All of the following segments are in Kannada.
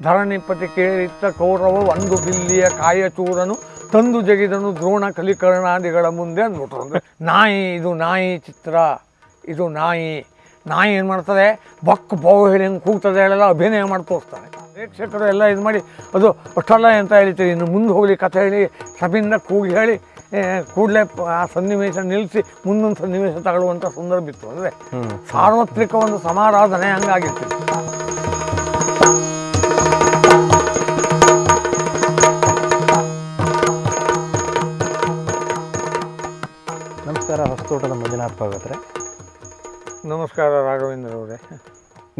ಧರಣಿಪತಿ ಕೇಳಿತ್ತ ಕೌರವ ಒಂದು ಬಿಲ್ಲಿಯ ಕಾಯಚೂರನು ತಂದು ಜಗಿದನು ದ್ರೋಣ ಕಲಿಕರ್ಣಾದಿಗಳ ಮುಂದೆ ಅಂದ್ಬಿಟ್ರು ಅಂದರೆ ನಾಯಿ ಇದು ನಾಯಿ ಚಿತ್ರ ಇದು ನಾಯಿ. ನಾಯಿ ಏನು ಮಾಡ್ತದೆ? ಬಕ್ ಬಾವು ಹೇಳಿ ಹಿಂಗೆ ಕೂಗ್ತದೆ ಹೇಳಲ್ಲ ಅಭಿನಯ ಮಾಡಿ ಪ್ರೇಕ್ಷಕರು ಎಲ್ಲ ಇದು ಮಾಡಿ ಅದು ಅಷ್ಟಲ್ಲ ಅಂತ ಹೇಳ್ತೀವಿ ಇನ್ನು ಮುಂದೆ ಹೋಗಲಿ ಕಥೆ ಹೇಳಿ ಸಭೆಯಿಂದ ಕೂಗಿ ಹೇಳಿ ಕೂಡಲೇ ಆ ಸನ್ನಿವೇಶ ನಿಲ್ಲಿಸಿ ಮುಂದೊಂದು ಸನ್ನಿವೇಶ ತಗೊಳ್ಳುವಂಥ ಸಂದರ್ಭ ಇತ್ತು. ಅಂದರೆ ಸಾರ್ವತ್ರಿಕ ಒಂದು ಸಮಾರಾಧನೆ ಹಂಗಾಗಿತ್ತು. ನಮಸ್ಕಾರ ಹೊಸತೋಟದ ಮಂಜುನಾಥ್ ಭಾಗವತ್ರೆ ನಮಸ್ಕಾರ ರಾಘವೇಂದ್ರ ಅವರೇ.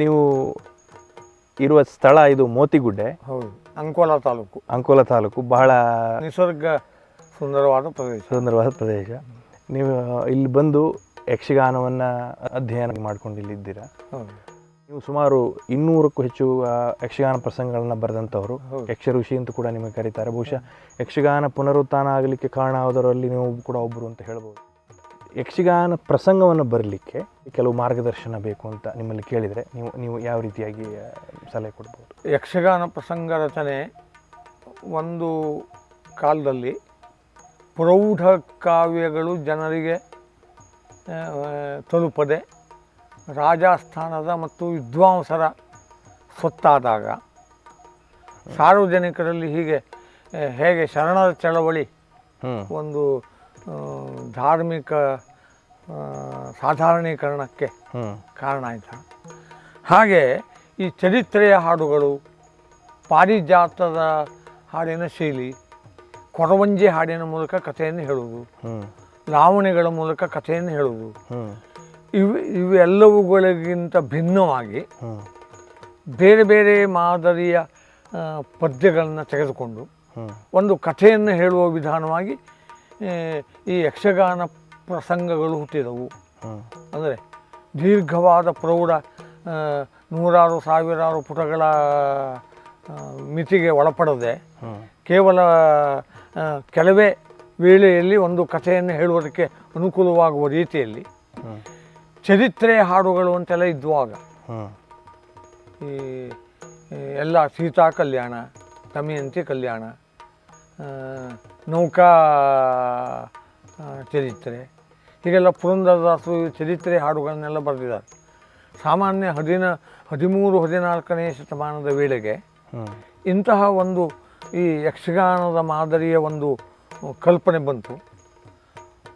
ನೀವು ಇರುವ ಸ್ಥಳ ಇದು ಮೋತಿಗುಡ್ಡೆ. ಹೌದು ಅಂಕೋಲ ತಾಲೂಕು. ಅಂಕೋಲ ತಾಲೂಕು ಬಹಳ ನಿಸರ್ಗ ಸುಂದರವಾದ ಪ್ರದೇಶ. ಸುಂದರವಾದ ಪ್ರದೇಶ. ನೀವು ಇಲ್ಲಿ ಬಂದು ಯಕ್ಷಗಾನವನ್ನು ಅಧ್ಯಯನ ಮಾಡ್ಕೊಂಡು ಇಲ್ಲಿದ್ದೀರಾ ನೀವು ಸುಮಾರು ಇನ್ನೂರಕ್ಕೂ ಹೆಚ್ಚು ಯಕ್ಷಗಾನ ಪ್ರಸಂಗಗಳನ್ನು ಬರೆದಂಥವ್ರು. ಯಕ್ಷ ಋಷಿ ಅಂತ ಕೂಡ ನಿಮಗೆ ಕರೀತಾರೆ. ಬಹುಶಃ ಯಕ್ಷಗಾನ ಪುನರುತ್ಥಾನ ಆಗಲಿಕ್ಕೆ ಕಾರಣ ಆದವರಲ್ಲಿ ನೀವು ಕೂಡ ಒಬ್ಬರು ಅಂತ ಹೇಳ್ಬೋದು. ಯಕ್ಷಗಾನ ಪ್ರಸಂಗವನ್ನು ಬರಲಿಕ್ಕೆ ಕೆಲವು ಮಾರ್ಗದರ್ಶನ ಬೇಕು ಅಂತ ನಿಮ್ಮಲ್ಲಿ ಕೇಳಿದರೆ ನೀವು ನೀವು ಯಾವ ರೀತಿಯಾಗಿ ಸಲಹೆ ಕೊಡ್ಬೋದು? ಯಕ್ಷಗಾನ ಪ್ರಸಂಗ ರಚನೆ ಒಂದು ಕಾಲದಲ್ಲಿ ಪ್ರೌಢ ಕಾವ್ಯಗಳು ಜನರಿಗೆ ತಲುಪದೆ ರಾಜಸ್ಥಾನದ ಮತ್ತು ವಿದ್ವಾಂಸರ ಸೊತ್ತಾದಾಗ ಸಾರ್ವಜನಿಕರಲ್ಲಿ ಹೀಗೆ ಹೇಗೆ ಶರಣರ ಚಳವಳಿ ಒಂದು ಧಾರ್ಮಿಕ ಸಾಧಾರಣೀಕರಣಕ್ಕೆ ಕಾರಣ ಆಯಿತಾ. ಹಾಗೆ ಈ ಚರಿತ್ರೆಯ ಹಾಡುಗಳು ಪಾರಿಜಾತದ ಹಾಡಿನ ಶೈಲಿ ಕೊರವಂಜಿ ಹಾಡಿನ ಮೂಲಕ ಕಥೆಯನ್ನು ಹೇಳುವುದು ಲಾವಣಿಗಳ ಮೂಲಕ ಕಥೆಯನ್ನು ಹೇಳುವುದು ಇವು ಇವೆಲ್ಲವುಗಳಿಗಿಂತ ಭಿನ್ನವಾಗಿ ಬೇರೆ ಬೇರೆ ಮಾದರಿಯ ಪದ್ಯಗಳನ್ನು ತೆಗೆದುಕೊಂಡು ಒಂದು ಕಥೆಯನ್ನು ಹೇಳುವ ವಿಧಾನವಾಗಿ ಈ ಯಕ್ಷಗಾನ ಪ್ರಸಂಗಗಳು ಹುಟ್ಟಿದವು. ಅಂದರೆ ದೀರ್ಘವಾದ ಪ್ರೌಢ ನೂರಾರು ಸಾವಿರಾರು ಪುಟಗಳ ಮಿತಿಗೆ ಒಳಪಡದೆ ಕೇವಲ ಕೆಲವೇ ವೇಳೆಯಲ್ಲಿ ಒಂದು ಕಥೆಯನ್ನು ಹೇಳುವುದಕ್ಕೆ ಅನುಕೂಲವಾಗುವ ರೀತಿಯಲ್ಲಿ ಚರಿತ್ರೆ ಹಾಡುಗಳು ಅಂತೆಲ್ಲ ಇದ್ದುವಾಗ ಈ ಎಲ್ಲ ಸೀತಾ ಕಲ್ಯಾಣ ದಮಯಂತಿ ಕಲ್ಯಾಣ ನೌಕಾ ಚರಿತ್ರೆ. ಹೀಗೆಲ್ಲ ಪುರಂದರದಾಸು ಚರಿತ್ರೆ ಹಾಡುಗಳನ್ನೆಲ್ಲ ಬರೆದಿದ್ದಾರೆ. ಸಾಮಾನ್ಯ ಹದಿನ ಹದಿಮೂರು ಹದಿನಾಲ್ಕನೇ ಶತಮಾನದ ವೇಳೆಗೆ ಇಂತಹ ಒಂದು ಈ ಯಕ್ಷಗಾನದ ಮಾದರಿಯ ಒಂದು ಕಲ್ಪನೆ ಬಂತು.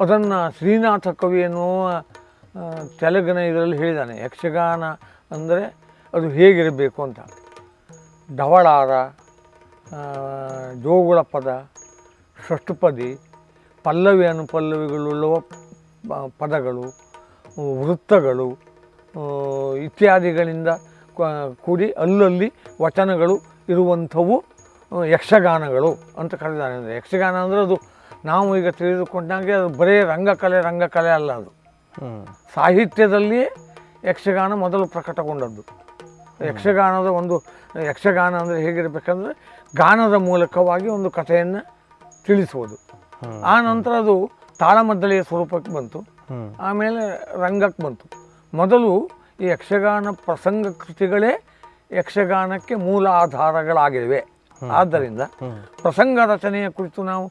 ಅದನ್ನು ಶ್ರೀನಾಥ ಕವಿ ಎನ್ನುವ ತೆಲುಗಿನ ಇದರಲ್ಲಿ ಹೇಳಿದ್ದಾನೆ. ಯಕ್ಷಗಾನ ಅಂದರೆ ಅದು ಹೇಗಿರಬೇಕು ಅಂತ. ಢವಳಾರ ಆ, ಜೋಗುಳ ಪದ ಷಷ್ಠಪದಿ ಪಲ್ಲವಿ ಅನುಪಲ್ಲವಿಗಳುಳ್ಳುವ ಪದಗಳು ವೃತ್ತಗಳು ಇತ್ಯಾದಿಗಳಿಂದ ಕೂಡಿ ಅಲ್ಲಲ್ಲಿ ವಚನಗಳು ಇರುವಂಥವು ಯಕ್ಷಗಾನಗಳು ಅಂತ ಕರೆದಾರೆ ಅಂದರೆ ಯಕ್ಷಗಾನ ಅಂದರೆ ಅದು ನಾವು ಈಗ ತಿಳಿದುಕೊಂಡಂಗೆ ಅದು ಬರೀ ರಂಗಕಲೆ ರಂಗಕಲೆ ಅಲ್ಲ ಅದು. ಸಾಹಿತ್ಯದಲ್ಲಿ ಸಾಹಿತ್ಯದಲ್ಲಿಯೇ ಯಕ್ಷಗಾನ ಮೊದಲು ಪ್ರಕಟಗೊಂಡದ್ದು. ಯಕ್ಷಗಾನದ ಒಂದು ಯಕ್ಷಗಾನ ಅಂದರೆ ಹೇಗಿರಬೇಕಂದ್ರೆ ಗಾನದ ಮೂಲಕವಾಗಿ ಒಂದು ಕಥೆಯನ್ನು ತಿಳಿಸುವುದು. ಆ ನಂತರ ಅದು ತಾಳಮದ್ದಳೆಯ ಸ್ವರೂಪಕ್ಕೆ ಬಂತು. ಆಮೇಲೆ ರಂಗಕ್ಕೆ ಬಂತು. ಮೊದಲು ಈ ಯಕ್ಷಗಾನ ಪ್ರಸಂಗ ಕೃತಿಗಳೇ ಯಕ್ಷಗಾನಕ್ಕೆ ಮೂಲ ಆಧಾರಗಳಾಗಿವೆ. ಆದ್ದರಿಂದ ಪ್ರಸಂಗ ರಚನೆಯ ಕುರಿತು ನಾವು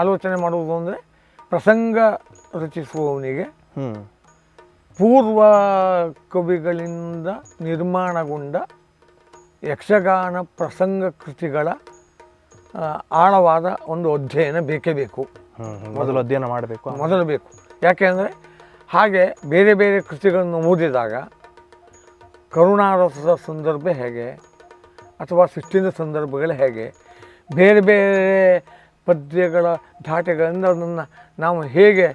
ಆಲೋಚನೆ ಮಾಡುವುದು ಅಂದರೆ ಪ್ರಸಂಗ ರಚಿಸುವವನಿಗೆ ಪೂರ್ವ ಕವಿಗಳಿಂದ ನಿರ್ಮಾಣಗೊಂಡ ಯಕ್ಷಗಾನ ಪ್ರಸಂಗ ಕೃತಿಗಳ ಆಳವಾದ ಒಂದು ಅಧ್ಯಯನ ಬೇಕೇ ಬೇಕು. ಮೊದಲು ಅಧ್ಯಯನ ಮಾಡಬೇಕು ಮೊದಲು ಬೇಕು. ಯಾಕೆಂದರೆ ಹಾಗೆ ಬೇರೆ ಬೇರೆ ಕೃತಿಗಳನ್ನು ಓದಿದಾಗ ಕರುಣಾರಸದ ಸಂದರ್ಭ ಹೇಗೆ ಅಥವಾ ಸೃಷ್ಟಿನ ಸಂದರ್ಭಗಳು ಹೇಗೆ ಬೇರೆ ಬೇರೆ ಪದ್ಯಗಳ ಧಾಟೆಗಳಿಂದ ಅದನ್ನು ನಾವು ಹೇಗೆ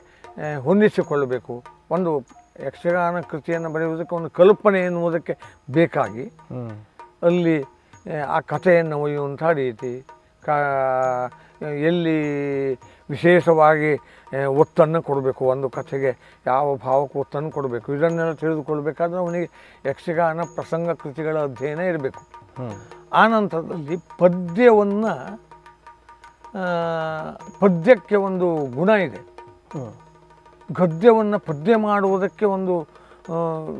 ಹೊಂದಿಸಿಕೊಳ್ಳಬೇಕು. ಒಂದು ಯಕ್ಷಗಾನ ಕೃತಿಯನ್ನು ಬರೆಯುವುದಕ್ಕೆ ಒಂದು ಕಲ್ಪನೆ ಎನ್ನುವುದಕ್ಕೆ ಬೇಕಾಗಿ ಅಲ್ಲಿ ಆ ಕಥೆಯನ್ನು ಒಯ್ಯುವಂಥ ರೀತಿ ಕಾ ಎಲ್ಲಿ ವಿಶೇಷವಾಗಿ ಒತ್ತನ್ನು ಕೊಡಬೇಕು ಒಂದು ಕಥೆಗೆ ಯಾವ ಭಾವಕ್ಕೆ ಒತ್ತನ್ನು ಕೊಡಬೇಕು ಇದನ್ನೆಲ್ಲ ತಿಳಿದುಕೊಳ್ಬೇಕಾದ್ರೆ ಅವನಿಗೆ ಯಕ್ಷಗಾನ ಪ್ರಸಂಗ ಕೃತಿಗಳ ಅಧ್ಯಯನ ಇರಬೇಕು. ಆ ನಂತರದಲ್ಲಿ ಪದ್ಯವನ್ನು ಪದ್ಯಕ್ಕೆ ಒಂದು ಗುಣ ಇದೆ. ಗದ್ಯವನ್ನು ಪದ್ಯ ಮಾಡುವುದಕ್ಕೆ ಒಂದು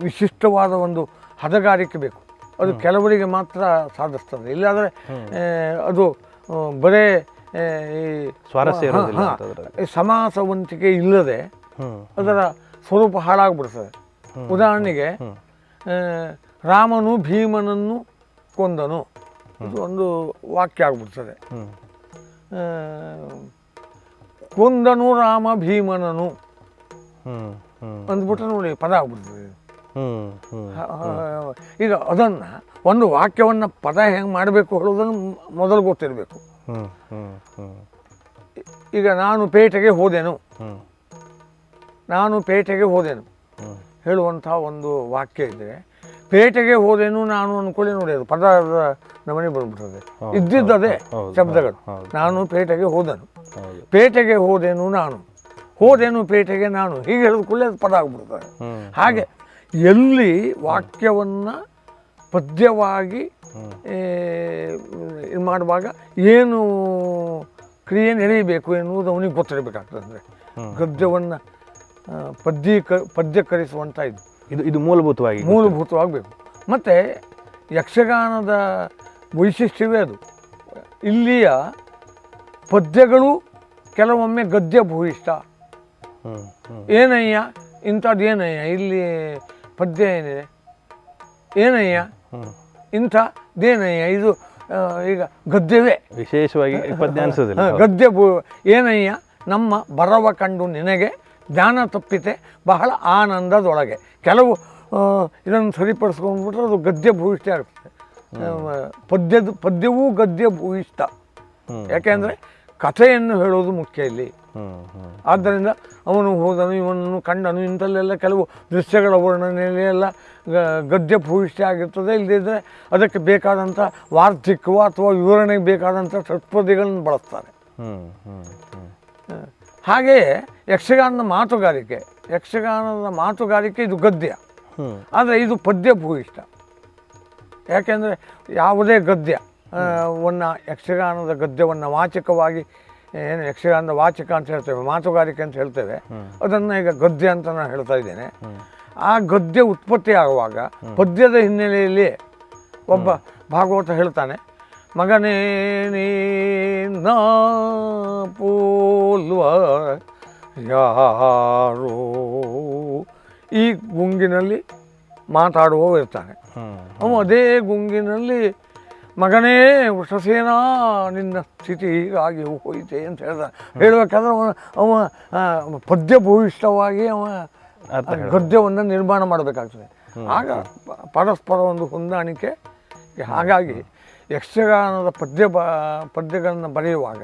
ವಿಶಿಷ್ಟವಾದ ಒಂದು ಹದಗಾರಿಕೆ ಬೇಕು. ಅದು ಕೆಲವರಿಗೆ ಮಾತ್ರ ಸಾಧಿಸ್ತದೆ. ಇಲ್ಲಾದರೆ ಅದು ಬರೇ ಈ ಸ್ವಾರಸ್ಯ ಇರೋದಿಲ್ಲ ಸಮಾಸವಂತಿಕೆ ಇಲ್ಲದೆ ಅದರ ಸ್ವರೂಪ ಹಾಳಾಗ್ಬಿಡ್ತದೆ. ಉದಾಹರಣೆಗೆ ರಾಮನು ಭೀಮನನ್ನು ಕೊಂದನು. ಇದು ಒಂದು ವಾಕ್ಯ ಆಗ್ಬಿಡ್ತದೆ. ಕೊಂದನು ರಾಮ ಭೀಮನನು. ಅಂದ್ಬಿಟ್ರೆ ನೋಡಿ ಪದ ಆಗ್ಬಿಡ್ತದೆ. ಈಗ ಅದನ್ನು ಒಂದು ವಾಕ್ಯವನ್ನು ಪದ ಹೆಂಗೆ ಮಾಡಬೇಕು ಹೇಳೋದನ್ನು ಮೊದಲು ಗೊತ್ತಿರಬೇಕು. ಈಗ ನಾನು ಪೇಟೆಗೆ ಹೋದೆನು. ನಾನು ಪೇಟೆಗೆ ಹೋದೆನು. ಹೇಳುವಂಥ ಒಂದು ವಾಕ್ಯ ಇದ್ದರೆ ಪೇಟೆಗೆ ಹೋದೆನು ನಾನು ಅಂದ್ಕೊಳ್ಳಿ ನೋಡಿ ಅದು ಪದ ನಮನೆ ಬಂದ್ಬಿಡ್ತದೆ ಇದ್ದಿದ್ದದೆ ಶಬ್ದಗಳು. ನಾನು ಪೇಟೆಗೆ ಹೋದನು. ಹೌದು. ಪೇಟೆಗೆ ಹೋದೆನು ನಾನು. ಹೋದೆನು ಪೇಟೆಗೆ ನಾನು. ಹೀಗೆ ಹೇಳಿದ ಕೂಡಲೇ ಅದು ಪದ ಆಗ್ಬಿಡ್ತದೆ. ಹಾಗೆ ಎಲ್ಲಿ ವಾಕ್ಯವನ್ನು ಪದ್ಯವಾಗಿ ಇದು ಮಾಡುವಾಗ ಏನು ಕ್ರಿಯೆ ನಡೆಯಬೇಕು ಎನ್ನುವುದು ಅವನಿಗೆ ಗೊತ್ತಿರಬೇಕಾಗ್ತದೆ ಅಂದರೆ. ಗದ್ಯವನ್ನು ಪದ್ಯೀಕ ಪದ್ಯಕರಿಸುವಂಥ ಇದು. ಇದು ಇದು ಮೂಲಭೂತವಾಗಿ ಮೂಲಭೂತವಾಗಬೇಕು. ಮತ್ತು ಯಕ್ಷಗಾನದ ವೈಶಿಷ್ಟ್ಯವೇ ಅದು. ಇಲ್ಲಿಯ ಪದ್ಯಗಳು ಕೆಲವೊಮ್ಮೆ ಗದ್ಯ ಭೂಯಿಷ್ಠ ಏನಯ್ಯ? ಇಂಥದ್ದು ಏನಯ್ಯ? ಇಲ್ಲಿ ಪದ್ಯ ಏನಿದೆ? ಏನಯ್ಯ? ಹ್ಮ್ ದೇನಯ್ಯ ಇದು ಈಗ ಗದ್ಯವೇ. ವಿಶೇಷವಾಗಿ ಅನ್ಸೋದಿಲ್ಲ ಗದ್ಯ ಭೂ ಏನಯ್ಯ ನಮ್ಮ ಬರವ ಕಂಡು ನಿನಗೆ ಜ್ಞಾನ ತಪ್ಪಿತೆ ಬಹಳ ಆನಂದದೊಳಗೆ. ಕೆಲವು ಇದನ್ನು ಸರಿಪಡಿಸ್ಕೊಂಡ್ಬಿಟ್ರೆ ಅದು ಗದ್ಯ ಭೂಯಿಷ್ಠ ಆಗ್ತದೆ ಪದ್ಯದ ಪದ್ಯವೂ ಗದ್ಯ ಭೂಯಿಷ್ಠ. ಯಾಕೆಂದರೆ ಕಥೆಯನ್ನು ಹೇಳೋದು ಮುಖ್ಯ ಇಲ್ಲಿ. ಆದ್ದರಿಂದ ಅವನು ಹೋದನು ಇವನನ್ನು ಕಂಡನು ಇಂಥಲ್ಲೆಲ್ಲ ಕೆಲವು ದೃಶ್ಯಗಳ ವರ್ಣನೆಯಲ್ಲಿ ಎಲ್ಲ ಗದ್ಯ ಭೂಯಿಷ್ಠ ಆಗಿರ್ತದೆ. ಇಲ್ಲದಿದ್ದರೆ ಅದಕ್ಕೆ ಬೇಕಾದಂಥ ವಾರ್ಧಿಕವು ಅಥವಾ ವಿವರಣೆಗೆ ಬೇಕಾದಂಥ ಷಟ್ಪದಿಗಳನ್ನು ಬಳಸ್ತಾರೆ. ಹಾಗೆಯೇ ಯಕ್ಷಗಾನದ ಮಾತುಗಾರಿಕೆ ಯಕ್ಷಗಾನದ ಮಾತುಗಾರಿಕೆ ಇದು ಗದ್ಯ. ಆದರೆ ಇದು ಪದ್ಯ ಭೂಯಿಷ್ಠ. ಯಾಕೆಂದರೆ ಯಾವುದೇ ಗದ್ಯ. ವನ್ನ ಯಕ್ಷಗಾನದ ಗದ್ಯವನ್ನು ವಾಚಕವಾಗಿ ಏನು ಯಕ್ಷಗಾನದ ವಾಚಕ ಅಂತ ಹೇಳ್ತೇವೆ ಮಾತುಗಾರಿಕೆ ಅಂತ ಹೇಳ್ತೇವೆ. ಅದನ್ನು ಈಗ ಗದ್ಯ ಅಂತ ನಾನು ಹೇಳ್ತಾ ಇದ್ದೇನೆ. ಆ ಗದ್ಯ ಉತ್ಪತ್ತಿ ಆಗುವಾಗ ಪದ್ಯದ ಹಿನ್ನೆಲೆಯಲ್ಲಿ ಒಬ್ಬ ಭಾಗವತ ಹೇಳ್ತಾನೆ ಮಗನೇ ನ ಪೋಲ್ವ ಯಾರೋ? ಈ ಗುಂಗಿನಲ್ಲಿ ಮಾತಾಡುವವ ಇರ್ತಾನೆ ಅವನು ಅದೇ ಗುಂಗಿನಲ್ಲಿ ಮಗನೇ ವೃಷಸೇನ ನಿನ್ನ ಸ್ಥಿತಿ ಹೀಗಾಗಿ ಹೋಯಿತೆ ಅಂತ ಹೇಳ್ದ. ಹೇಳ್ಬೇಕಾದ್ರೆ ಅವ ಅವ ಆ, ಪದ್ಯ ಭೂಯಿಷ್ಠವಾಗಿ ಅವ ಗದ್ಯವನ್ನು ನಿರ್ಮಾಣ ಮಾಡಬೇಕಾಗ್ತದೆ. ಆಗ ಪರಸ್ಪರ ಒಂದು ಹೊಂದಾಣಿಕೆ ಹಾಗಾಗಿ ಯಕ್ಷಗಾನದ ಪದ್ಯ ಬ ಪದ್ಯಗಳನ್ನು ಬರೆಯುವಾಗ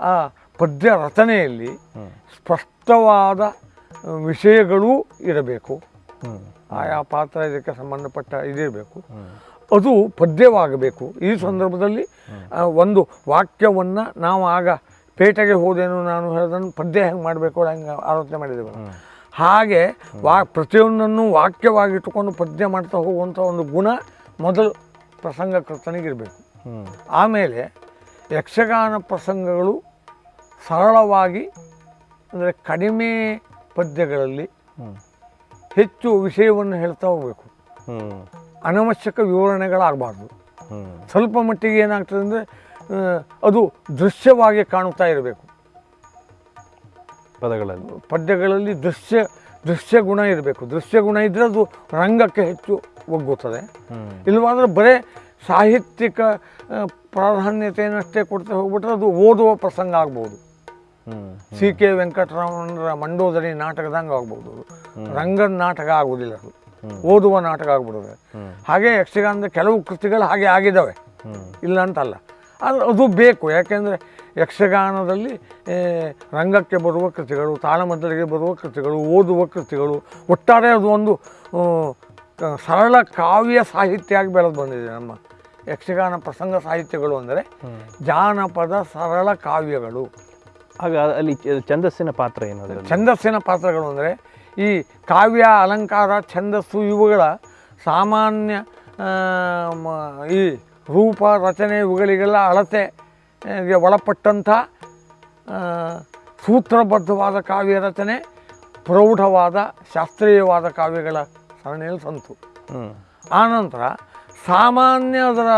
ಆ ಪದ್ಯ ರಚನೆಯಲ್ಲಿ ಸ್ಪಷ್ಟವಾದ ವಿಷಯಗಳೂ ಇರಬೇಕು. ಆಯಾ ಪಾತ್ರ ಇದಕ್ಕೆ ಸಂಬಂಧಪಟ್ಟ ಇದಿರಬೇಕು. ಅದು ಪದ್ಯವಾಗಬೇಕು. ಈ ಸಂದರ್ಭದಲ್ಲಿ ಒಂದು ವಾಕ್ಯವನ್ನು ನಾವು ಆಗ ಪೇಟೆಗೆ ಹೋದೇನು ನಾನು ಹೇಳೋದನ್ನು ಪದ್ಯ ಹೆಂಗೆ ಮಾಡಬೇಕು ಹಂಗೆ ಆಲೋಚನೆ ಮಾಡಿದ್ದೇವೆ ಹಾಗೆ ವಾ, ಪ್ರತಿಯೊಂದನ್ನು ವಾಕ್ಯವಾಗಿಟ್ಟುಕೊಂಡು ಪದ್ಯ ಮಾಡ್ತಾ ಹೋಗುವಂಥ ಒಂದು ಗುಣ ಮೊದಲು ಪ್ರಸಂಗ ಕರ್ತನಿಗಿರಬೇಕು. ಆಮೇಲೆ ಯಕ್ಷಗಾನ ಪ್ರಸಂಗಗಳು ಸರಳವಾಗಿ, ಅಂದರೆ ಕಡಿಮೆ ಪದ್ಯಗಳಲ್ಲಿ ಹೆಚ್ಚು ವಿಷಯವನ್ನು ಹೇಳ್ತಾ ಹೋಗಬೇಕು. ಅನವಶ್ಯಕ ವಿವರಣೆಗಳಾಗಬಾರ್ದು. ಸ್ವಲ್ಪ ಮಟ್ಟಿಗೆ ಏನಾಗ್ತದೆ ಅಂದರೆ ಅದು ದೃಶ್ಯವಾಗಿ ಕಾಣುತ್ತಾ ಇರಬೇಕು. ಪದಗಳಲ್ಲಿ. ಪದ್ಯಗಳಲ್ಲಿ ದೃಶ್ಯ ದೃಶ್ಯ ಗುಣ ಇರಬೇಕು. ದೃಶ್ಯ ಗುಣ ಇದ್ದರೆ ಅದು ರಂಗಕ್ಕೆ ಹೆಚ್ಚು ಒಗ್ಗುತ್ತದೆ. ಇಲ್ಲವಾದ್ರೆ ಬರೇ ಸಾಹಿತ್ಯಿಕ ಪ್ರಾಧಾನ್ಯತೆಯನ್ನಷ್ಟೇ ಕೊಡ್ತಾ ಹೋಗ್ಬಿಟ್ರೆ ಅದು ಓದುವ ಪ್ರಸಂಗ ಆಗ್ಬೋದು. ಸಿ ಕೆ ವೆಂಕಟರಾಮಣ್ಣರ ಮಂಡೋದರಿ ನಾಟಕದಂಗೆ ಆಗ್ಬೋದು. ಅದು ರಂಗದ ನಾಟಕ ಆಗುವುದಿಲ್ಲ ಅದು. ಓದುವ ನಾಟಕ ಆಗ್ಬಿಡುತ್ತೆ. ಹಾಗೆ ಯಕ್ಷಗಾನದ ಕೆಲವು ಕೃತಿಗಳು ಹಾಗೆ ಆಗಿದ್ದಾವೆ. ಇಲ್ಲ ಅಂತಲ್ಲ ಆದರೆ ಅದು ಬೇಕು. ಯಾಕೆಂದರೆ ಯಕ್ಷಗಾನದಲ್ಲಿ ರಂಗಕ್ಕೆ ಬರುವ ಕೃತಿಗಳು ತಾಳಮದ್ದಲಿಗೆ ಬರುವ ಕೃತಿಗಳು ಓದುವ ಕೃತಿಗಳು ಒಟ್ಟಾರೆ ಅದು ಒಂದು ಸರಳ ಕಾವ್ಯ ಸಾಹಿತ್ಯ ಆಗಿ ಬೆಳೆದು ಬಂದಿದೆ ನಮ್ಮ ಯಕ್ಷಗಾನ ಪ್ರಸಂಗ ಸಾಹಿತ್ಯಗಳು ಅಂದರೆ ಜಾನಪದ ಸರಳ ಕಾವ್ಯಗಳು. ಹಾಗೆ ಅಲ್ಲಿ ಛಂದಸ್ಸಿನ ಪಾತ್ರ ಏನು ಛಂದಸ್ಸಿನ ಪಾತ್ರಗಳು ಅಂದರೆ ಈ ಕಾವ್ಯ ಅಲಂಕಾರ ಛಂದಸ್ಸು ಇವುಗಳ ಸಾಮಾನ್ಯ ಈ ರೂಪ ರಚನೆ ಇವುಗಳಿಗೆಲ್ಲ ಅಳತೆಗೆ ಒಳಪಟ್ಟಂಥ ಸೂತ್ರಬದ್ಧವಾದ ಕಾವ್ಯ ರಚನೆ ಪ್ರೌಢವಾದ ಶಾಸ್ತ್ರೀಯವಾದ ಕಾವ್ಯಗಳ ಸರಣಿಯಲ್ಲಿ ಸಂತು. ಆನಂತರ ಸಾಮಾನ್ಯ ಅದರ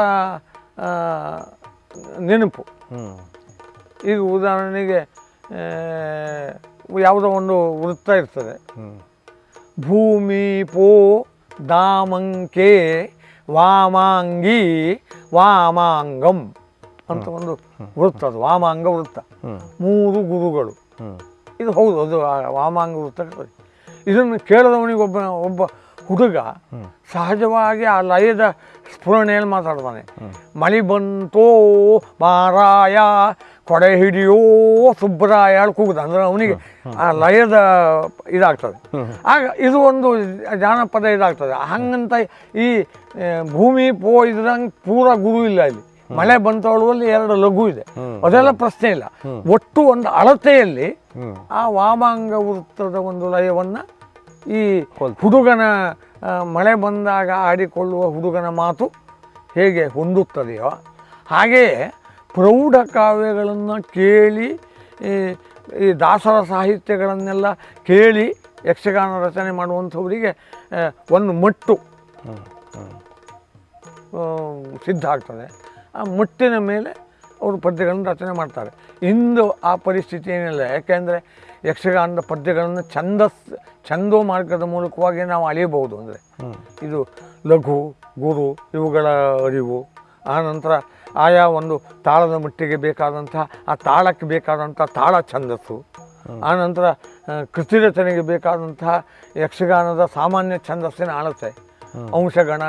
ನೆನಪು. ಈಗ ಉದಾಹರಣೆಗೆ ಯಾವುದೋ ಒಂದು ವೃತ್ತ ಇರ್ತದೆ. ಭೂಮಿ ಪೋ ದಾಮಂಕೆ ವಾಮಾಂಗಿ ವಾಮಾಂಗಂ ಅಂತ ಒಂದು ವೃತ್ತ ಅದು ವಾಮಾಂಗ ವೃತ್ತ. ಮೂರು ಗುರುಗಳು. ಇದು ಹೌದು ಅದು ವಾಮಾಂಗ ವೃತ್ತ. ಇದನ್ನು ಕೇಳಿದವನಿಗೆ ಒಬ್ಬ ಒಬ್ಬ ಹುಡುಗ ಸಹಜವಾಗಿ ಆ ಲಯದ ಸ್ಫುರಣೆಯಲ್ಲಿ ಮಾತಾಡ್ತಾನೆ. ಮಳಿ ಬಂತೋ ಮಾರಾಯ ಕೊಡೆ ಹಿಡಿಯೋ ಸುಬ್ರಾಯ ಕೂಗುದ. ಅಂದ್ರೆ ಅವನಿಗೆ ಆ ಲಯದ ಇದಾಗ್ತದೆ. ಆಗ ಇದು ಒಂದು ಜಾನಪದ ಇದಾಗ್ತದೆ. ಹಂಗಂತ ಈ ಭೂಮಿ ಪೋ ಇದ್ರಂಗೆ ಪೂರ ಗುರು ಇಲ್ಲ ಇಲ್ಲಿ. ಮಳೆ ಬಂತವಳುವಲ್ಲಿ ಎರಡು ಲಘು ಇದೆ. ಅದೆಲ್ಲ ಪ್ರಶ್ನೆ ಇಲ್ಲ. ಒಟ್ಟು ಒಂದು ಅಳತೆಯಲ್ಲಿ ಆ ವಾಮಾಂಗ ವೃತ್ತದ ಒಂದು ಲಯವನ್ನ ಈ ಹುಡುಗನ ಮಳೆ ಬಂದಾಗ ಆಡಿಕೊಳ್ಳುವ ಹುಡುಗನ ಮಾತು ಹೇಗೆ ಹೊಂದುತ್ತದೆಯೋ ಹಾಗೆಯೇ ಪ್ರೌಢ ಕಾವ್ಯಗಳನ್ನು ಕೇಳಿ ಈ ದಾಸರ ಸಾಹಿತ್ಯಗಳನ್ನೆಲ್ಲ ಕೇಳಿ ಯಕ್ಷಗಾನ ರಚನೆ ಮಾಡುವಂಥವರಿಗೆ ಒಂದು ಮಟ್ಟು ಸಿದ್ಧ ಆಗ್ತದೆ. ಆ ಮುಟ್ಟಿನ ಮೇಲೆ ಅವರು ಪದ್ಯಗಳನ್ನು ರಚನೆ ಮಾಡ್ತಾರೆ. ಇಂದು ಆ ಪರಿಸ್ಥಿತಿ ಏನಿಲ್ಲ. ಯಾಕೆಂದರೆ ಯಕ್ಷಗಾನದ ಪದ್ಯಗಳನ್ನು ಛಂದಸ್ ಛಂದೋ ಮಾರ್ಗದ ಮೂಲಕವಾಗಿ ನಾವು ಅಳೆಯಬಹುದು ಅಂದರೆ ಇದು ಲಘು ಗುರು ಇವುಗಳ ಅರಿವು ಆನಂತರ ಆಯಾ ಒಂದು ತಾಳದ ಮಟ್ಟಿಗೆ ಬೇಕಾದಂಥ ಆ ತಾಳಕ್ಕೆ ಬೇಕಾದಂಥ ತಾಳ ಛಂದಸ್ಸು. ಆನಂತರ ಆ, ಕೃತಿ ರಚನೆಗೆ ಬೇಕಾದಂತಹ ಯಕ್ಷಗಾನದ ಸಾಮಾನ್ಯ ಛಂದಸ್ಸಿನ ಅಳತೆ ಅಂಶಗಣ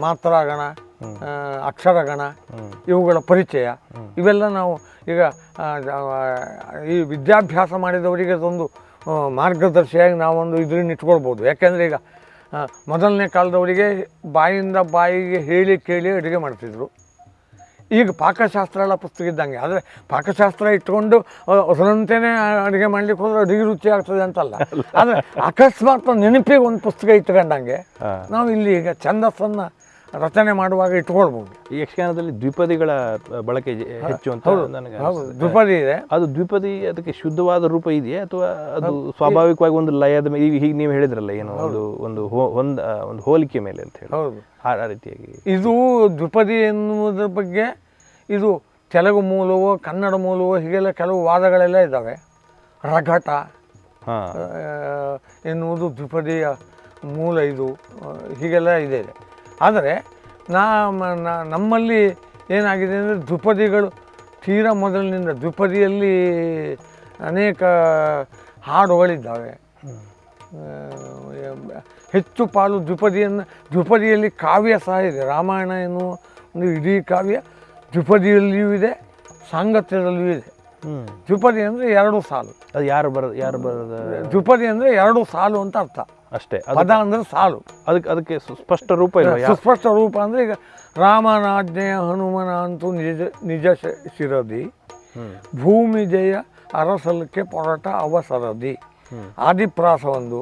ಮಾತ್ರಗಣ ಆ, ಅಕ್ಷರಗಣ ಇವುಗಳ ಪರಿಚಯ. ಇವೆಲ್ಲ ನಾವು ಈಗ ಆ, ಆ, ಈ ವಿದ್ಯಾಭ್ಯಾಸ ಮಾಡಿದವರಿಗೆ ಅದೊಂದು ಆ, ಮಾರ್ಗದರ್ಶಿಯಾಗಿ ನಾವೊಂದು ಇದರಿಂದ ಇಟ್ಕೊಳ್ಬೋದು. ಯಾಕೆಂದರೆ ಈಗ ಆ, ಮೊದಲನೇ ಕಾಲದವರಿಗೆ ಬಾಯಿಂದ ಬಾಯಿಗೆ ಹೇಳಿ ಕೇಳಿ ಅಡುಗೆ ಮಾಡ್ತಿದ್ರು. ಈಗ ಪಾಕಶಾಸ್ತ್ರ ಎಲ್ಲ ಪುಸ್ತಕ ಇದ್ದಂಗೆ. ಆದರೆ ಪಾಕಶಾಸ್ತ್ರ ಇಟ್ಕೊಂಡು ಹೊಸದಂತೆಯೇ ಅಡುಗೆ ಮಾಡ್ಲಿಕ್ಕೆ ಹೋದ್ರೆ ಅಡುಗೆ ರುಚಿ ಆಗ್ತದೆ ಅಂತಲ್ಲ. ಆದರೆ ಅಕಸ್ಮಾತ್ ನೆನಪಿಗೆ ಒಂದು ಪುಸ್ತಕ ಇಟ್ಕೊಂಡಂಗೆ. ನಾವು ಇಲ್ಲಿ ಈಗ ಛಂದಸ್ಸನ್ನು ರಚನೆ ಮಾಡುವಾಗ ಇಟ್ಕೊಳ್ಬೋದು. ಈ ಯಕ್ಷಗಾನದಲ್ಲಿ ದ್ವಿಪದಿಗಳ ಬಳಕೆ ಹೆಚ್ಚು ಅಂತ ನನಗೆ ದ್ವಿಪದಿ ಇದೆ. ಅದು ದ್ವಿಪದಿ ಅದಕ್ಕೆ ಶುದ್ಧವಾದ ರೂಪ ಇದೆಯಾ ಅಥವಾ ಅದು ಸ್ವಾಭಾವಿಕವಾಗಿ ಒಂದು ಲಯದ ಮೇಲೆ ಈಗ ಹೀಗೆ ನೀವು ಹೇಳಿದ್ರಲ್ಲ ಏನು ಒಂದು ಒಂದು ಹೊಂದ ಒಂದು ಹೋಲಿಕೆ ಮೇಲೆ ಅಂತ ಹೇಳಿ. ಹೌದು. ಆ ರೀತಿಯಾಗಿ. ಇದು ದ್ವಿಪದಿ ಎನ್ನುವುದರ ಬಗ್ಗೆ ಇದು ತೆಲುಗು ಮೂಲವೋ ಕನ್ನಡ ಮೂಲವೋ ಹೀಗೆಲ್ಲ ಕೆಲವು ವಾದಗಳೆಲ್ಲ ಇದ್ದಾವೆ. ರಘಟ ಎನ್ನುವುದು ದ್ವಿಪದಿಯ ಮೂಲ ಇದು ಹೀಗೆಲ್ಲ ಇದೆ. ಆದರೆ ನಾ, ನಮ್ಮಲ್ಲಿ ಏನಾಗಿದೆ ಅಂದರೆ ದ್ವಿಪದಿಗಳು ತೀರಾ ಮೊದಲಿನಿಂದ ದ್ವಿಪದಿಯಲ್ಲಿ ಅನೇಕ ಹಾಡುಗಳಿದ್ದಾವೆ. ಹೆಚ್ಚು ಪಾಲು ದ್ವಿಪದಿಯನ್ನು ದ್ವಿಪದಿಯಲ್ಲಿ ಕಾವ್ಯ ಸಹ ಇದೆ. ರಾಮಾಯಣ ಎನ್ನುವ ಒಂದು ಇಡೀ ಕಾವ್ಯ ದ್ವಿಪದಿಯಲ್ಲಿಯೂ ಇದೆ, ಸಾಂಗತ್ಯದಲ್ಲಿಯೂ ಇದೆ. ದ್ವಿಪದಿ ಅಂದ್ರೆ ಎರಡು ಸಾಲು. ಅದು ಯಾರು ಬರ ಯಾರು ಬರೋದು ದ್ವಿಪದಿ ಅಂದ್ರೆ ಎರಡು ಸಾಲು ಅಂತ ಅರ್ಥ. ಅಷ್ಟೇ. ಅದು ಪದ ಅಂದರೆ ಸಾಲು. ಅದಕ್ಕೆ ಅದಕ್ಕೆ ಸ್ಪಷ್ಟ ರೂಪ ಇಲ್ಲ ಸ್ಪಷ್ಟ ಸುಸ್ಪಷ್ಟ ರೂಪ ಅಂದ್ರೆ ಈಗ ರಾಮನಾಜ್ಞೆಯ ಹನುಮನ ಅಂತೂ ನಿಜ ನಿಜ ಶಿರದಿ. ಭೂಮಿ ಜಯ ಅರಸಲಕ್ಕೆ ಪೊರಟ ಅವಸರದಿ. ಆದಿಪ್ರಾಸ ಒಂದು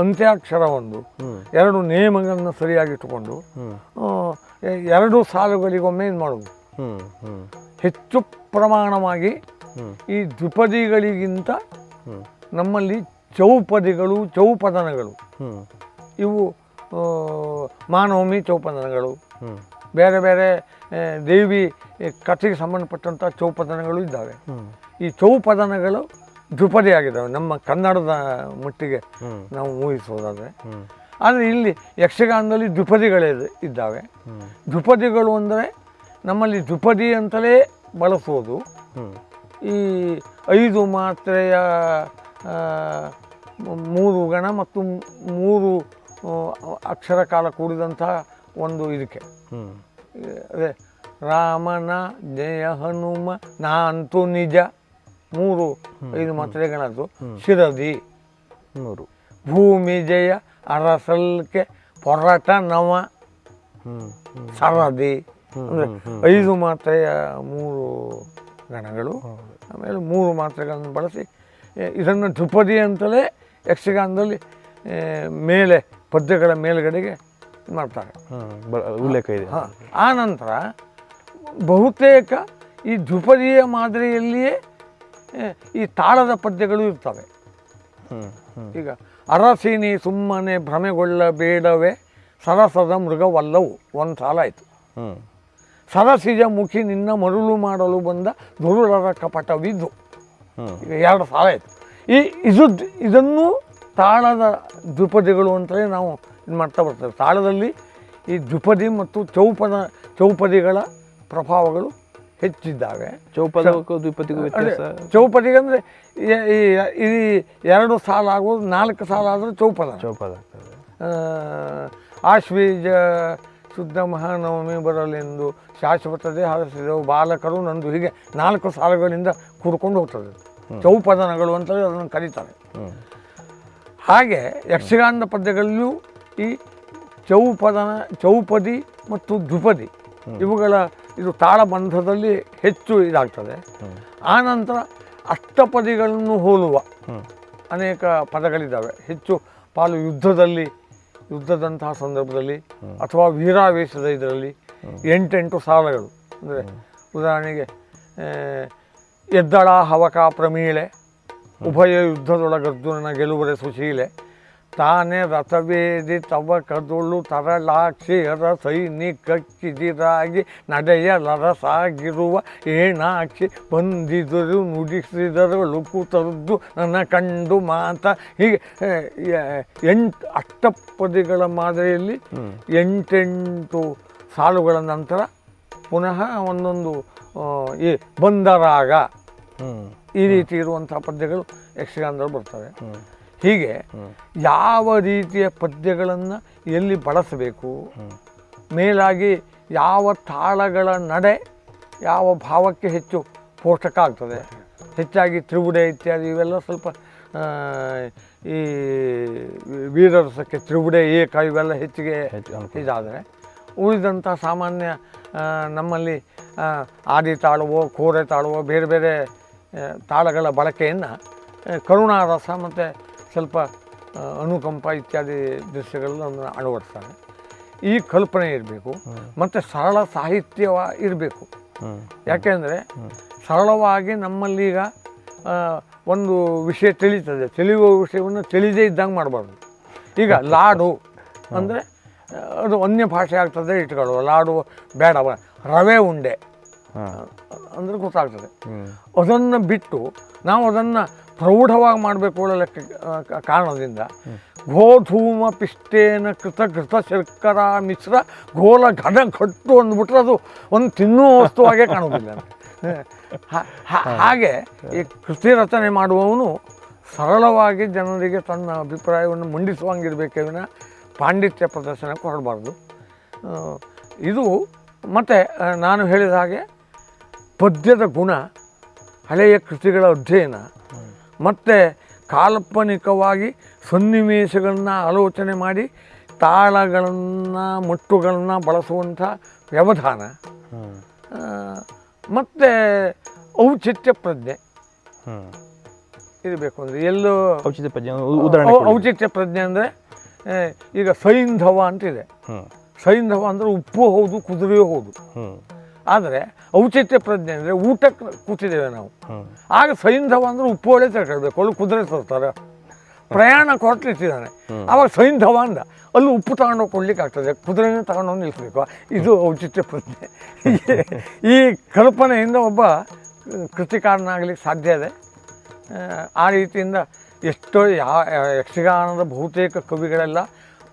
ಅಂತ್ಯಾಕ್ಷರ ಒಂದು ಎರಡು ನೇಮಗಳನ್ನು ಸರಿಯಾಗಿಟ್ಟುಕೊಂಡು ಎರಡು ಸಾಲುಗಳಿಗೊಮ್ಮೆ ಇದು ಮಾಡೋದು ಹೆಚ್ಚು ಪ್ರಮಾಣವಾಗಿ. ಈ ದ್ವಿಪದಿಗಳಿಗಿಂತ ನಮ್ಮಲ್ಲಿ ಚೌಪದಿಗಳು ಚೌಪದನಗಳು. ಇವು ಮಾನವಮಿ ಚೌಪದನಗಳು. ಬೇರೆ ಬೇರೆ ದೇವಿ ಕಥೆಗೆ ಸಂಬಂಧಪಟ್ಟಂಥ ಚೌಪದನಗಳು ಇದ್ದಾವೆ. ಈ ಚೌಪದನಗಳು ದ್ವಿಪದಿ ಆಗಿದ್ದಾವೆ ನಮ್ಮ ಕನ್ನಡದ ಮಟ್ಟಿಗೆ ನಾವು ಊಹಿಸೋದಾದರೆ. ಆದರೆ ಇಲ್ಲಿ ಯಕ್ಷಗಾನದಲ್ಲಿ ದ್ವಿಪದಿಗಳೇ ಇದ್ದಾವೆ. ದ್ವಿಪದಿಗಳು ಅಂದರೆ ನಮ್ಮಲ್ಲಿ ದ್ವಿಪದಿ ಅಂತಲೇ ಬಳಸೋದು. ಈ ಐದು ಮಾತ್ರೆಯ ಮೂರು ಗಣ ಮತ್ತು ಮೂರು ಅಕ್ಷರ ಕಾಲ ಕೂಡಿದಂತಹ ಒಂದು ಇದಕ್ಕೆ. ಅದೇ ರಾಮನ ಜಯ ಹನುಮ ನಾ ಅಂತೂ ನಿಜ ಮೂರು ಐದು ಮಾತ್ರೆಗಳದ್ದು ಶಿರದಿ ಮೂರು. ಭೂಮಿ ಜಯ ಅರಸಲ್ಕೆ ಪೊರಟ ನವ ಸರದಿ. ಅಂದರೆ ಐದು ಮಾತ್ರೆಯ ಮೂರು ಗಣಗಳು. ಆಮೇಲೆ ಮೂರು ಮಾತ್ರೆಗಳನ್ನು ಬಳಸಿ ಇದನ್ನು ದ್ರುಪದಿ ಅಂತಲೇ ಯಕ್ಷಗಾನದಲ್ಲಿ ಮೇಲೆ ಪದ್ಯಗಳ ಮೇಲುಗಡೆಗೆ ಮಾಡ್ತಾರೆ. ಉಲ್ಲೇಖ ಇದೆ. ಹಾಂ ಆ ನಂತರ ಬಹುತೇಕ ಈ ಧ್ರುಪದಿಯ ಮಾದರಿಯಲ್ಲಿಯೇ ಈ ತಾಳದ ಪದ್ಯಗಳು ಇರ್ತವೆ. ಈಗ ಅರಸಿನಿ ಸುಮ್ಮನೆ ಭ್ರಮೆಗೊಳ್ಳಬೇಡವೇ ಸರಸದ ಮೃಗವಲ್ಲವು ಒಂದು ಸಾಲ ಆಯಿತು. ಹ್ಞೂ ಸರಸಿಜ ಮುಖಿ ನಿನ್ನ ಮರುಳು ಮಾಡಲು ಬಂದ ದುರುಳರ ಕಪಟವಿದ್ದು ಎರಡು ಸಾಲ ಆಯಿತು. ಈ ಇದು ಇದನ್ನು ತಾಳದ ದ್ವಿಪದಿಗಳು ಅಂತಲೇ ನಾವು ಇದು ಮಾಡ್ತಾ ಬರ್ತೇವೆ. ತಾಳದಲ್ಲಿ ಈ ದ್ವಿಪದಿ ಮತ್ತು ಚೌಪದ ಚೌಪದಿಗಳ ಪ್ರಭಾವಗಳು ಹೆಚ್ಚಿದ್ದಾವೆ. ಚೌಪದ ದ್ವಿಪದಿಗೂ ಚೌಪದಿಗೆ ಅಂದರೆ ಈ ಎರಡು ಸಾಲ ಆಗೋದು ನಾಲ್ಕು ಸಾಲ ಆದರೆ ಚೌಪದ. ಚೌಪದ ಆಶ್ವೀಜ ಶುದ್ಧ ಮಹಾನವಮಿ ಬರಲೆಂದು ಶಾಶ್ವತದೇ ಹಾರಿಸಿದೆವು. ಬಾಲಕರು ನಂದು ಹೀಗೆ ನಾಲ್ಕು ಸಾಲುಗಳಿಂದ ಕೂಡ್ಕೊಂಡು ಹೋಗ್ತದೆ. ಚೌಪದನಗಳು ಅಂತೇಳಿ ಅದನ್ನು ಕರೀತಾರೆ. ಹಾಗೆ ಯಕ್ಷಗಾನದ ಪದ್ಯಗಳಲ್ಲೂ ಈ ಚೌಪದನ ಚೌಪದಿ ಮತ್ತು ದ್ವಿಪದಿ ಇವುಗಳ ಇದು ತಾಳಬಂಧದಲ್ಲಿ ಹೆಚ್ಚು ಇದಾಗ್ತದೆ. ಆನಂತರ ಅಷ್ಟಪದಿಗಳನ್ನು ಹೋಲುವ ಅನೇಕ ಪದಗಳಿದ್ದಾವೆ. ಹೆಚ್ಚು ಪಾಲು ಯುದ್ಧದಲ್ಲಿ ಯುದ್ಧದಂತಹ ಸಂದರ್ಭದಲ್ಲಿ ಅಥವಾ ವೀರಾವೇಶದ ಇದರಲ್ಲಿ ಎಂಟೆಂಟು ಸಾಲಗಳು. ಅಂದರೆ ಉದಾಹರಣೆಗೆ ಎದ್ದಳ ಹವಕ ಪ್ರಮೀಳೆ, ಉಭಯ ಯುದ್ಧದೊಳಗರ್ಜುನನ ಗೆಲುವರೆ ಸುಶೀಲೆ ತಾನೇ ರಥವೇದಿ ತವ ಕದುಳು ತರಳಾಕ್ಷಿ ಹರ ಸೈನಿಕ ನಡೆಯ ಲರಸಾಗಿರುವ ಏಣಾಕ್ಷಿ ಬಂದಿದರು ನುಡಿಸಿದರು ಕೂತರದ್ದು ನನ್ನ ಕಂಡು ಮಾತ. ಹೀಗೆ ಎಂಟು ಅಷ್ಟಪದಿಗಳ ಮಾದರಿಯಲ್ಲಿ ಎಂಟೆಂಟು ಸಾಲುಗಳ ನಂತರ ಪುನಃ ಒಂದೊಂದು ಈ ಬಂದರಾಗ ಈ ರೀತಿ ಇರುವಂಥ ಪದ್ಯಗಳು ಯಕ್ಷಗಾನದಲ್ಲಿ ಬರ್ತವೆ. ಹೀಗೆ ಯಾವ ರೀತಿಯ ಪದ್ಯಗಳನ್ನು ಎಲ್ಲಿ ಬಳಸಬೇಕು? ಮೇಲಾಗಿ ಯಾವ ತಾಳಗಳ ನಡೆ ಯಾವ ಭಾವಕ್ಕೆ ಹೆಚ್ಚು ಪೋಷಕ ಆಗ್ತದೆ? ಹೆಚ್ಚಾಗಿ ತ್ರಿವುಡೆ ಇತ್ಯಾದಿ ಇವೆಲ್ಲ ಸ್ವಲ್ಪ ಈ ವೀರರಸಕ್ಕೆ ತ್ರಿವುಡೆ ಏಕ ಇವೆಲ್ಲ ಹೆಚ್ಚಿಗೆ ಹೆಚ್ಚು ಇದಾದರೆ ಉಳಿದಂಥ ಸಾಮಾನ್ಯ ನಮ್ಮಲ್ಲಿ ಆದಿ ತಾಳವೋ ಕೋರೆ ತಾಳವೋ ಬೇರೆ ಬೇರೆ ತಾಳಗಳ ಬಳಕೆಯನ್ನು ಕರುಣಾರಸ ಮತ್ತು ಸ್ವಲ್ಪ ಅನುಕಂಪ ಇತ್ಯಾದಿ ದೃಶ್ಯಗಳನ್ನು ಅಳವಡಿಸ್ತಾರೆ ಈ ಕಲ್ಪನೆ ಇರಬೇಕು ಮತ್ತು ಸರಳ ಸಾಹಿತ್ಯ ಇರಬೇಕು. ಯಾಕೆಂದರೆ ಸರಳವಾಗಿ ನಮ್ಮಲ್ಲಿ ಈಗ ಒಂದು ವಿಷಯ ತಿಳಿತದೆ. ತಿಳಿಯುವ ವಿಷಯವನ್ನು ತಿಳಿದೇ ಇದ್ದಂಗೆ ಮಾಡಬಾರ್ದು. ಈಗ ಲಾಡು ಅಂದರೆ ಅದು ಅನ್ಯ ಭಾಷೆ ಆಗ್ತದೆ ಇಟ್ಕೊಳ್ಳುವ. ಲಾಡು ಬೇಡ ರವೆ ಉಂಡೆ. ಅಂದರೆ ಗೊತ್ತಾಗ್ತದೆ. ಅದನ್ನು ಬಿಟ್ಟು ನಾವು ಅದನ್ನು ಪ್ರೌಢವಾಗಿ ಮಾಡಬೇಕು ಕಾರಣದಿಂದ ಗೋಧೂಮ ಪಿಷ್ಟೇನ ಕೃತ ಕೃತ ಶರ್ಕರ ಮಿಶ್ರ ಗೋಲ ಘನ ಕಟ್ಟು ಅಂದ್ಬಿಟ್ರೆ ಅದು ಒಂದು ತಿನ್ನುವ ವಸ್ತುವಾಗೆ ಕಾಣೋದಿಲ್ಲ ಹಾಗೆ ಈ ಕೃತಿ ರಚನೆ ಮಾಡುವವನು ಸರಳವಾಗಿ ಜನರಿಗೆ ತನ್ನ ಅಭಿಪ್ರಾಯವನ್ನು ಮಂಡಿಸುವಂಗಿರಬೇಕೇ ವಿನ ಪಾಂಡಿತ್ಯ ಪ್ರದರ್ಶನಕ್ಕೆ ಹೊರಡಬಾರ್ದು. ಇದು ಮತ್ತು ನಾನು ಹೇಳಿದ ಹಾಗೆ ಪದ್ಯದ ಗುಣ ಹಳೆಯ ಕೃತಿಗಳ ಅಧ್ಯಯನ ಮತ್ತು ಕಾಲ್ಪನಿಕವಾಗಿ ಸನ್ನಿವೇಶಗಳನ್ನು ಆಲೋಚನೆ ಮಾಡಿ ತಾಳಗಳನ್ನು ಮುಟ್ಟುಗಳನ್ನು ಬಳಸುವಂಥ ವ್ಯವಧಾನ. ಮತ್ತು ಔಚಿತ್ಯ ಪ್ರಜ್ಞೆ. ಹ್ಞೂ ಇರಬೇಕು ಅಂದರೆ ಎಲ್ಲೋ ಔಚಿತ್ಯ ಪ್ರಜ್ಞೆ ಉದಾಹರಣೆ ಔಚಿತ್ಯ ಪ್ರಜ್ಞೆ ಅಂದರೆ ಈಗ ಸೈಂಧವ ಅಂತಿದೆ. ಸೈಂಧವ ಅಂದರೆ ಉಪ್ಪು ಹೌದು ಕುದುರೆಯೂ ಹೌದು. ಆದರೆ ಔಚಿತ್ಯ ಪ್ರಜ್ಞೆ ಅಂದರೆ ಊಟಕ್ಕೆ ಕೂತಿದ್ದೇವೆ ನಾವು. ಆಗ ಸೈಂಧವ ಅಂದ್ರೆ ಉಪ್ಪು ಹೊಳೆ ತಗೊಳ್ಬೇಕು ಅಲ್ಲಿ ಕುದುರೆ ತರ್ತಾರೆ. ಪ್ರಯಾಣ ಕೊಟ್ಟಿರ್ತಿದ್ದಾನೆ ಆವಾಗ ಸೈಂಧವ ಅಂದ ಅಲ್ಲಿ ಉಪ್ಪು ತಗೊಂಡೋಗಿ ಕೊಡ್ಲಿಕ್ಕೆ ಆಗ್ತದೆ ಕುದುರೆನೇ ತಗೊಂಡೋಗಿ ನಿಲ್ಲಿಸ್ಬೇಕು ಇದು ಔಚಿತ್ಯ ಪ್ರಜ್ಞೆ. ಈ ಕಲ್ಪನೆಯಿಂದ ಒಬ್ಬ ಕೃತಿಕಾರನಾಗಲಿಕ್ಕೆ ಸಾಧ್ಯ ಇದೆ. ಆ, ಆ ರೀತಿಯಿಂದ ಎಷ್ಟೋ ಯಾ ಯಕ್ಷಗಾನದ ಬಹುತೇಕ ಕವಿಗಳೆಲ್ಲ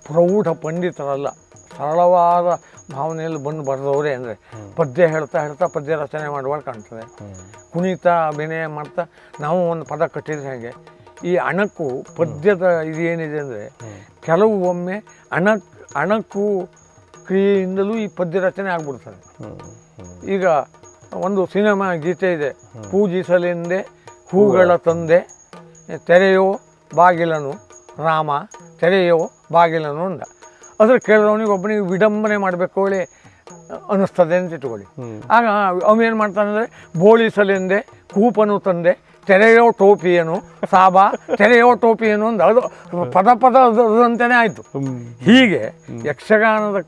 ಪ್ರೌಢ ಪಂಡಿತರಲ್ಲ ಸರಳವಾದ ಭಾವನೆಯಲ್ಲಿ ಬಂದು ಬರೆದವರೇ ಅಂದರೆ ಪದ್ಯ ಹೇಳ್ತಾ ಹೇಳ್ತಾ ಪದ್ಯ ರಚನೆ ಮಾಡುವಾಗ ಕಾಣ್ತದೆ. ಕುಣಿತ ಅಭಿನಯ ಮಾಡ್ತಾ ನಾವು ಒಂದು ಪದ ಕಟ್ಟಿದ್ರೆ ಹಾಗೆ? ಈ ಅಣಕು ಪದ್ಯದ ಇದೇನಿದೆ ಅಂದರೆ ಕೆಲವು ಒಮ್ಮೆ ಅಣಕ್ ಅಣಕು ಕ್ರಿಯೆಯಿಂದಲೂ ಈ ಪದ್ಯ ರಚನೆ ಆಗ್ಬಿಡ್ತದೆ. ಈಗ ಒಂದು ಸಿನಿಮಾ ಗೀತೆ ಇದೆ. ಪೂಜಿಸಲೆಂದೆ ಹೂಗಳ ತಂದೆ ತೆರೆಯೋ ಬಾಗಿಲನು ರಾಮ ತೆರೆಯೋ ಬಾಗಿಲನು ಅಂದ. ಅದ್ರ ಕೇಳಿದವನಿಗೆ ಒಬ್ಬನಿಗೆ ವಿಡಂಬನೆ ಮಾಡಬೇಕು ಹೇಳಿ ಅನ್ನಿಸ್ತದೆ ಅಂತ ಇಟ್ಕೊಳ್ಳಿ. ಆಗ ಅವನೇನು ಮಾಡ್ತಾನೆ ಅಂದರೆ ಬೋಳಿಸಲೆಂದೆ ಕೂಪನು ತಂದೆ ತೆರೆಯೋ ಟೋಪಿಯನು ಸಾಬಾ ತೆರೆಯೋ ಟೋಪಿಯನು ಅಂದ ಅದು ಪದ ಪದ ಅದಂತೆಯೇ ಆಯಿತು. ಹೀಗೆ ಯಕ್ಷಗಾನದ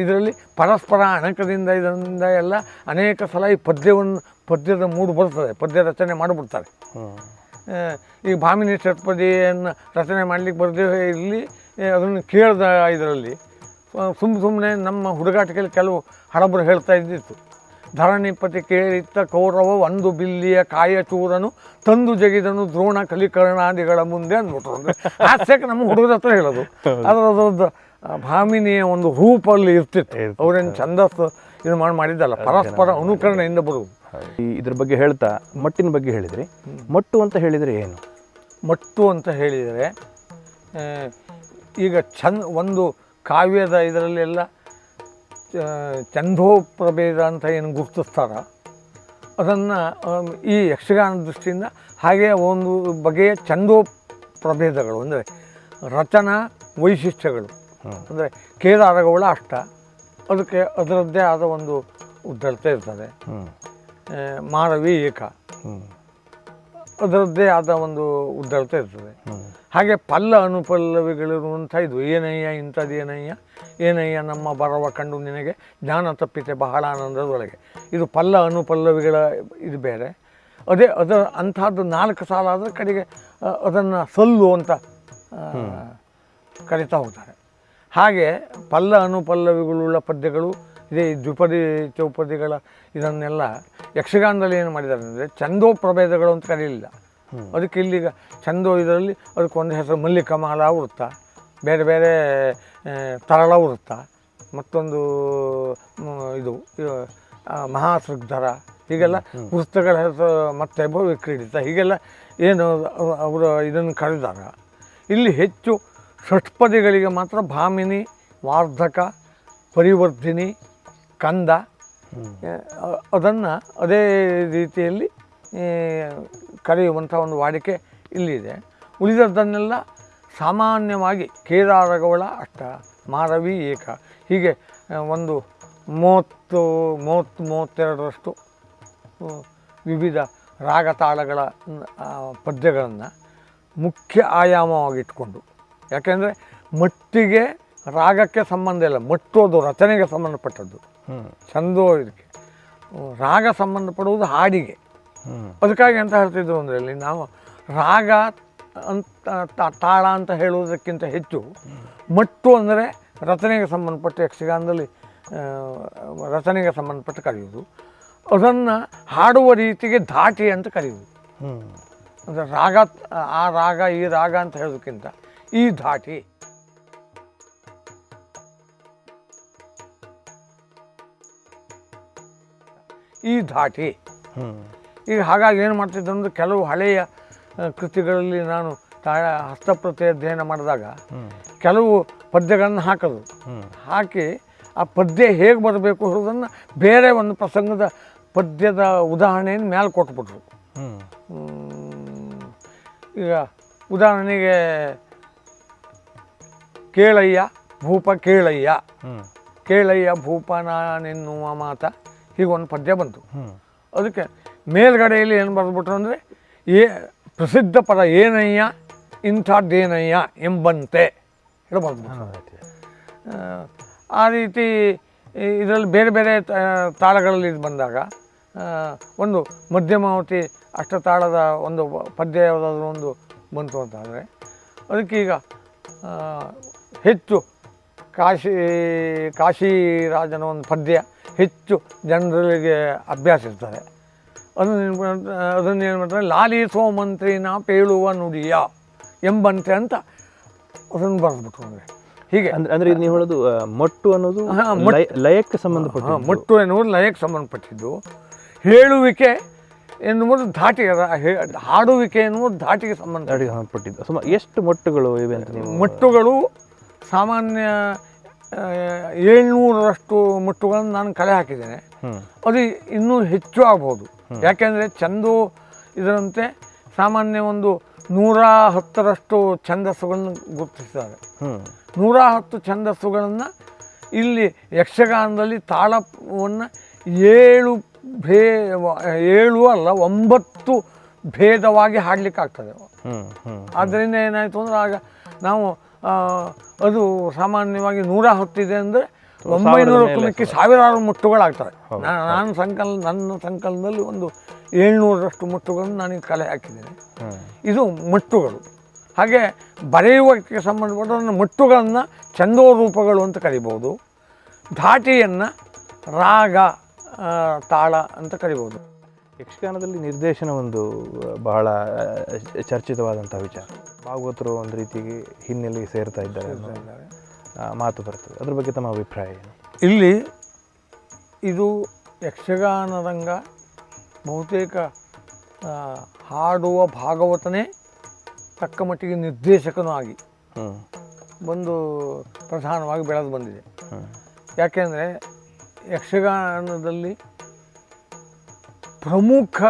ಇದರಲ್ಲಿ ಪರಸ್ಪರ ಅಣಕದಿಂದ ಇದರಿಂದ ಎಲ್ಲ ಅನೇಕ ಸಲ ಈ ಪದ್ಯವನ್ನು ಪದ್ಯದ ಮೂಡು ಬರ್ತದೆ ಪದ್ಯ ರಚನೆ ಮಾಡಿಬಿಡ್ತಾರೆ. ಈ ಭಾಮಿನಿ ಷಟ್ಪದಿಯನ್ನು ರಚನೆ ಮಾಡಲಿಕ್ಕೆ ಬರದೇ ಇರಲಿ ಅದನ್ನು ಕೇಳಿದ ಇದರಲ್ಲಿ. ಸುಮ್ಮ ಸುಮ್ಮನೆ ನಮ್ಮ ಹುಡುಗಾಟಿಕೆಯಲ್ಲಿ ಕೆಲವು ಹಡಬರು ಹೇಳ್ತಾ ಇದ್ದಿತ್ತು. ಧರಣಿಪತಿ ಕೇಳಿತ್ತ ಕೌರವ ಒಂದು ಬಿಲ್ಲಿಯ ಕಾಯ ಚೂರನು ತಂದು ಜಗಿದನು ದ್ರೋಣ ಕಲಿಕರ್ಣಾದಿಗಳ ಮುಂದೆ ಅಂದ್ಬಿಟ್ರು. ಅಂದರೆ ಹಾಸ್ಯಕ್ಕೆ ನಮ್ಮ ಹುಡುಗರ ಹತ್ರ ಹೇಳೋದು. ಅದರ ಅದರದ್ದು ಭಾಮಿನಿಯ ಒಂದು ರೂಪಲ್ಲಿ ಇರ್ತಿತ್ತು. ಅವ್ರೇನು ಛಂದಸ್ಸು ಇದು ಮಾಡಿ ಮಾಡಿದ್ದಲ್ಲ ಪರಸ್ಪರ ಅನುಕರಣೆಯಿಂದ ಬರುವುದು. ಈ ಇದ್ರ ಬಗ್ಗೆ ಹೇಳ್ತಾ ಮಟ್ಟಿನ ಬಗ್ಗೆ ಹೇಳಿದರೆ. ಮಟ್ಟು ಅಂತ ಹೇಳಿದರೆ ಏನು? ಮಟ್ಟು ಅಂತ ಹೇಳಿದರೆ ಈಗ ಚಂದ ಒಂದು ಕಾವ್ಯದ ಇದರಲ್ಲೆಲ್ಲ ಛಂದೋ ಪ್ರಭೇದ ಅಂತ ಏನು ಗುರುತಿಸ್ತಾರ? ಅದನ್ನು ಈ ಯಕ್ಷಗಾನ ದೃಷ್ಟಿಯಿಂದ ಹಾಗೆ ಒಂದು ಬಗೆಯ ಛಂದೋ ಪ್ರಭೇದಗಳು ಅಂದರೆ ರಚನಾ ವೈಶಿಷ್ಟ್ಯಗಳು. ಅಂದರೆ ಕೇದಾರಗೌಳ ಅಷ್ಟ. ಅದಕ್ಕೆ ಅದರದ್ದೇ ಆದ ಒಂದು ಉದ್ದಳತೆ ಇರ್ತದೆ. ಮಾನವಿ ಏಕ. ಅದರದ್ದೇ ಆದ ಒಂದು ಉದ್ದಳತೆ ಇರ್ತದೆ. ಹಾಗೆ ಪಲ್ಲ ಅನುಪಲ್ಲವಿಗಳಿರುವಂಥ ಇದು ಏನಯ್ಯ ಇಂಥದ್ದೇನಯ್ಯ ಏನಯ್ಯ? ನಮ್ಮ ಬರವ ಕಂಡು ನಿನಗೆ? ಜ್ಞಾನ ತಪ್ಪಿತೆ ಬಹಳ ಆನಂದದೊಳಗೆ. ಇದು ಪಲ್ಲ ಅನುಪಲ್ಲವಿಗಳ ಇದು ಬೇರೆ. ಅದೇ ಅದರ ಅಂಥದ್ದು ನಾಲ್ಕು ಸಾಲ ಆದರೆ ಕಡೆಗೆ ಅದನ್ನು ಸಲ್ಲು ಅಂತ ಕರಿತಾ ಹೋಗ್ತಾರೆ. ಹಾಗೆ ಪಲ್ಲ ಅನುಪಲ್ಲವಿಗಳುಳ್ಳ ಪದ್ಯಗಳು ಇದೇ ಈ ದ್ವಿಪದಿ ಚೌಪದಿಗಳ ಇದನ್ನೆಲ್ಲ ಯಕ್ಷಗಾನದಲ್ಲಿ ಏನು ಮಾಡಿದ್ದಾರೆ ಅಂದರೆ ಚಂದೋ ಪ್ರಭೇದಗಳು ಅಂತ ಕರೀಲಿಲ್ಲ. ಅದಕ್ಕೆ ಇಲ್ಲಿಗ ಚಂದೋ ಇದರಲ್ಲಿ ಅದಕ್ಕೆ ಒಂದು ಹೆಸರು ಮಲ್ಲಿಕಮಾಲ ವೃತ್ತ ಬೇರೆ ಬೇರೆ ತರಳ ವೃತ್ತ ಮತ್ತೊಂದು ಇದು ಮಹಾಸೃಗ್ಧರ ಹೀಗೆಲ್ಲ ವೃತ್ತಗಳ ಹೆಸರು ಮತ್ತೆ ಭವಿಕ್ರೀಡಿತ ಹೀಗೆಲ್ಲ ಏನು ಅವರು ಇದನ್ನು ಕರೆದಾಗ ಇಲ್ಲಿ ಹೆಚ್ಚು ಷಟ್ಪದಿಗಳಿಗೆ ಮಾತ್ರ ಭಾಮಿನಿ ವಾರ್ಧಕ ಪರಿವರ್ಧಿನಿ ಕಂದ ಅದನ್ನು ಅದೇ ರೀತಿಯಲ್ಲಿ ಕರೆಯುವಂಥ ಒಂದು ವಾಡಿಕೆ ಇಲ್ಲಿದೆ. ಉಳಿದದ್ದನ್ನೆಲ್ಲ ಸಾಮಾನ್ಯವಾಗಿ ಕೇದಾರಗೌಳ ಅಷ್ಟ ಮಾರವಿ ಏಕ. ಹೀಗೆ ಒಂದು ಮೂವತ್ತು ಮೂವತ್ತು ಮೂವತ್ತೆರಡರಷ್ಟು ವಿವಿಧ ರಾಗ ತಾಳಗಳ ಪದ್ಯಗಳನ್ನು ಮುಖ್ಯ ಆಯಾಮವಾಗಿಟ್ಕೊಂಡು. ಯಾಕೆಂದರೆ ಮಟ್ಟಿಗೆ ರಾಗಕ್ಕೆ ಸಂಬಂಧ ಇಲ್ಲ ಮಟ್ಟೋದು ರಚನೆಗೆ ಸಂಬಂಧಪಟ್ಟದ್ದು. ಚಂದೋ ಇದಕ್ಕೆ ರಾಗ ಸಂಬಂಧಪಡುವುದು ಹಾಡಿಗೆ. ಹ್ಞೂ ಅದಕ್ಕಾಗಿ ಅಂತ ಹೇಳ್ತಿದ್ರು ಅಂದರೆ ಇಲ್ಲಿ ನಾವು ರಾಗ ಅಂತ ತಾಳ ಅಂತ ಹೇಳುವುದಕ್ಕಿಂತ ಹೆಚ್ಚು ಮಟ್ಟು ಅಂದರೆ ರಚನೆಗೆ ಸಂಬಂಧಪಟ್ಟ ಯಕ್ಷಗಾನದಲ್ಲಿ ರಚನೆಗೆ ಸಂಬಂಧಪಟ್ಟು ಕರೆಯುವುದು. ಅದನ್ನು ಹಾಡುವ ರೀತಿಗೆ ಧಾಟಿ ಅಂತ ಕರೆಯುವುದು. ಹ್ಞೂ ಅಂದರೆ ರಾಗ ಆ ರಾಗ ಈ ರಾಗ ಅಂತ ಹೇಳೋದಕ್ಕಿಂತ ಈ ಧಾಟಿ ಈ ಧಾಟಿ. ಈಗ ಹಾಗಾಗಿ ಏನು ಮಾಡ್ತಿದ್ದೆ ಅಂದ್ರೆ ಕೆಲವು ಹಳೆಯ ಕೃತಿಗಳಲ್ಲಿ ನಾನು ತಾಳ ಹಸ್ತಪ್ರತಿ ಅಧ್ಯಯನ ಮಾಡಿದಾಗ ಕೆಲವು ಪದ್ಯಗಳನ್ನು ಹಾಕೋದು. ಹಾಕಿ ಆ ಪದ್ಯ ಹೇಗೆ ಬರಬೇಕು ಅನ್ನೋದನ್ನು ಬೇರೆ ಒಂದು ಪ್ರಸಂಗದ ಪದ್ಯದ ಉದಾಹರಣೆಯನ್ನು ಮೇಲೆ ಕೊಟ್ಬಿಟ್ರು. ಈಗ ಉದಾಹರಣೆಗೆ ಕೇಳಯ್ಯ ಭೂಪ ಕೇಳಯ್ಯ. ಕೇಳಯ್ಯ ಭೂಪ ನಾನೆನ್ನುವ ಮಾತ. ಹೀಗೊಂದು ಪದ್ಯ ಬಂತು. ಅದಕ್ಕೆ ಮೇಲ್ಗಡೆಯಲ್ಲಿ ಏನು ಬರೆದ್ಬಿಟ್ರು ಅಂದರೆ ಏ ಪ್ರಸಿದ್ಧ ಪದ ಏನಯ್ಯ ಇಂಥದ್ದೇನಯ್ಯ ಎಂಬಂತೆ ಹೇಳಿ ಬರೆದ್ಬಿಟ್ರು. ಆ, ರೀತಿ ಇದರಲ್ಲಿ ಬೇರೆ ಬೇರೆ ತಾಳಗಳಲ್ಲಿ ಇದು ಬಂದಾಗ ಒಂದು ಮಧ್ಯಮಾವತಿ ಅಷ್ಟತಾಳದ ಒಂದು ಪದ್ಯ ಯಾವುದಾದ್ರೂ ಒಂದು ಬಂತು ಅಂತಾದರೆ ಅದಕ್ಕೀಗ ಹೆಚ್ಚು ಕಾಶಿ ಕಾಶಿರಾಜನ ಒಂದು ಪದ್ಯ ಹೆಚ್ಚು ಜನರಿಗೆ ಅಭ್ಯಾಸ ಇರ್ತಾರೆ ಅದನ್ನು ಅದನ್ನು ಏನು ಮಾಡ್ತಾರೆ ಲಾಲಿಸೋ ಮಂತ್ರಿನ ಪೇಳುವ ನುಡಿಯ ಎಂಬಂತೆ ಅಂತ ಅದನ್ನು ಬರೆದ್ಬಿಟ್ರು ಅಂದರೆ. ಹೀಗೆ. ಅಂದ್ರೆ ಅಂದರೆ ಇದು ನೀವು ಹೇಳೋದು ಮೊಟ್ಟು ಅನ್ನೋದು ಲಯಕ್ಕೆ ಸಂಬಂಧಪಟ್ಟ ಮೊಟ್ಟು ಮಟ್ಟು ಎನ್ನುವುದು ಲಯಕ್ಕೆ ಸಂಬಂಧಪಟ್ಟಿದ್ದು. ಹೇಳುವಿಕೆ ಎನ್ನುವುದು ಧಾಟಿಗೆ ಹಾಡುವಿಕೆ ಎನ್ನುವುದು ಧಾಟಿಗೆ ಸಂಬಂಧ. ಸಂಬಂಧಪಟ್ಟಿದ್ದು. ಸುಮಾರು ಎಷ್ಟು ಮೊಟ್ಟುಗಳು ಇವೆ ಅಂತ ನೀವು ಮಟ್ಟುಗಳು ಸಾಮಾನ್ಯ ಏಳ್ನೂರರಷ್ಟು ಮುಟ್ಟುಗಳನ್ನು ನಾನು ಕಲೆ ಹಾಕಿದ್ದೇನೆ. ಅದು ಇನ್ನೂ ಹೆಚ್ಚು ಆಗ್ಬೋದು. ಯಾಕೆಂದರೆ ಚಂದು ಇದರಂತೆ ಸಾಮಾನ್ಯ ಒಂದು ನೂರ ಹತ್ತರಷ್ಟು ಛಂದಸ್ಸುಗಳನ್ನು ಗುರುತಿಸಿದ್ದಾರೆ. ಹ್ಮ್. ನೂರ ಹತ್ತು ಛಂದಸ್ಸುಗಳನ್ನು ಇಲ್ಲಿ ಯಕ್ಷಗಾನದಲ್ಲಿ ತಾಳವನ್ನು ಏಳು ಭೇ ಏಳು ಅಲ್ಲ ಒಂಬತ್ತು ಭೇದವಾಗಿ ಹಾಡಲಿಕ್ಕಾಗ್ತದೆ. ಆದ್ದರಿಂದ ಏನಾಯಿತು ಅಂದ್ರೆ ಆಗ ನಾವು ಅದು ಸಾಮಾನ್ಯವಾಗಿ ನೂರ ಹತ್ತಿದೆ ಅಂದರೆ ಒಂಬೈನೂರು ಕುಲಕ್ಕೆ ಸಾವಿರಾರು ಮುಟ್ಟುಗಳಾಗ್ತವೆ ನಾನು ಸಂಕಲ್ ನನ್ನ ಸಂಕಲನದಲ್ಲಿ ಒಂದು ಏಳ್ನೂರರಷ್ಟು ಮುಟ್ಟುಗಳನ್ನು ನಾನು ಕಲೆ ಹಾಕಿದ್ದೇನೆ. ಇದು ಮುಟ್ಟುಗಳು ಹಾಗೆ ಬರೆಯುವಕ್ಕೆ ಸಂಬಂಧಪಟ್ಟ ಮುಟ್ಟುಗಳನ್ನು ಛಂದೋರೂಪಗಳು ಅಂತ ಕರಿಬೋದು ಧಾಟಿಯನ್ನು ರಾಗ ತಾಳ ಅಂತ ಕರಿಬೋದು ಯಕ್ಷಗಾನದಲ್ಲಿ ನಿರ್ದೇಶನ ಒಂದು ಬಹಳ ಚರ್ಚಿತವಾದಂಥ ವಿಚಾರ. ಭಾಗವತರು ಒಂದು ರೀತಿಗೆ ಹಿನ್ನೆಲೆಗೆ ಸೇರ್ತಾ ಇದ್ದಾರೆ ಮಾತು ಬರ್ತದೆ. ಅದ್ರ ಬಗ್ಗೆ ತಮ್ಮ ಅಭಿಪ್ರಾಯ ಏನು? ಇಲ್ಲಿ ಇದು ಯಕ್ಷಗಾನ ರಂಗ ಬಹುತೇಕ ಹಾಡುವ ಭಾಗವತನೇ ತಕ್ಕ ಮಟ್ಟಿಗೆ ನಿರ್ದೇಶಕನೂ ಆಗಿ ಬಂದು ಒಂದು ಪ್ರಧಾನವಾಗಿ ಬೆಳೆದು ಬಂದಿದೆ. ಯಾಕೆಂದರೆ ಯಕ್ಷಗಾನದಲ್ಲಿ ಪ್ರಮುಖ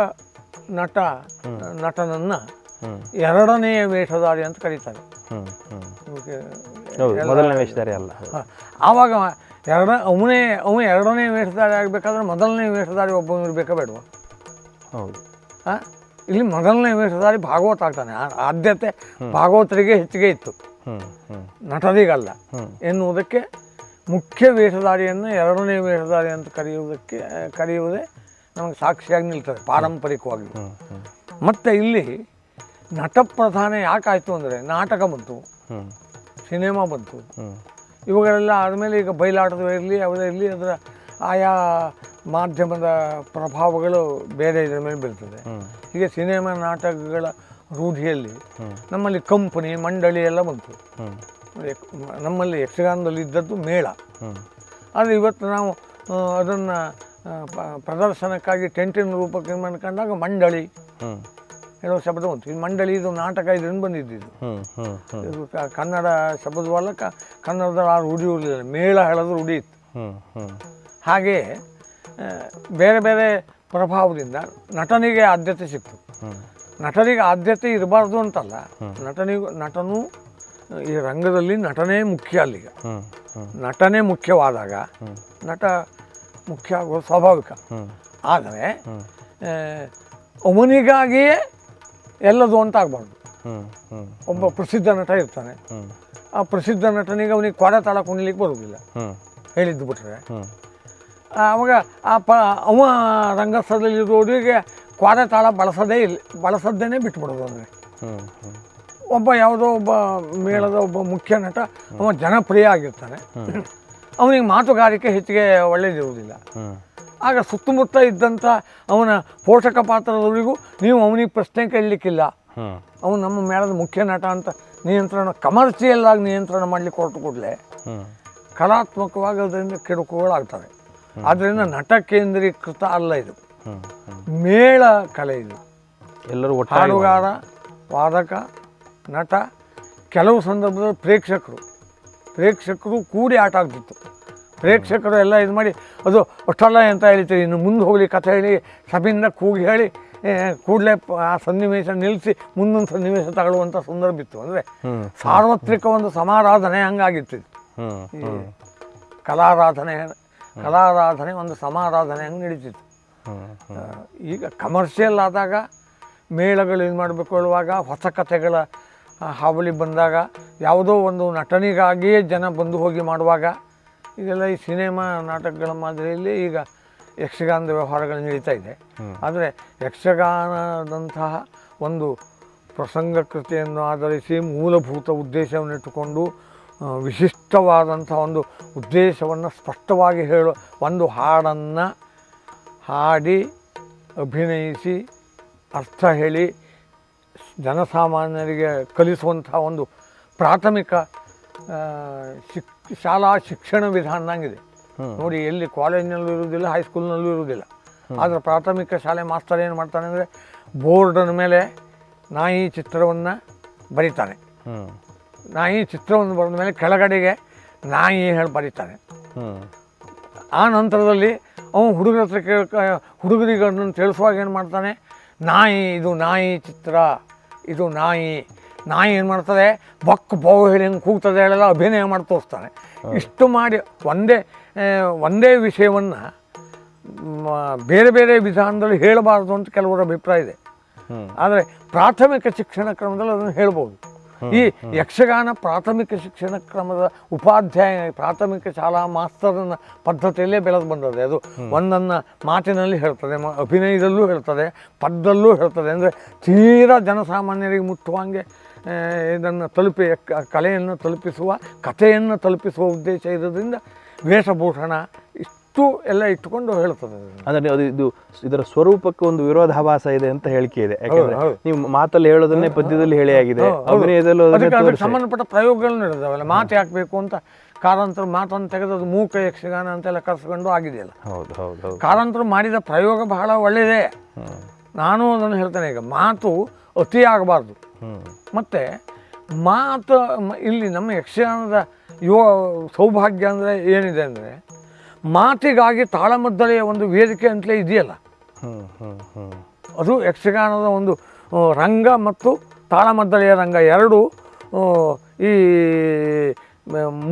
ನಟ ನಟನನ್ನು ಎರಡನೆಯ ವೇಷಧಾರಿ ಅಂತ ಕರೀತಾರೆ. ಮೊದಲನೇ ವೇಷಧಾರಿ ಅಲ್ಲ. ಹ. ಆವಾಗ ಎರಡ ಅವನೇ ಅವನು ಎರಡನೇ ವೇಷಧಾರಿ ಆಗಬೇಕಾದ್ರೆ ಮೊದಲನೇ ವೇಷಧಾರಿ ಒಬ್ಬನು ಇರಬೇಕಾ ಬೇಡವಾ? ಹೌದು. ಆ? ಇಲ್ಲಿ ಮೊದಲನೇ ವೇಷಧಾರಿ ಭಾಗವತ ಆಗ್ತಾನೆ. ಆದ್ಯತೆ ಭಾಗವತರಿಗೆ ಹೆಚ್ಚಿಗೆ ಇತ್ತು. ನಟರಿಗಲ್ಲ. ಎನ್ನುವುದಕ್ಕೆ ಮುಖ್ಯ ವೇಷಧಾರಿಯನ್ನು ಎರಡನೇ ವೇಷಧಾರಿ ಅಂತ ಕರೆಯುವುದಕ್ಕೆ ಕರೆಯುವುದೇ ನಮಗೆ ಸಾಕ್ಷಿಯಾಗಿ ನಿಲ್ತದೆ ಪಾರಂಪರಿಕವಾಗಿ. ಮತ್ತೆ ಇಲ್ಲಿ ಮತ್ತು ಇಲ್ಲಿ ಯಾಕಾಯ್ತು ಅಂದರೆ ನಾಟಕ ಬಂತು ಸಿನಿಮಾ ಬಂತು. ಇವುಗಳೆಲ್ಲ ಆದಮೇಲೆ ಈಗ ಬಯಲಾಟದ ಇರಲಿ ಯಾವುದೇ ಇರಲಿ ಅದರ ಆಯಾ ಮಾಧ್ಯಮದ ಪ್ರಭಾವಗಳು ಬೇರೆ ಇದರ ಮೇಲೆ ಬೀಳ್ತದೆ. ಹೀಗೆ ಸಿನಿಮಾ ನಾಟಕಗಳ ರೂಢಿಯಲ್ಲಿ ನಮ್ಮಲ್ಲಿ ಕಂಪನಿ ಮಂಡಳಿ ಎಲ್ಲ ಬಂತು. ನಮ್ಮಲ್ಲಿ ಯಕ್ಷಗಾನದಲ್ಲಿ ಇದ್ದದ್ದು ಮೇಳ ಆದರೆ ಇವತ್ತು ನಾವು ಅದನ್ನು ಪ್ರದರ್ಶನಕ್ಕಾಗಿ ಟೆಂಟಿನ ರೂಪಕ್ಕೆ ಕಂಡಾಗ ಮಂಡಳಿ. ಏನೋ ಹೇಳೋ ಶಬ್ದ ಉಂಟು ಈ ಮಂಡಳಿ ಇದು ನಾಟಕ ಇದರಿಂದ ಬಂದಿದ್ದು ಇದು ಕನ್ನಡ ಶಬ್ದವಲ್ಲ ಕನ್ನಡದ ಆ ರೂಢಿ ಮೇಳ ಹೇಳೋದು ರೂಢಿ ಇತ್ತು. ಹಾಗೆಯೇ ಬೇರೆ ಬೇರೆ ಪ್ರಭಾವದಿಂದ ನಟನಿಗೆ ಆದ್ಯತೆ ಸಿಕ್ತು. ನಟನಿಗೆ ಆದ್ಯತೆ ಇರಬಾರ್ದು ಅಂತಲ್ಲ. ನಟನಿಗೂ ನಟನು ಈ ರಂಗದಲ್ಲಿ ನಟನೇ ಮುಖ್ಯ ಅಲ್ಲಿಗ. ನಟನೆ ಮುಖ್ಯವಾದಾಗ ನಟ ಮುಖ್ಯ ಆಗೋದು ಸ್ವಾಭಾವಿಕ. ಆದರೆ ಅವನಿಗಾಗಿಯೇ ಎಲ್ಲದು ಅಂತ ಆಗಬಾರ್ದು ಹ್ಞೂ ಹ್ಞೂ ಒಬ್ಬ ಪ್ರಸಿದ್ಧ ನಟ ಇರ್ತಾನೆ. ಆ ಪ್ರಸಿದ್ಧ ನಟನಿಗೆ ಅವನಿಗೆ ಕೊಡ ತಾಳ ಕುಣಿಲಿಕ್ಕೆ ಬರೋದಿಲ್ಲ ಹೇಳಿದ್ದು ಬಿಟ್ರೆ. ಆವಾಗ ಆ ಪ, ಅವ ರಂಗಸ್ಥಳದಲ್ಲಿರೋರಿಗೆ ಕ್ವಾರೆ ತಾಳ ಬಳಸೋದೇ ಇಲ್ಲ ಬಳಸೋದೇನೆ ಬಿಟ್ಬಿಡೋದು ಅಂದರೆ ಒಬ್ಬ ಯಾವುದೋ ಒಬ್ಬ ಮೇಳದ ಒಬ್ಬ ಮುಖ್ಯ ನಟ, ಅವ ಜನಪ್ರಿಯ ಆಗಿರ್ತಾನೆ. ಅವನಿಗೆ ಮಾತುಗಾರಿಕೆ ಹೆಚ್ಚಿಗೆ ಒಳ್ಳೇದಿರುವುದಿಲ್ಲ. ಹ್ಞೂ ಆಗ ಸುತ್ತಮುತ್ತ ಇದ್ದಂಥ ಅವನ ಪೋಷಕ ಪಾತ್ರದವರಿಗೂ ನೀವು ಅವನಿಗೆ ಪ್ರಶ್ನೆ ಕೇಳಲಿಕ್ಕಿಲ್ಲ. ಅವನು ನಮ್ಮ ಮೇಳದ ಮುಖ್ಯ ನಟ ಅಂತ ನಿಯಂತ್ರಣ ಕಮರ್ಷಿಯಲ್ ಆಗಿ ನಿಯಂತ್ರಣ ಮಾಡಲಿಕ್ಕೆ ಹೊರಟು ಕೂಡಲೇ ಕಲಾತ್ಮಕವಾಗಿ ಅದರಿಂದ ಕೆಡುಕುಗಳಾಗ್ತವೆ ಆದ್ದರಿಂದ ನಟ ಕೇಂದ್ರೀಕೃತ ಅಲ್ಲ ಇದು. ಮೇಳ ಕಲೆ ಇದು. ಎಲ್ಲರೂ ಹಾಡುಗಾರ ವಾದಕ ನಟ ಕೆಲವು ಸಂದರ್ಭದಲ್ಲಿ ಪ್ರೇಕ್ಷಕರು ಪ್ರೇಕ್ಷಕರು ಕೂಡಿ ಆಟ ಆಗ್ತಿತ್ತು ಪ್ರೇಕ್ಷಕರು ಎಲ್ಲ ಇದು ಮಾಡಿ ಅದು ಅಷ್ಟಲ್ಲ ಅಂತ ಹೇಳ್ತೀರಿ ಇನ್ನು ಮುಂದೆ ಹೋಗಲಿ ಕಥೆ ಹೇಳಿ ಸಭೆಯಿಂದ ಕೂಗಿ ಹೇಳಿ ಕೂಡಲೇ ಆ ಸನ್ನಿವೇಶ ನಿಲ್ಲಿಸಿ ಮುಂದೊಂದು ಸನ್ನಿವೇಶ ತಗೊಳ್ಳುವಂಥ ಸಂದರ್ಭ ಇತ್ತು. ಅಂದರೆ ಸಾರ್ವತ್ರಿಕ ಒಂದು ಸಮಾರಾಧನೆ ಹಂಗಾಗಿತ್ತು ಇದು. ಕಲಾರಾಧನೆ ಕಲಾರಾಧನೆ ಒಂದು ಸಮಾರಾಧನೆ ಹಂಗೆ ನಡೀತಿತ್ತು. ಈಗ ಕಮರ್ಷಿಯಲ್ ಆದಾಗ ಮೇಳಗಳು ಏನು ಮಾಡಬೇಕು ಹೇಳುವಾಗ ಹೊಸ ಕಥೆಗಳ ಹಾವಳಿ ಬಂದಾಗ ಯಾವುದೋ ಒಂದು ನಟನೆಗಾಗಿಯೇ ಜನ ಬಂದು ಹೋಗಿ ಮಾಡುವಾಗ ಇದೆಲ್ಲ ಈ ಸಿನಿಮಾ ನಾಟಕಗಳ ಮಾದರಿಯಲ್ಲಿ ಈಗ ಯಕ್ಷಗಾನದ ವ್ಯವಹಾರಗಳು ನಡೀತಾ ಇದೆ. ಆದರೆ ಯಕ್ಷಗಾನದಂತಹ ಒಂದು ಪ್ರಸಂಗ ಕೃತಿಯನ್ನು ಆಧರಿಸಿ ಮೂಲಭೂತ ಉದ್ದೇಶವನ್ನು ಇಟ್ಟುಕೊಂಡು ವಿಶಿಷ್ಟವಾದಂಥ ಒಂದು ಉದ್ದೇಶವನ್ನು ಸ್ಪಷ್ಟವಾಗಿ ಹೇಳೋ ಒಂದು ಹಾಡನ್ನು ಹಾಡಿ ಅಭಿನಯಿಸಿ ಅರ್ಥ ಹೇಳಿ ಜನಸಾಮಾನ್ಯರಿಗೆ ಕಲಿಸುವಂಥ ಒಂದು ಪ್ರಾಥಮಿಕ ಶಿಕ್ ಶಾಲಾ ಶಿಕ್ಷಣ ವಿಧಾನದಂಗಿದೆ. ನೋಡಿ ಎಲ್ಲಿ ಕಾಲೇಜ್ನಲ್ಲೂ ಇರುವುದಿಲ್ಲ ಹೈಸ್ಕೂಲ್ನಲ್ಲೂ ಇರುವುದಿಲ್ಲ. ಆದರೆ ಪ್ರಾಥಮಿಕ ಶಾಲೆ ಮಾಸ್ತರ್ ಏನು ಮಾಡ್ತಾನೆ ಅಂದರೆ ಬೋರ್ಡನ ಮೇಲೆ ನಾಯಿ ಚಿತ್ರವನ್ನು ಬರೀತಾನೆ. ನಾಯಿ ಚಿತ್ರವನ್ನು ಬರೆದ ಮೇಲೆ ಕೆಳಗಡೆಗೆ ನಾಯಿ ಹೇಳಿ ಬರೀತಾನೆ. ಆ ನಂತರದಲ್ಲಿ ಅವನು ಹುಡುಗರ ಹತ್ರ ಕೇಳ ಹುಡುಗರಿಗೆ ಅದನ್ನು ತಿಳಿಸುವಾಗ ಏನು ಮಾಡ್ತಾನೆ? ನಾಯಿ ಇದು ನಾಯಿ ಚಿತ್ರ. ಇದು ನಾಯಿ ನಾಯಿ ಏನು ಮಾಡ್ತದೆ? ಬಕ್ ಬೋವು ಹೇಳಿ ಹೆಂಗೆ ಕೂಗ್ತದೆ ಹೇಳಲ್ಲ ಅಭಿನಯ ಮಾಡಿ ತೋರಿಸ್ತಾನೆ. ಇಷ್ಟು ಮಾಡಿ ಒಂದೇ ಒಂದೇ ವಿಷಯವನ್ನು ಬೇರೆ ಬೇರೆ ವಿಧಾನದಲ್ಲಿ ಹೇಳಬಾರ್ದು ಅಂತ ಕೆಲವರ ಅಭಿಪ್ರಾಯ ಇದೆ. ಆದರೆ ಪ್ರಾಥಮಿಕ ಶಿಕ್ಷಣ ಕ್ರಮದಲ್ಲಿ ಅದನ್ನು ಹೇಳ್ಬೋದು. ಈ ಯಕ್ಷಗಾನ ಪ್ರಾಥಮಿಕ ಶಿಕ್ಷಣ ಕ್ರಮದ ಉಪಾಧ್ಯಾಯ ಪ್ರಾಥಮಿಕ ಶಾಲಾ ಮಾಸ್ತರನ ಪದ್ಧತಿಯಲ್ಲೇ ಬೆಳೆದು ಬಂದದೆ ಅದು. ಒಂದನ್ನು ಮಾತಿನಲ್ಲಿ ಹೇಳ್ತದೆ ಮ- ಅಭಿನಯದಲ್ಲೂ ಹೇಳ್ತದೆ ಪದ್ದಲ್ಲೂ ಹೇಳ್ತದೆ. ಅಂದರೆ ತೀರಾ ಜನಸಾಮಾನ್ಯರಿಗೆ ಮುಟ್ಟುವಂಗೆ ಇದನ್ನು ತಲುಪಿ ಕಲೆಯನ್ನು ತಲುಪಿಸುವ ಕಥೆಯನ್ನು ತಲುಪಿಸುವ ಉದ್ದೇಶ ಇರೋದ್ರಿಂದ ವೇಷಭೂಷಣ ಇಷ್ಟು ಎಲ್ಲ ಇಟ್ಟುಕೊಂಡು ಹೇಳ್ತದೆ. ಅಂದ್ರೆ ಅದು ಇದು ಇದರ ಸ್ವರೂಪಕ್ಕೆ ಒಂದು ವಿರೋಧಾಭಾಸ ಇದೆ ಅಂತ ಹೇಳಿಕೆ ಇದೆ. ಯಾಕಂದ್ರೆ. ನೀವು ಮಾತಲ್ಲಿ ಹೇಳೋದನ್ನೇ ಪದ್ಯದಲ್ಲಿ ಹೇಳಿ ಆಗಿದೆ. ಅಭಿನಯದಲ್ಲೂ ಸಂಬಂಧಪಟ್ಟ ಪ್ರಯೋಗಗಳು ನಡೆದವಲ್ಲ ಮಾತು ಹಾಕಬೇಕು ಅಂತ ಕಾರಂತರ ಮಾತನ್ನು ತೆಗೆದು ಅದು ಮೂಕ ಯಕ್ಷಗಾನ ಅಂತೆಲ್ಲ ಕರೆಸ್ಕೊಂಡು ಆಗಿದೆಯಲ್ಲ. ಹೌದು ಹೌದು ಕಾರಂತರು ಮಾಡಿದ ಪ್ರಯೋಗ ಬಹಳ ಒಳ್ಳೆಯದೇ. ನಾನು ಅದನ್ನು ಹೇಳ್ತೇನೆ ಈಗ ಮಾತು ಅತಿ ಆಗಬಾರ್ದು. ಮತ್ತೆ ಮತ್ತು ಮಾತು ಇಲ್ಲಿ ನಮ್ಮ ಯಕ್ಷಗಾನದ ಯುವ ಸೌಭಾಗ್ಯ ಅಂದರೆ ಏನಿದೆ ಅಂದರೆ ಮಾತಿಗಾಗಿ ತಾಳಮದ್ದಲೆಯ ಒಂದು ವೇದಿಕೆ ಅಂತಲೇ ಇದೆಯಲ್ಲ? ಅದು ಯಕ್ಷಗಾನದ ಒಂದು ರಂಗ ಮತ್ತು ತಾಳಮದ್ದಲೆಯ ರಂಗ ಎರಡು ಈ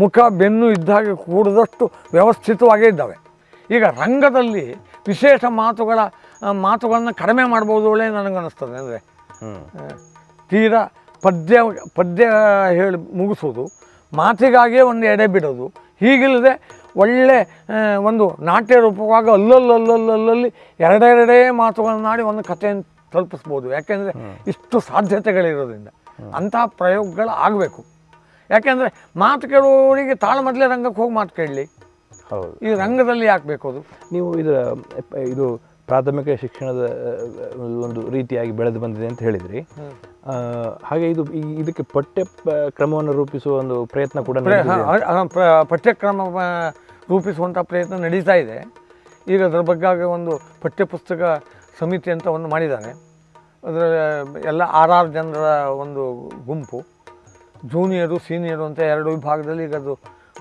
ಮುಖ ಬೆನ್ನು ಇದ್ದಾಗೆ ಕೂಡಿದಷ್ಟು ವ್ಯವಸ್ಥಿತವಾಗೇ ಇದ್ದಾವೆ. ಈಗ ರಂಗದಲ್ಲಿ ವಿಶೇಷ ಮಾತುಗಳ ಮಾತುಗಳನ್ನು ಕಡಿಮೆ ಮಾಡ್ಬೋದು ಒಳ್ಳೆ ನನಗನ್ನಿಸ್ತದೆ. ಅಂದರೆ ತೀರಾ ಪದ್ಯ ಪದ್ಯ ಹೇಳಿ ಮುಗಿಸೋದು ಮಾತಿಗಾಗಿಯೇ ಒಂದು ಎಡೆ ಬಿಡೋದು ಹೀಗಿಲ್ಲದೆ ಒಳ್ಳೆ ಒಂದು ನಾಟ್ಯ ರೂಪವಾಗಿ ಅಲ್ಲಲ್ಲಲ್ಲಲ್ಲಲ್ಲಿ ಎರಡೆರಡೇ ಮಾತುಗಳನ್ನಾಡಿ ಒಂದು ಕಥೆಯನ್ನು ತಲುಪಿಸ್ಬೋದು. ಯಾಕೆಂದರೆ ಇಷ್ಟು ಸಾಧ್ಯತೆಗಳಿರೋದ್ರಿಂದ ಅಂಥ ಪ್ರಯೋಗಗಳು ಆಗಬೇಕು. ಯಾಕೆಂದರೆ ಮಾತು ಕೇಳುವವರಿಗೆ ಮೊದಲೇ ರಂಗಕ್ಕೆ ಹೋಗಿ ಮಾತು ಕೇಳಲಿ. ಹೌದು. ಈ ರಂಗದಲ್ಲಿ ಹಾಕಬೇಕು ಅದು? ನೀವು ಇದರ ಇದು ಪ್ರಾಥಮಿಕ ಶಿಕ್ಷಣದ ಒಂದು ರೀತಿಯಾಗಿ ಬೆಳೆದು ಬಂದಿದೆ ಅಂತ ಹೇಳಿದ್ರಿ. ಹಾಗೆ ಇದು ಇದಕ್ಕೆ ಪಠ್ಯ ಕ್ರಮವನ್ನು ರೂಪಿಸುವ ಒಂದು ಪ್ರಯತ್ನ ಕೂಡ ಪಠ್ಯಕ್ರಮ ರೂಪಿಸುವಂಥ ಪ್ರಯತ್ನ ನಡೀತಾ ಇದೆ. ಈಗ ಅದರ ಬಗ್ಗೆ ಒಂದು ಪಠ್ಯಪುಸ್ತಕ ಸಮಿತಿ ಅಂತ ಒಂದು ಮಾಡಿದ್ದಾನೆ ಅದರ ಎಲ್ಲ ಆರಾರು ಜನರ ಒಂದು ಗುಂಪು. ಜೂನಿಯರು ಸೀನಿಯರು ಅಂತ ಎರಡು ವಿಭಾಗದಲ್ಲಿ ಈಗ ಅದು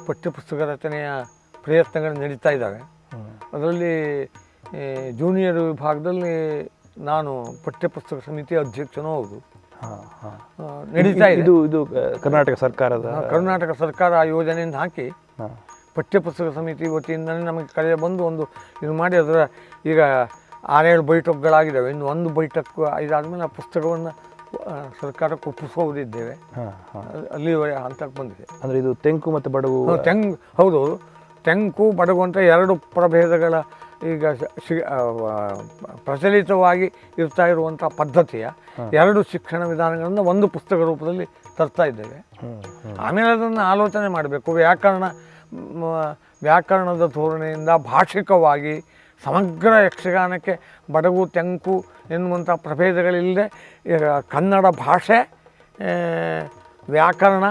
ಪಠ್ಯಪುಸ್ತಕ ರಚನೆಯ ಪ್ರಯತ್ನಗಳು ನಡೀತಾ ಇದ್ದಾವೆ. ಅದರಲ್ಲಿ ಜೂನಿಯರ್ ವಿಭಾಗದಲ್ಲಿ ನಾನು ಪಠ್ಯಪುಸ್ತಕ ಸಮಿತಿ ಅಧ್ಯಕ್ಷನೂ ಹೌದು. ನಡೀತಾ ಇದೆ ಇದು. ಇದು ಕರ್ನಾಟಕ ಸರ್ಕಾರದ ಕರ್ನಾಟಕ ಸರ್ಕಾರ ಆ ಯೋಜನೆಯನ್ನು ಹಾಕಿ. ಪಠ್ಯಪುಸ್ತಕ ಸಮಿತಿ ವತಿಯಿಂದಲೇ ನಮಗೆ ಕರೆ ಬಂದು ಒಂದು ಇದು ಮಾಡಿ ಅದರ ಈಗ ಆರೇಳು ಬೈಟಕ್ಗಳಾಗಿದ್ದಾವೆ ಇನ್ನು ಒಂದು ಬೈಠಕ್ ಇದಾದಮೇಲೆ ಆ ಪುಸ್ತಕವನ್ನು ಸರ್ಕಾರಕ್ಕೆ ಒಪ್ಪಿಸೋದಿದ್ದೇವೆ ಹಾ, ಹಾ. ಅ- ಅಲ್ಲಿ ಹಂತಕ್ಕೆ ಬಂದಿದೆ. ಅಂದರೆ ಇದು ತೆಂಕು ಮತ್ತು ಬಡಗು ತೆಂಗು ಹೌದು ತೆಂಕು ಬಡಗು ಅಂತ ಎರಡು ಪ್ರಭೇದಗಳ ಈಗ ಶಿ- ಪ್ರಚಲಿತವಾಗಿ ಇರ್ತಾ ಇರುವಂಥ ಪದ್ಧತಿಯ ಎರಡು ಶಿಕ್ಷಣ ವಿಧಾನಗಳನ್ನು ಒಂದು ಪುಸ್ತಕ ರೂಪದಲ್ಲಿ ತರ್ತಾ ಇದ್ದೇವೆ. ಆಮೇಲೆ ಅದನ್ನು ಆಲೋಚನೆ ಮಾಡಬೇಕು. ವ್ಯಾಕರಣ ವ್ಯಾಕರಣದ ಧೋರಣೆಯಿಂದ ಭಾಷಿಕವಾಗಿ ಸಮಗ್ರ ಯಕ್ಷಗಾನಕ್ಕೆ ಬಡಗು ತೆಂಕು ಎನ್ನುವಂಥ ಪ್ರಭೇದಗಳಿಲ್ಲದೆ ಕನ್ನಡ ಭಾಷೆ ವ್ಯಾಕರಣ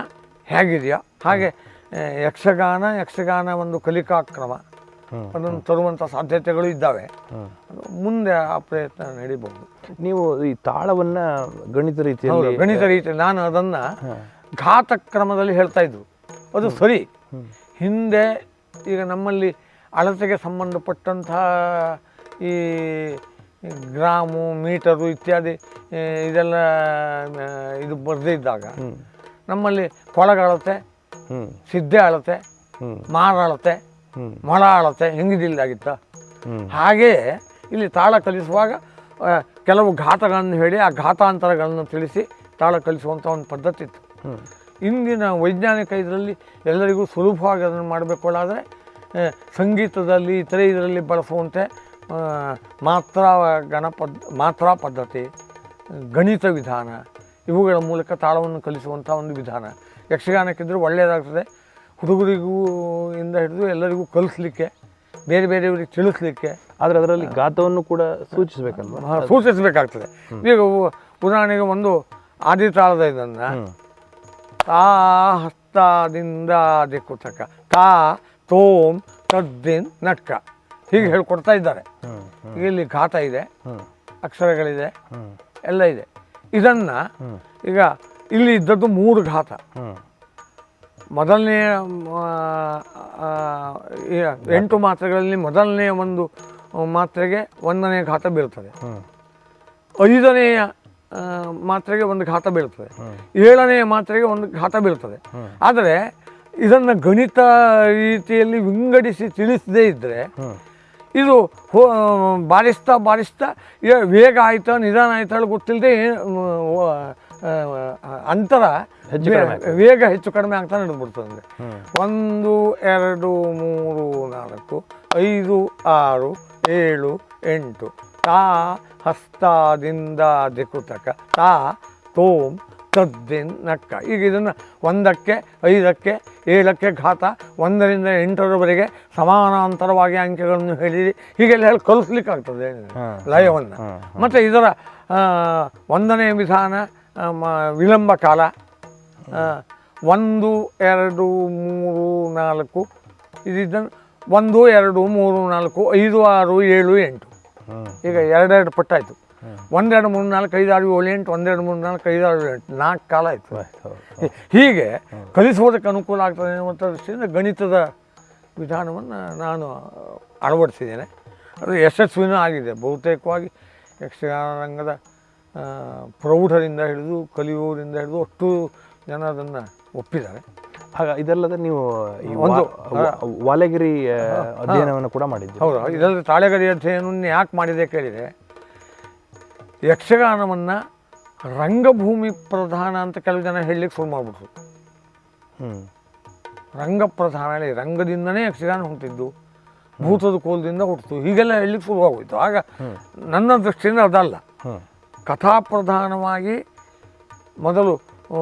ಹೇಗಿದೆಯೋ ಹಾಗೆ ಯಕ್ಷಗಾನ ಯಕ್ಷಗಾನ ಒಂದು ಕಲಿಕಾ ಕ್ರಮ. ಅದನ್ನು ತರುವಂಥ ಸಾಧ್ಯತೆಗಳು ಇದ್ದಾವೆ ಮುಂದೆ ಆ ಪ್ರಯತ್ನ ನಡೀಬಹುದು ನೀವು ಈ ತಾಳವನ್ನು ಗಣಿತ ರೀತಿ ರೀತಿಯಲ್ಲಿ ಗಣಿತ ರೀತಿ ನಾನು ಅದನ್ನು. ಘಾತ ಕ್ರಮದಲ್ಲಿ ಹೇಳ್ತಾ ಇದ್ದು ಅದು ಸರಿ. ಹಿಂದೆ ಈಗ ನಮ್ಮಲ್ಲಿ ಅಳತೆಗೆ ಸಂಬಂಧಪಟ್ಟಂತಹ ಈ ಗ್ರಾಮು ಮೀಟರು ಇತ್ಯಾದಿ ಇದೆಲ್ಲ ಇದು ಬರದೇ ಇದ್ದಾಗ ನಮ್ಮಲ್ಲಿ ಕೊಳಗ ಅಳತೆ ಹ್ಮ್. ಸಿದ್ದೆ ಅಳತೆ. ಮಾರ ಅಳತೆ. ಮೊಳ ಅಳತೆ ಹೆಂಗಿದಿಲ್ಲ ಆಗಿತ್ತ ಹಾಗೆಯೇ ಇಲ್ಲಿ ತಾಳ ಕಲಿಸುವಾಗ ಕೆಲವು ಘಾತಗಳನ್ನು ಹೇಳಿ ಆ ಘಾತಾಂತರಗಳನ್ನು ತಿಳಿಸಿ ತಾಳ ಕಲಿಸುವಂಥ ಒಂದು ಪದ್ಧತಿ ಇತ್ತು. ಇಂದಿನ ವೈಜ್ಞಾನಿಕ ಇದರಲ್ಲಿ ಎಲ್ಲರಿಗೂ ಸುಲಭವಾಗಿ ಅದನ್ನು ಮಾಡಬೇಕುಳ್ಳಾದರೆ ಸಂಗೀತದಲ್ಲಿ ಇತರೆ ಇದರಲ್ಲಿ ಬಳಸುವಂತೆ ಮಾತ್ರ ಗಣ ಪದ್ ಮಾತ್ರಾ ಪದ್ಧತಿ ಗಣಿತ ವಿಧಾನ ಇವುಗಳ ಮೂಲಕ ತಾಳವನ್ನು ಕಲಿಸುವಂಥ ಒಂದು ವಿಧಾನ. ಯಕ್ಷಗಾನಕ್ಕಿದ್ರೂ ಒಳ್ಳೆಯದಾಗ್ತದೆ. ಹುಡುಗರಿಗೂ ಇಂದ ಹಿಡಿದು ಎಲ್ಲರಿಗೂ ಕಲಿಸ್ಲಿಕ್ಕೆ ಬೇರೆ ಬೇರೆಯವರಿಗೆ ತಿಳಿಸ್ಲಿಕ್ಕೆ ಆದರೆ ಅದರಲ್ಲಿ ಗಾತವನ್ನು ಕೂಡ ಸೂಚಿಸಬೇಕಲ್ವಾ? ಸೂಚಿಸಬೇಕಾಗ್ತದೆ. ಈಗ ಉದಾಹರಣೆಗೆ ಒಂದು ಆದಿತಾಳದ ಇದನ್ನು. ತಾ ಹಸ್ತದಿಂದ ದಿಕ್ಕುತಕ ತಾ ತೋಮ್ ತದ್ದಿನ್ ನಟ್ಕ. ಹೀಗೆ ಹೇಳ್ಕೊಡ್ತಾ ಇದ್ದಾರೆ. ಇಲ್ಲಿ ಘಾತ ಇದೆ. ಅಕ್ಷರಗಳಿದೆ. ಎಲ್ಲ ಇದೆ. ಇದನ್ನು ಈಗ ಇಲ್ಲಿ ಇದ್ದದ್ದು ಮೂರು ಘಾತ. ಮೊದಲನೆಯ ಮೊದಲನೇ ಎಂಟು ಮಾತ್ರೆಗಳಲ್ಲಿ ಮೊದಲನೆಯ ಒಂದು ಮಾತ್ರೆಗೆ ಒಂದನೇ ಘಾತ ಬೀಳ್ತದೆ. ಹ್ಮ್. ಐದನೆಯ ಮಾತ್ರೆಗೆ ಒಂದು ಘಾತ ಬೀಳ್ತದೆ. ಏಳನೆಯ ಮಾತ್ರೆಗೆ ಒಂದು ಘಾತ ಬೀಳ್ತದೆ. ಆದರೆ ಇದನ್ನು ಗಣಿತ ರೀತಿಯಲ್ಲಿ ವಿಂಗಡಿಸಿ ತಿಳಿಸದೇ ಇದ್ದರೆ ಇದು ಹೋ ಬಾರಿಸ್ತಾ ಬಾರಿಸ್ತಾ ವೇಗ ಆಯ್ತಾ ನಿಧಾನ ಆಯ್ತಾ ಗೊತ್ತಿಲ್ಲದೆ ಅಂತರ ವೇಗ ಹೆಚ್ಚು ಕಡಿಮೆ ಆಗ್ತಾ ನಡೆದ್ಬಿಡ್ತದೆ ಅಂದರೆ. ಒಂದು ಎರಡು ಮೂರು ನಾಲ್ಕು ಐದು ಆರು ಏಳು ಎಂಟು ತಾ ಹಸ್ತಾದಿಂದ ದಿಕುತಕ ತಾ ತೋಂ ತದ್ದಿನ್ ನಕ್ಕ ಈಗ ಇದನ್ನು ಒಂದಕ್ಕೆ ಐದಕ್ಕೆ ಏಳಕ್ಕೆ ಘಾತ ಒಂದರಿಂದ ಎಂಟರವರೆಗೆ ಸಮಾನಾಂತರವಾಗಿ ಅಂಕೆಗಳನ್ನು ಹೇಳಿರಿ ಹೀಗೆಲ್ಲ ಹೇಳಿ ಕಲಿಸ್ಲಿಕ್ಕೆ ಆಗ್ತದೆ ಹಾಂ. ಲಯವನ್ನು ಮತ್ತು ಇದರ ಒಂದನೇ ವಿಧಾನ ಮ- ವಿಳಂಬ ಕಾಲ ಒಂದು ಎರಡು ಮೂರು ನಾಲ್ಕು ಇದಿದ್ದನ್ನು ಒಂದು ಎರಡು ಮೂರು ನಾಲ್ಕು ಐದು ಆರು ಏಳು ಎಂಟು. ಈಗ ಎರಡೆರಡು ಪಟ್ಟಾಯಿತು. ಒಂದೆರಡು ಮೂರು ನಾಲ್ಕು ಐದು ಆರು ಏಳು ಎಂಟು ಒಂದೆರಡು ಮೂರು ನಾಲ್ಕು ಐದು ಆರು ಎಂಟು ನಾಲ್ಕು ಕಾಲ ಆಯಿತು. ಹೀಗೆ ಕಲಿಸುವುದಕ್ಕೆ ಅನುಕೂಲ ಆಗ್ತದೆ ಅನ್ನುವಂಥ ದೃಷ್ಟಿಯಿಂದ ಗಣಿತದ ವಿಧಾನವನ್ನು ನಾನು ಅಳವಡಿಸಿದ್ದೇನೆ. ಅದು ಯಶಸ್ವಿನೂ ಆಗಿದೆ. ಬಹುತೇಕವಾಗಿ ಯಕ್ಷಗಾನ ರಂಗದ ಪ್ರೌಢರಿಂದ ಹಿಡಿದು ಕಲಿಯುವರಿಂದ ಹಿಡಿದು ಅಷ್ಟು ಜನ ಅದನ್ನು ಒಪ್ಪಿದ್ದಾರೆ. ಇದಲ್ಲದೆ ನೀವು ಒಂದು, ವಾಲೆಗಿರಿ ಅಧ್ಯಯನವನ್ನು ಕೂಡ ಮಾಡಿದ್ದೀರಿ. ಹೌದು ಇದರಲ್ಲಿ ತಾಳೆಗರಿ ಅಧ್ಯಯನವನ್ನು ಯಾಕೆ ಮಾಡಿದೆ ಕೇಳಿದರೆ ಯಕ್ಷಗಾನವನ್ನು ರಂಗಭೂಮಿ ಪ್ರಧಾನ ಅಂತ ಕೆಲವು ಜನ ಹೇಳಲಿಕ್ಕೆ ಶುರು ಮಾಡಿಬಿಟ್ರು. ಹ್ಮ್. ರಂಗ ಪ್ರಧಾನ ಹೇಳಿ ರಂಗದಿಂದನೇ ಯಕ್ಷಗಾನ ಹುಟ್ಟಿದ್ದು ಭೂತದ ಕೋಲದಿಂದ ಹುಟ್ಟಿತು. ಹೀಗೆಲ್ಲ ಹೇಳಲಿಕ್ಕೆ ಶುರುವಾಗೋಯಿತು ಆಗ ನನ್ನ ದೃಷ್ಟಿಯಿಂದ ಅದಲ್ಲ. ಕಥಾ ಪ್ರಧಾನವಾಗಿ ಮೊದಲು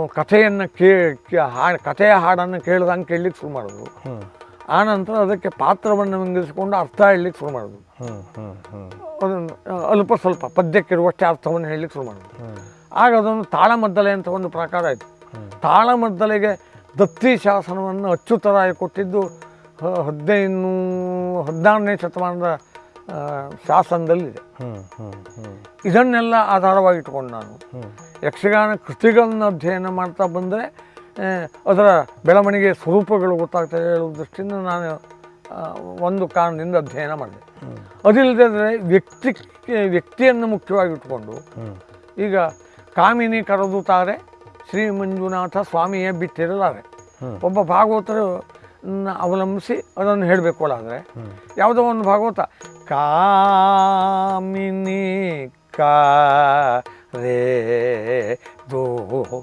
ಕಥೆಯನ್ನು ಕೇ ಹಾಡು ಕಥೆಯ ಹಾಡನ್ನು ಕೇಳ್ದಂಗೆ ಕೇಳಲಿಕ್ಕೆ ಶುರು ಮಾಡೋದು ಆನಂತರ ಅದಕ್ಕೆ ಪಾತ್ರವನ್ನು ವಿಂಗಿಸಿಕೊಂಡು ಅರ್ಥ ಹೇಳಲಿಕ್ಕೆ ಶುರು ಮಾಡೋದು ಅದನ್ನು ಅಲ್ಪ ಸ್ವಲ್ಪ ಪದ್ಯಕ್ಕಿರುವಷ್ಟೇ ಅರ್ಥವನ್ನು ಹೇಳಲಿಕ್ಕೆ ಶುರು ಮಾಡೋದು ಆಗ ಅದೊಂದು ತಾಳಮದ್ದಲೆ ಅಂತ ಒಂದು ಪ್ರಕಾರ ಆಯಿತು. ತಾಳಮದ್ದಲೆಗೆ ದತ್ತಿ ಶಾಸನವನ್ನು ಅಚ್ಚುತರಾಗಿ ಕೊಟ್ಟಿದ್ದು ಹದಿನೈದು ಹದಿನಾರನೇ ಶತಮಾನದ ಶಾಸನದಲ್ಲಿದೆ. ಇದನ್ನೆಲ್ಲ ಆಧಾರವಾಗಿ ಆಧಾರವಾಗಿಟ್ಕೊಂಡು ನಾನು ಯಕ್ಷಗಾನ ಕೃತಿಗಳನ್ನು ಅಧ್ಯಯನ ಮಾಡ್ತಾ ಬಂದರೆ ಅದರ ಬೆಳವಣಿಗೆ ಸ್ವರೂಪಗಳು ಗೊತ್ತಾಗ್ತದೆ ಹೇಳುವ ದೃಷ್ಟಿಯಿಂದ ನಾನು ಒಂದು ಕಾರಣದಿಂದ ಅಧ್ಯಯನ ಮಾಡಿದೆ. ಅದಿಲ್ಲದೆ ವ್ಯಕ್ತಿ ವ್ಯಕ್ತಿಯನ್ನು ಮುಖ್ಯವಾಗಿ ಇಟ್ಕೊಂಡು ಈಗ ಕಾಮಿನಿ ಕರೆದು ತಾರೆ ಶ್ರೀ ಮಂಜುನಾಥ ಸ್ವಾಮಿಯೇ ಬಿಟ್ಟಿರಲಾರೆ. ಒಬ್ಬ ಭಾಗವತರು ಅವಲಂಬಿಸಿ ಅದನ್ನು ಹೇಳಬೇಕು ಆದರೆ ಹ್ಮ್. ಯಾವುದೋ ಒಂದು ಭಾಗವತ ಕಾಮಿನಿ ಕಾ ರೇ ದೋ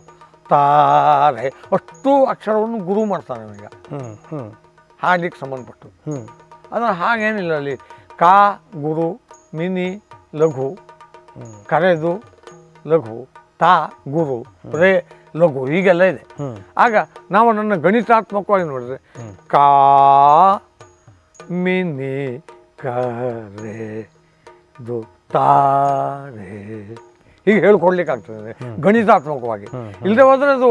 ತಾರೆ ಅಷ್ಟು ಅಕ್ಷರವನ್ನು ಗುರು ಮಾಡ್ತಾನೆ ಹ್ಮ್ ಹಾಡ್ಲಿಕ್ಕೆ ಸಂಬಂಧಪಟ್ಟು. ಅದರ ಹಾಗೇನಿಲ್ಲ ಅಲ್ಲಿ. ಕಾ ಗುರು ಮಿನಿ ಲಘು. ಕರೆದು ಲಘು ತಾ ಗುರು ರೇ ಲಘು ಈಗೆಲ್ಲ ಇದೆ. ಆಗ ನಾವು ಅದನ್ನು ಗಣಿತಾತ್ಮಕವಾಗಿ ನೋಡಿದ್ರೆ. ಕಾ ಮಿನಿ ಕರೆ ದು ತಾರೆ ಹೀಗೆ ಹೇಳ್ಕೊಡ್ಲಿಕ್ಕಾಗ್ತದೆ ಗಣಿತಾತ್ಮಕವಾಗಿ. ಇಲ್ಲದೆ ಹೋದರೆ ಅದು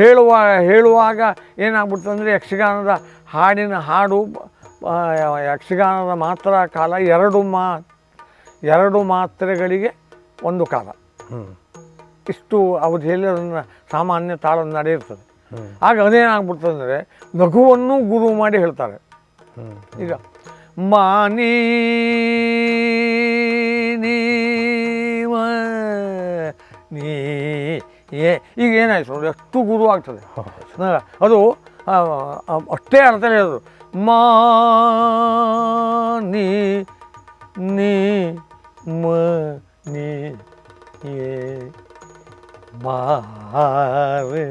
ಹೇಳುವ ಹೇಳುವಾಗ ಏನಾಗ್ಬಿಡ್ತದೆ ಅಂದರೆ ಯಕ್ಷಗಾನದ ಹಾಡಿನ ಹಾಡು ಯಕ್ಷಗಾನದ ಮಾತ್ರ ಕಾಲ ಎರಡು ಮಾ ಎರಡು ಮಾತ್ರೆಗಳಿಗೆ ಒಂದು ಕಾಲ. ಇಷ್ಟು ಅವಧಿಯಲ್ಲಿ ಅದನ್ನು ಸಾಮಾನ್ಯ ತಾಳ ನಡೆಯುತ್ತದೆ. ಹ್ಮ್. ಆಗ ಅದೇನಾಗ್ಬಿಡ್ತದೆ ಅಂದರೆ ಲಘುವನ್ನು ಗುರು ಮಾಡಿ ಹೇಳ್ತಾರೆ. ಈಗ ಮಾನಿ ನೀ ಏ, ಈಗ ಏನಾಯ್ತು ನೋಡಿ, ಅಷ್ಟು ಗುರು ಆಗ್ತದೆ. ಅದು ಅಷ್ಟೇ ಅರ್ಥ ಹೇಳೋದು. ಮಾ ನೀ ನೀ ಮ ನೀ ಏ ಮಾರೆ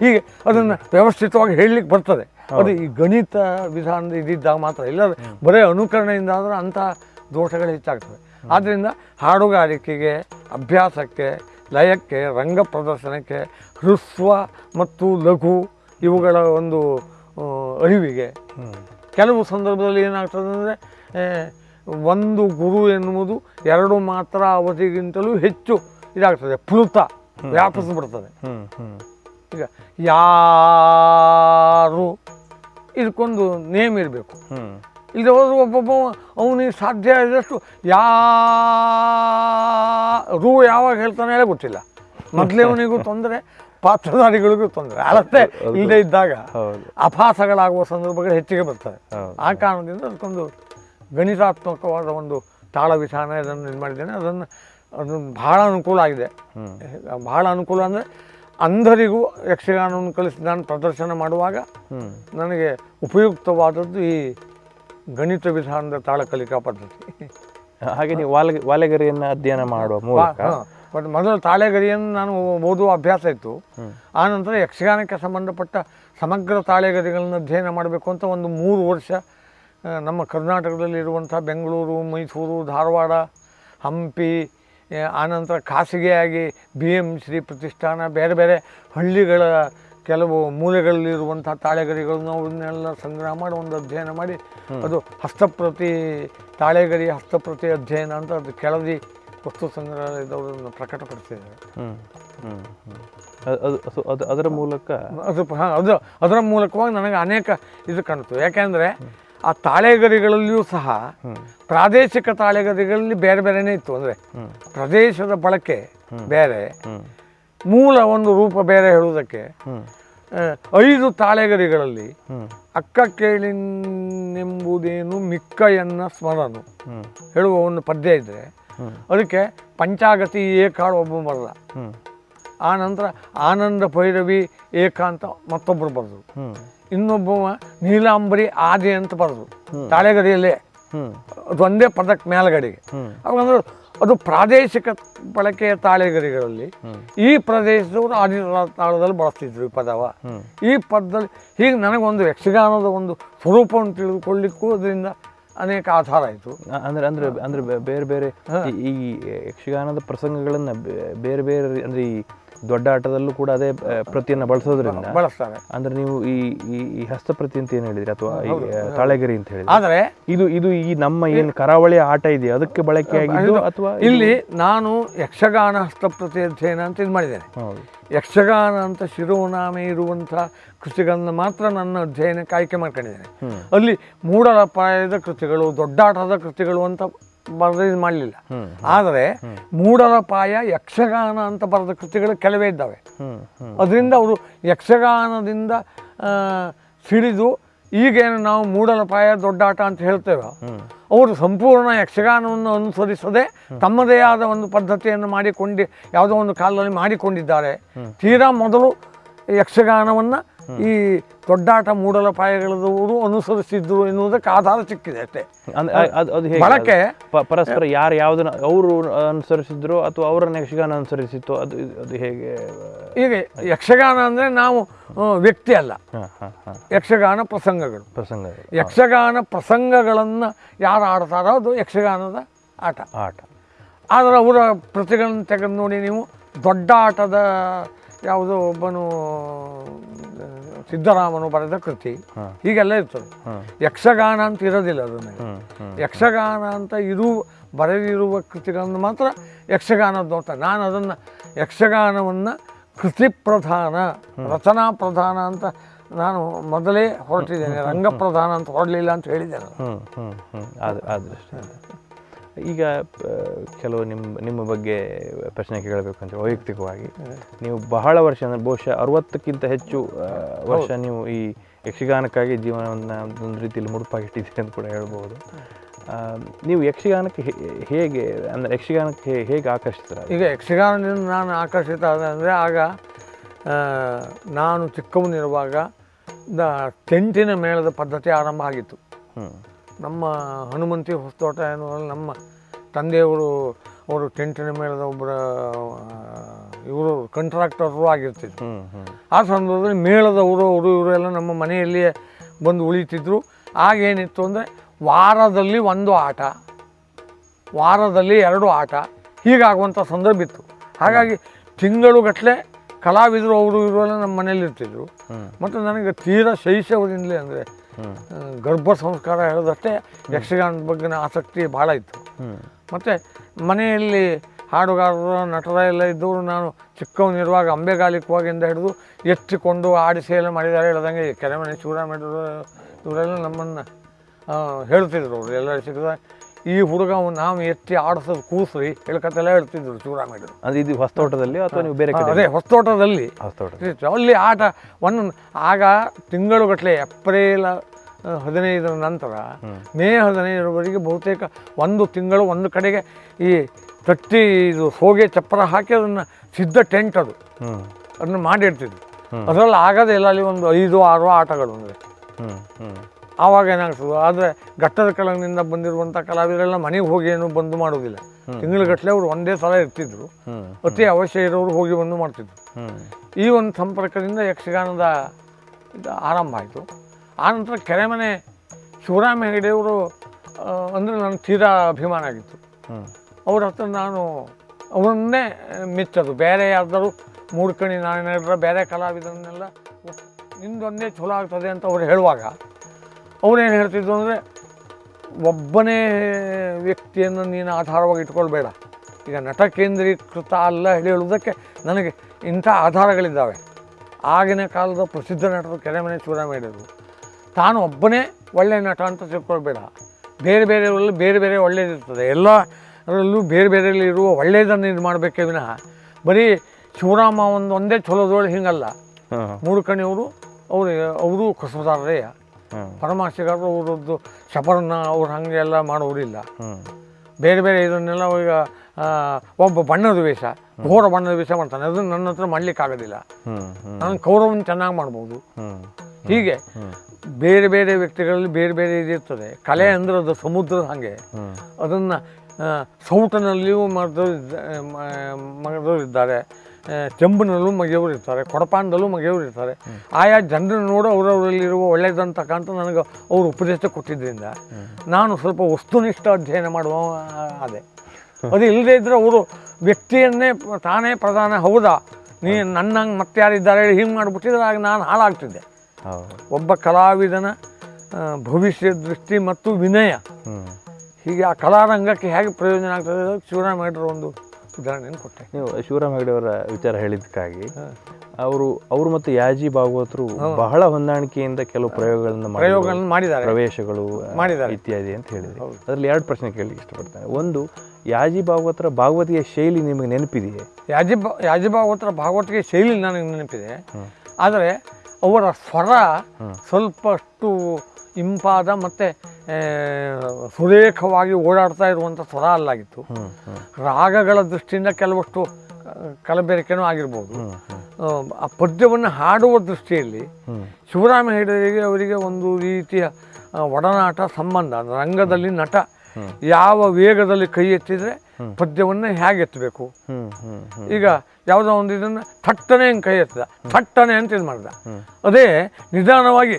ಹೀಗೆ ಅದನ್ನು ವ್ಯವಸ್ಥಿತವಾಗಿ ಹೇಳಲಿಕ್ಕೆ ಬರ್ತದೆ. ಅದು ಈ ಗಣಿತ ವಿಧಾನದ ಇದ್ದಿದ್ದಾಗ ಮಾತ್ರ. ಇಲ್ಲ ಬರೀ ಅನುಕರಣೆಯಿಂದ ಆದರೆ ಅಂಥ ದೋಷಗಳು ಹೆಚ್ಚಾಗ್ತವೆ. ಆದ್ದರಿಂದ ಹಾಡುಗಾರಿಕೆಗೆ ಅಭ್ಯಾಸಕ್ಕೆ ಲಯಕ್ಕೆ ರಂಗ ಪ್ರದರ್ಶನಕ್ಕೆ ಹೃಸ್ವ ಮತ್ತು ಲಘು ಇವುಗಳ ಒಂದು ಅರಿವಿಗೆ ಕೆಲವು ಸಂದರ್ಭದಲ್ಲಿ ಏನಾಗ್ತದೆ ಅಂದರೆ ಒಂದು ಗುರು ಎನ್ನುವುದು ಎರಡು ಮಾತ್ರ ಅವಧಿಗಿಂತಲೂ ಹೆಚ್ಚು ಇದಾಗ್ತದೆ. ಪ್ಲುತ ವ್ಯಾಪಿಸ್ಬಿಡ್ತದೆ ಈಗ ಯಾರು ಇದಕ್ಕೊಂದು ನೇಮ್ ಇರಬೇಕು ಇಲ್ಲಿ ಹೋದ್ರೆ ಒಬ್ಬೊಬ್ಬ ಅವನಿಗೆ ಸಾಧ್ಯ ಆದಷ್ಟು ಯಾರು ಯಾವಾಗ ಹೇಳ್ತಾನೆ ಹೇಳ ಗೊತ್ತಿಲ್ಲ. ಮೊದಲೇ ಅವನಿಗೂ ತೊಂದರೆ ಪಾತ್ರಧಾರಿಗಳಿಗೂ ತೊಂದರೆ. ಅಳತೆ ಇಲ್ಲದೆ ಇದ್ದಾಗ ಅಪಾಸಗಳಾಗುವ ಸಂದರ್ಭಗಳು ಹೆಚ್ಚಿಗೆ ಬರ್ತವೆ. ಆ ಕಾರಣದಿಂದ ಅದಕ್ಕೊಂದು ಗಣಿತಾತ್ಮಕವಾದ ಒಂದು ತಾಳ ವಿಧಾನ ಇದನ್ನು ಇದು ಮಾಡಿದ್ದೇನೆ. ಅದನ್ನು ಅದನ್ನು ಭಾಳ ಅನುಕೂಲ ಆಗಿದೆ. ಭಾಳ ಅನುಕೂಲ ಅಂದರೆ ಅಂಧರಿಗೂ ಯಕ್ಷಗಾನವನ್ನು ಕಲಿಸಿ ನಾನು ಪ್ರದರ್ಶನ ಮಾಡುವಾಗ ನನಗೆ ಉಪಯುಕ್ತವಾದದ್ದು ಈ ಗಣಿತ ವಿಧಾನದ ತಾಳ ಕಲಿಕಾ ಪದ್ಧತಿ. ಹಾಗೆ ನೀವು ವಾಲೆ ವಾಲೆಗರಿಯನ್ನು ಅಧ್ಯಯನ ಮಾಡುವ ಮೂಲಕ? ಬಟ್ ಮೊದಲು ತಾಳೆಗರಿಯನ್ನು ನಾನು ಓದುವ ಅಭ್ಯಾಸ ಇತ್ತು. ಆನಂತರ ಯಕ್ಷಗಾನಕ್ಕೆ ಸಂಬಂಧಪಟ್ಟ ಸಮಗ್ರ ತಾಳೆಗರಿಗಳನ್ನು ಅಧ್ಯಯನ ಮಾಡಬೇಕು ಅಂತ ಒಂದು ಮೂರು ವರ್ಷ ನಮ್ಮ ನಮ್ಮ ಕರ್ನಾಟಕದಲ್ಲಿರುವಂಥ ಬೆಂಗಳೂರು ಮೈಸೂರು ಧಾರವಾಡ ಹಂಪಿ ಆನಂತರ ಖಾಸಗಿಯಾಗಿ ಬಿ ಎಂ ಶ್ರೀ ಪ್ರತಿಷ್ಠಾನ ಬೇರೆ ಬೇರೆ ಹಳ್ಳಿಗಳ ಕೆಲವು ಮೂಲೆಗಳಲ್ಲಿರುವಂಥ ತಾಳೆಗರಿಗಳನ್ನು ಅವನ್ನೆಲ್ಲ ಸಂಗ್ರಹ ಮಾಡಿ ಒಂದು ಅಧ್ಯಯನ ಮಾಡಿ ಅದು ಹಸ್ತಪ್ರತಿ ತಾಳೆಗರಿ ಹಸ್ತಪ್ರತಿ ಅಧ್ಯಯನ ಅಂತ ಅದು ಕೆಳದಿ ವಸ್ತು ಸಂಗ್ರಹಾಲಯದವರನ್ನು ಪ್ರಕಟಪಡಿಸಿದ್ದಾರೆ. ಅದ್- ಅದು ಅದು- ಅದು ಅದರ ಮೂಲಕ ಅದು ಹಾಂ ಅದು ಅದರ ಮೂಲಕವಾಗಿ ನನಗೆ ಅನೇಕ ಇದು ಕಾಣ್ತು ಯಾಕೆಂದರೆ ಆ ತಾಳೆಗರಿಗಳಲ್ಲಿಯೂ ಸಹ ಪ್ರಾದೇಶಿಕ ತಾಳೆಗರಿಗಳಲ್ಲಿ ಬೇರೆ ಬೇರೆನೇ ಇತ್ತು. ಅಂದರೆ ಪ್ರದೇಶದ ಬಳಕೆ ಬೇರೆ, ಮೂಲ ಒಂದು ರೂಪ ಬೇರೆ ಹೇಳುವುದಕ್ಕೆ ಐದು ತಾಳೆಗರಿಗಳಲ್ಲಿ ಅಕ್ಕ ಕೇಳಿನೆಂಬುದೇನು ಮಿಕ್ಕ ಎನ್ನ ಸ್ಮರನು ಹೇಳುವ ಒಂದು ಪದ್ಯ ಇದ್ದರೆ ಅದಕ್ಕೆ ಪಂಚಾಗತಿ ಏಕಾಳು ಒಬ್ಬ ಬರಲ್ಲ ಆ ನಂತರ ಆನಂದ ಭೈರವಿ ಏಕಾಂತ ಮತ್ತೊಬ್ಬರು ಬರೆದ್ರು ಹ್ಮ್ ಇನ್ನೊಬ್ಬವ ನೀಲಾಂಬರಿ ಆದಿ ಅಂತ ಬರೋದು ತಾಳೆಗರಿಯಲ್ಲೇ ಹ್ಮ್. ಅದು ಒಂದೇ ಪದಕ್ಕೆ ಮೇಲ್ಗಡೆಗೆ. ಅವ್ರು ಅವಾಗಂದ್ರೆ ಅದು ಪ್ರಾದೇಶಿಕ ಬಳಕೆಯ ತಾಳೆಗರಿಗಳಲ್ಲಿ ಈ ಪ್ರದೇಶದವರು ಆದಿ ತಾಳದಲ್ಲಿ ಬಳಸ್ತಿದ್ರು ಈ ಪದವ. ಈ ಪದದಲ್ಲಿ ಹೀಗೆ ನನಗೊಂದು ಯಕ್ಷಗಾನದ ಒಂದು ಸ್ವರೂಪವನ್ನು ತಿಳಿದುಕೊಳ್ಳಿಕ್ಕೂ ಅದರಿಂದ ಅನೇಕ ಆಧಾರ ಆಯಿತು. ಅಂದ್ರೆ ಅಂದ್ರೆ ಅಂದ್ರೆ ಬೇರೆ ಬೇರೆ ಈ- ಯಕ್ಷಗಾನದ ಪ್ರಸಂಗಗಳನ್ನು ಬೇರೆ ಬೇರೆ ಅಂದ್ರೆ ಈ ದೊಡ್ಡ ಆಟದಲ್ಲೂ ಕೂಡ ಅದೇ ಪ್ರತಿಯನ್ನು ಬಳಸೋದ್ರಿಂದ ಬಳಸ್ತಾರೆ. ಅಂದ್ರೆ ನೀವು ಈ ಈ ಹಸ್ತಪ್ರತಿ ಅಂತ ಏನು ಹೇಳಿದ್ರಿ ಅಥವಾ ಈ ತಾಳೆಗರಿ ಅಂತ ಹೇಳಿ ಆದರೆ ಇದು ಇದು ಈ ನಮ್ಮ ಏನು ಕರಾವಳಿ ಆಟ ಇದೆಯಾ? ಅದಕ್ಕೆ ಬಳಕೆಯಾಗಿದ್ದು ಅಥವಾ ಇಲ್ಲಿ ನಾನು ಯಕ್ಷಗಾನ ಹಸ್ತಪ್ರತಿ ಅಧ್ಯಯನ ಅಂತ ಇದು ಮಾಡಿದ್ದೇನೆ. ಯಕ್ಷಗಾನ ಅಂತ ಶಿರೋನಾಮೆ ಇರುವಂಥ ಕೃತಿಗಳನ್ನು ಮಾತ್ರ ನನ್ನ ಅಧ್ಯಯನಕ್ಕೆ ಆಯ್ಕೆ ಮಾಡ್ಕೊಂಡಿದ್ದೇನೆ. ಅಲ್ಲಿ ಅಲ್ಲಿ ಮೂಡಲಪಾಯದ ಕೃತಿಗಳು ದೊಡ್ಡಾಟದ ಕೃತಿಗಳು ಅಂತ ಬರೆದು ಮಾಡಲಿಲ್ಲ. ಆದರೆ ಆದರೆ ಮೂಡಲಪಾಯ ಯಕ್ಷಗಾನ ಅಂತ ಬರೆದ ಕೃತಿಗಳು ಕೆಲವೇ ಇದ್ದಾವೆ. ಅದರಿಂದ ಅವರು ಯಕ್ಷಗಾನದಿಂದ ಸಿಡಿದು ಈಗೇನು ನಾವು ಮೂಡಲಪಾಯ ದೊಡ್ಡಾಟ ಅಂತ ಹೇಳ್ತೇವೆ ಅವರು ಸಂಪೂರ್ಣ ಯಕ್ಷಗಾನವನ್ನು ಅನುಸರಿಸದೆ ತಮ್ಮದೇ ಆದ ಒಂದು ಪದ್ಧತಿಯನ್ನು ಮಾಡಿಕೊಂಡು ಯಾವುದೋ ಒಂದು ಕಾಲದಲ್ಲಿ ಮಾಡಿಕೊಂಡಿದ್ದಾರೆ. ತೀರಾ ಮೊದಲು ಯಕ್ಷಗಾನವನ್ನು ಈ ದೊಡ್ಡಾಟ ಮೂಡಲಪಾಯಗಳದವರು ಅನುಸರಿಸಿದ್ರು ಎನ್ನುವುದಕ್ಕೆ ಆಧಾರ ಸಿಕ್ಕಿದೆ ಅಷ್ಟೇ. ಅಂದ್ರೆ ಅದು ಬಳಕೆ ಪರಸ್ಪರ ಯಾರು ಯಾವ್ದನ್ನ ಅವರು ಅನುಸರಿಸಿದ್ರು ಅಥವಾ ಅವರನ್ನ ಯಕ್ಷಗಾನ ಅನುಸರಿಸಿತ್ತು ಅದು ಅದು ಹೇಗೆ? ಈಗ ಯಕ್ಷಗಾನ ಅಂದರೆ ನಾವು ವ್ಯಕ್ತಿ ಅಲ್ಲ. ಯಕ್ಷಗಾನ ಪ್ರಸಂಗಗಳು. ಪ್ರಸಂಗ ಯಕ್ಷಗಾನ ಪ್ರಸಂಗಗಳನ್ನು ಯಾರು ಆಡ್ತಾರೋ ಅದು ಯಕ್ಷಗಾನದ ಆಟ. ಆಟ. ಆದರೆ ಅವರ ಪ್ರತಿಗಳನ್ನು ತೆಗೆದು ನೋಡಿ ನೀವು ದೊಡ್ಡ ಆಟದ ಯಾವುದೋ ಒಬ್ಬನು ಸಿದ್ದರಾಮನು ಬರೆದ ಕೃತಿ. ಹೀಗೆಲ್ಲ ಇರ್ತದೆ. ಯಕ್ಷಗಾನ ಅಂತ ಇರೋದಿಲ್ಲ ಅದನ್ನು ಯಕ್ಷಗಾನ ಅಂತ ಇದು ಬರೆದಿರುವ ಕೃತಿಗಳನ್ನು ಮಾತ್ರ ಯಕ್ಷಗಾನದ್ದು ಅಂತ ನಾನು ಅದನ್ನು ಯಕ್ಷಗಾನವನ್ನು ಕೃತಿ ಪ್ರಧಾನ ರಚನಾ ಪ್ರಧಾನ ಅಂತ ನಾನು ಮೊದಲೇ ಹೊರಟಿದ್ದೇನೆ. ರಂಗಪ್ರಧಾನ ಅಂತ ಹೊರಡಲಿಲ್ಲ ಅಂತ ಹೇಳಿದ್ದೇನೆ ನಾನು. ಈಗ ಕೆಲವು ನಿಮ್ಮ ನಿಮ್ಮ ಬಗ್ಗೆ ಪ್ರಶ್ನೆ ಕೇಳಬೇಕು ಅಂತ ವೈಯಕ್ತಿಕವಾಗಿ. ನೀವು ಬಹಳ ವರ್ಷ ಅಂದರೆ ಬಹುಶಃ ಅರವತ್ತಕ್ಕಿಂತ ಹೆಚ್ಚು ವರ್ಷ ನೀವು ಈ ಯಕ್ಷಗಾನಕ್ಕಾಗಿ ಜೀವನವನ್ನು ಒಂದು ರೀತಿಯಲ್ಲಿ ಮುಡುಪಾಗಿಟ್ಟಿದ್ದೀರಿ ಅಂತ ಕೂಡ ಹೇಳ್ಬೋದು. ನೀವು ಯಕ್ಷಗಾನಕ್ಕೆ ಹೇಗೆ ಅಂದರೆ ಯಕ್ಷಗಾನಕ್ಕೆ ಹೇಗೆ ಆಕರ್ಷಿತರ ಈಗ ಯಕ್ಷಗಾನದಿಂದ ನಾನು ಆಕರ್ಷಿತ ಆದ ಅಂದರೆ ಆಗ ನಾನು ಚಿಕ್ಕವನಿರುವಾಗ ದ ಟೆಂಟಿನ ಮೇಳದ ಪದ್ಧತಿ ಆರಂಭ ಆಗಿತ್ತು. ಹ್ಞೂ ನಮ್ಮ ಹನುಮಂತಿ ಹೊಸತೋಟ ಎನ್ನುವಲ್ಲಿ ನಮ್ಮ ತಂದೆಯವರು ಅವರು ಟೆಂಟಿನ ಮೇಲೆ ಒಬ್ಬರ ಇವರು ಕಂಟ್ರಾಕ್ಟರು ಆಗಿರ್ತಿದ್ರು. ಆ ಸಂದರ್ಭದಲ್ಲಿ ಮೇಳದವರು ಅವರು ಇವರು ಎಲ್ಲ ನಮ್ಮ ಮನೆಯಲ್ಲಿಯೇ ಬಂದು ಉಳಿತಿದ್ರು. ಆಗೇನಿತ್ತು ಅಂದರೆ ವಾರದಲ್ಲಿ ಒಂದು ಆಟ ವಾರದಲ್ಲಿ ಎರಡು ಆಟ ಹೀಗಾಗುವಂಥ ಸಂದರ್ಭ ಇತ್ತು. ಹಾಗಾಗಿ ತಿಂಗಳುಗಟ್ಟಲೆ ಕಲಾವಿದರು ಅವರು ಇವರು ಎಲ್ಲ ನಮ್ಮ ಮನೇಲಿ ಇರ್ತಿದ್ರು ಹ್ಮ್. ಮತ್ತು ನನಗೆ ತೀರಾ ಶೈಶವದಿಂದಲೇ ಅಂದರೆ ಗರ್ಭ ಸಂಸ್ಕಾರ ಹೇಳೋದಷ್ಟೇ ಯಕ್ಷಗಾನದ ಬಗ್ಗೆ ಆಸಕ್ತಿ ಭಾಳ ಇತ್ತು. ಮತ್ತು ಮನೆಯಲ್ಲಿ ಹಾಡುಗಾರರು ನಟರ ಎಲ್ಲ ಇದ್ದವರು ನಾನು ಚಿಕ್ಕವನಿರುವಾಗ ಅಂಬೆಗಾಲಿಕವಾಗಿಂದ ಹಿಡಿದು ಎತ್ತಿಕೊಂಡು ಆಡಿಸಿ ಎಲ್ಲ ಮಾಡಿದ್ದಾರೆ ಹೇಳ್ದಂಗೆ ಕೆರೆಮನೆ ಶಿವರಾಮ ಇವರೆಲ್ಲ ನಮ್ಮನ್ನು ಹೇಳ್ತಿದ್ರು ಅವರು. ಎಲ್ಲ ಸಿಕ್ಕಿದ ಈ ಹುಡುಗ ನಾವು ಎತ್ತಿ ಆಡಿಸೋದು ಕೂಸ್ರಿ ಹೇಳ್ಕತ್ತೆಲ್ಲ ಹೇಳ್ತಿದ್ರು ಶಿವರಾಮೇಶ್ವರು ಅಂದ್ರೆ ಇದು ಹೊಸತೋಟದಲ್ಲಿ ಅಥವಾ ನೀವು ಬೇರೆ ಕಡೆ ಅದೇ ಹೊಸತೋಟದಲ್ಲಿ ಹೊಸತೋಟ ಅಲ್ಲಿ ಆಟ ಒಂದು ಆಗ ತಿಂಗಳುಗಟ್ಟಲೆ ಏಪ್ರಿಲ್ ಹದಿನೈದರ ನಂತರ ಮೇ ಹದಿನೈದರವರೆಗೆ ಬಹುತೇಕ ಒಂದು ತಿಂಗಳು ಒಂದು ಕಡೆಗೆ ಈ ತಟ್ಟಿ ಇದು ಹೋಗಿ ಚಪ್ಪರ ಹಾಕಿ ಅದನ್ನು ಸಿದ್ಧ ಟೆಂಟ್ ಅದು. ಅದನ್ನು ಮಾಡಿರ್ತಿದ್ವಿ ಅದರಲ್ಲಿ ಆಗೋದೇ ಇಲ್ಲ ಅಲ್ಲಿ ಒಂದು ಐದು ಆರು ಆಟಗಳು ಅಂದರೆ. ಆವಾಗ ಏನಾಗ್ತದೆ ಆದರೆ ಘಟ್ಟದ ಕೆಳಗಿನಿಂದ ಬಂದಿರುವಂಥ ಕಲಾವಿದರೆಲ್ಲ ಮನೆಗೆ ಹೋಗಿ ಏನು ಬಂದು ಮಾಡೋದಿಲ್ಲ. ತಿಂಗಳಗಟ್ಟಲೆ ಅವರು ಒಂದೇ ಸಲ ಇರ್ತಿದ್ರು. ಅತಿ ಅವಶ್ಯ ಇರೋರು ಹೋಗಿ ಬಂದು ಮಾಡ್ತಿದ್ರು. ಈ ಒಂದು ಸಂಪರ್ಕದಿಂದ ಯಕ್ಷಗಾನದ ಇದು ಆರಂಭ ಆಯಿತು. ಆನಂತರ ಕೆರೆಮನೆ ಶಿವರಾಮ ಹೆಗಡೆಯವರು ಅಂದರೆ ನನ್ನ ತೀರಾ ಅಭಿಮಾನ ಆಗಿತ್ತು. ಅವ್ರ ಹತ್ರ ನಾನು ಅವರನ್ನೇ ಮೆಚ್ಚೋದು. ಬೇರೆ ಯಾರ್ದಾರು ಮೂಡ್ಕಣಿ ನಾನೇನಾದ್ರೆ ಬೇರೆ ಕಲಾವಿದರನ್ನೆಲ್ಲ ನಿಂದೊಂದೇ ಚಲೋ ಆಗ್ತದೆ ಅಂತ ಅವ್ರು ಹೇಳುವಾಗ ಅವ್ರೇನು ಹೇಳ್ತಿದ್ರು ಅಂದರೆ ಒಬ್ಬನೇ ವ್ಯಕ್ತಿಯನ್ನು ನೀನು ಆಧಾರವಾಗಿ ಇಟ್ಕೊಳ್ಬೇಡ. ಈಗ ನಟ ಕೇಂದ್ರೀಕೃತ ಅಲ್ಲ ಹೇಳಿ ಹೇಳುವುದಕ್ಕೆ ನನಗೆ ಇಂಥ ಆಧಾರಗಳಿದ್ದಾವೆ. ಆಗಿನ ಕಾಲದ ಪ್ರಸಿದ್ಧ ನಟರು ಕೆರೆಮನೆ ಶಿವರಾಮ ಹೇಳಿದರು ತಾನು ಒಬ್ಬನೇ ಒಳ್ಳೆಯ ನಟ ಅಂತ ತಿಳ್ಕೊಳ್ಬೇಡ. ಬೇರೆ ಬೇರೆಯವರಲ್ಲಿ ಬೇರೆ ಬೇರೆ ಒಳ್ಳೆಯದಿರ್ತದೆ ಎಲ್ಲರಲ್ಲೂ ಬೇರೆ ಬೇರೆಯಲ್ಲಿ ಇರುವ ಒಳ್ಳೆಯದನ್ನು ಇದು ಮಾಡಬೇಕೇ ವಿನಃ. ಬರೀ ಶಿವರಾಮ ಒಂದು ಒಂದೇ ಚಲೋದೊಳಗೆ ಹಿಂಗಲ್ಲ. ಮೂರು ಕಣಿಯವರು ಅವರು ಅವರು ಕಸಬದಾರರೇ ಹ್ಮ್. ಪರಮಾಶಿಗಾರರು ಅವರದ್ದು ಶಬರನ್ನ ಅವ್ರು ಹಾಗೆ ಎಲ್ಲ ಮಾಡೋರಿಲ್ಲ. ಬೇರೆ ಬೇರೆ ಇದನ್ನೆಲ್ಲ ಈಗ ಒಬ್ಬ ಬಣ್ಣದ ವೇಷ ಘೋರ ಬಣ್ಣದ ವೇಷ ಮಾಡ್ತಾನೆ. ಅದನ್ನು ನನ್ನ ಹತ್ರ ಮಾಡ್ಲಿಕ್ಕೆ ಆಗೋದಿಲ್ಲ. ನಾನು ಕೌರವನ ಚೆನ್ನಾಗಿ ಮಾಡ್ಬೋದು. ಹೀಗೆ ಬೇರೆ ಬೇರೆ ವ್ಯಕ್ತಿಗಳಲ್ಲಿ ಬೇರೆ ಬೇರೆ ಇದಿರ್ತದೆ ಕಲೆ ಅಂದ್ರೆ ಅದು ಸಮುದ್ರದ ಹಾಗೆ. ಅದನ್ನು ಸೌಟನಲ್ಲಿಯೂ ಮಾಡಿದವರು ಇದ್ದಾರೆ ಚೆಂಬಿನಲ್ಲೂ ಮಗೆಯವರು ಇರ್ತಾರೆ ಕೊಡಪಾನದಲ್ಲೂ ಮಗೆಯವರು ಇರ್ತಾರೆ. ಆಯಾ ಜನರನ್ನು ನೋಡು ಅವರವರಲ್ಲಿರುವ ಒಳ್ಳೆಯದಂತಕ್ಕಂಥ ನನಗೆ ಅವರು ಉಪದೇಶ ಕೊಟ್ಟಿದ್ದರಿಂದ ನಾನು ಸ್ವಲ್ಪ ವಸ್ತುನಿಷ್ಠ ಅಧ್ಯಯನ ಮಾಡುವ ಅದೇ ಅದು ಇಲ್ಲದೇ ಇದ್ದರೆ ಅವರು ವ್ಯಕ್ತಿಯನ್ನೇ ತಾನೇ ಪ್ರಧಾನ ಹೌದಾ? ನೀ ನನ್ನಂಗೆ ಮತ್ತೆ ಯಾರಿದ್ದಾರೆ ಹೇಳಿ ಹಿಂಗೆ ಮಾಡಿಬಿಟ್ಟಿದ್ರೆ ಆಗ ನಾನು ಹಾಳಾಗ್ತಿದ್ದೆ. ಒಬ್ಬ ಕಲಾವಿದನ ಭವಿಷ್ಯ ದೃಷ್ಟಿ ಮತ್ತು ವಿನಯ. ಹೀಗೆ ಆ ಕಲಾರಂಗಕ್ಕೆ ಹೇಗೆ ಪ್ರಯೋಜನ ಆಗ್ತದೆ? ಅನ್ನೋದಕ್ಕೆ ಶಿವರಾಮ ಹೆಗ್ಡೆರು ಒಂದು ಉದಾಹರಣೆಯನ್ನು ಕೊಟ್ಟೆ. ನೀವು ಶಿವರಾಮ್ ಹೆಗಡೆ ಅವರ ವಿಚಾರ ಹೇಳಿದ್ದಕ್ಕಾಗಿ ಅವರು ಅವರು ಮತ್ತು ಯಾಜಿ ಭಾಗವತರು ಬಹಳ ಹೊಂದಾಣಿಕೆಯಿಂದ ಕೆಲವು ಪ್ರಯೋಗಗಳನ್ನು. ಪ್ರಯೋಗಗಳನ್ನು ಮಾಡಿದ್ದಾರೆ. ಪ್ರವೇಶಗಳು ಮಾಡಿದ್ದಾರೆ. ಇತ್ಯಾದಿ ಅಂತ ಹೇಳಿದ್ರು. ಅದರಲ್ಲಿ ಎರಡು ಪ್ರಶ್ನೆ ಕೇಳಲಿಕ್ಕೆ ಇಷ್ಟಪಡ್ತಾರೆ ಒಂದು ಯಾಜಿ ಭಾಗವತರ ಭಾಗವತಿಯ ಶೈಲಿ ನಿಮಗೆ ನೆನಪಿದೆಯೇ? ಯಾಜಿ ಯಾಜಿ ಭಾಗವತರ ಭಾಗವತಿಗೆ ಶೈಲಿ ನನಗೆ ನೆನಪಿದೆ. ಆದರೆ ಅವರ ಸ್ವರ ಸ್ವಲ್ಪಷ್ಟು ಇಂಪಾದ ಮತ್ತು ಸುರೇಖವಾಗಿ ಓಡಾಡ್ತಾ ಇರುವಂಥ ಸ್ವರ ಅಲ್ಲಾಗಿತ್ತು. ರಾಗಗಳ ದೃಷ್ಟಿಯಿಂದ ಕೆಲವಷ್ಟು ಕಲಬೆರಕೆನೂ ಆಗಿರ್ಬೋದು. ಆ, ಪದ್ಯವನ್ನು ಹಾಡುವ ದೃಷ್ಟಿಯಲ್ಲಿ ಶಿವರಾಮ ಹೆಗಡೆಗೆ ಅವರಿಗೆ ಒಂದು ರೀತಿಯ ಒಡನಾಟ ಸಂಬಂಧ ರಂಗದಲ್ಲಿ ನಟ ಯಾವ ವೇಗದಲ್ಲಿ ಕೈ ಎತ್ತಿದರೆ ಪದ್ಯವನ್ನು ಹೇಗೆ ಎತ್ತಬೇಕು ಈಗ ಯಾವುದೋ ಒಂದು ಇದನ್ನು ಥಟ್ಟನೆ ಹಿಂಗೆ ಕೈ ಎತ್ತದ ಥಟ್ಟನೆ ಅಂತ ಇದು ಮಾಡಿದ. ಅದೇ ನಿಧಾನವಾಗಿ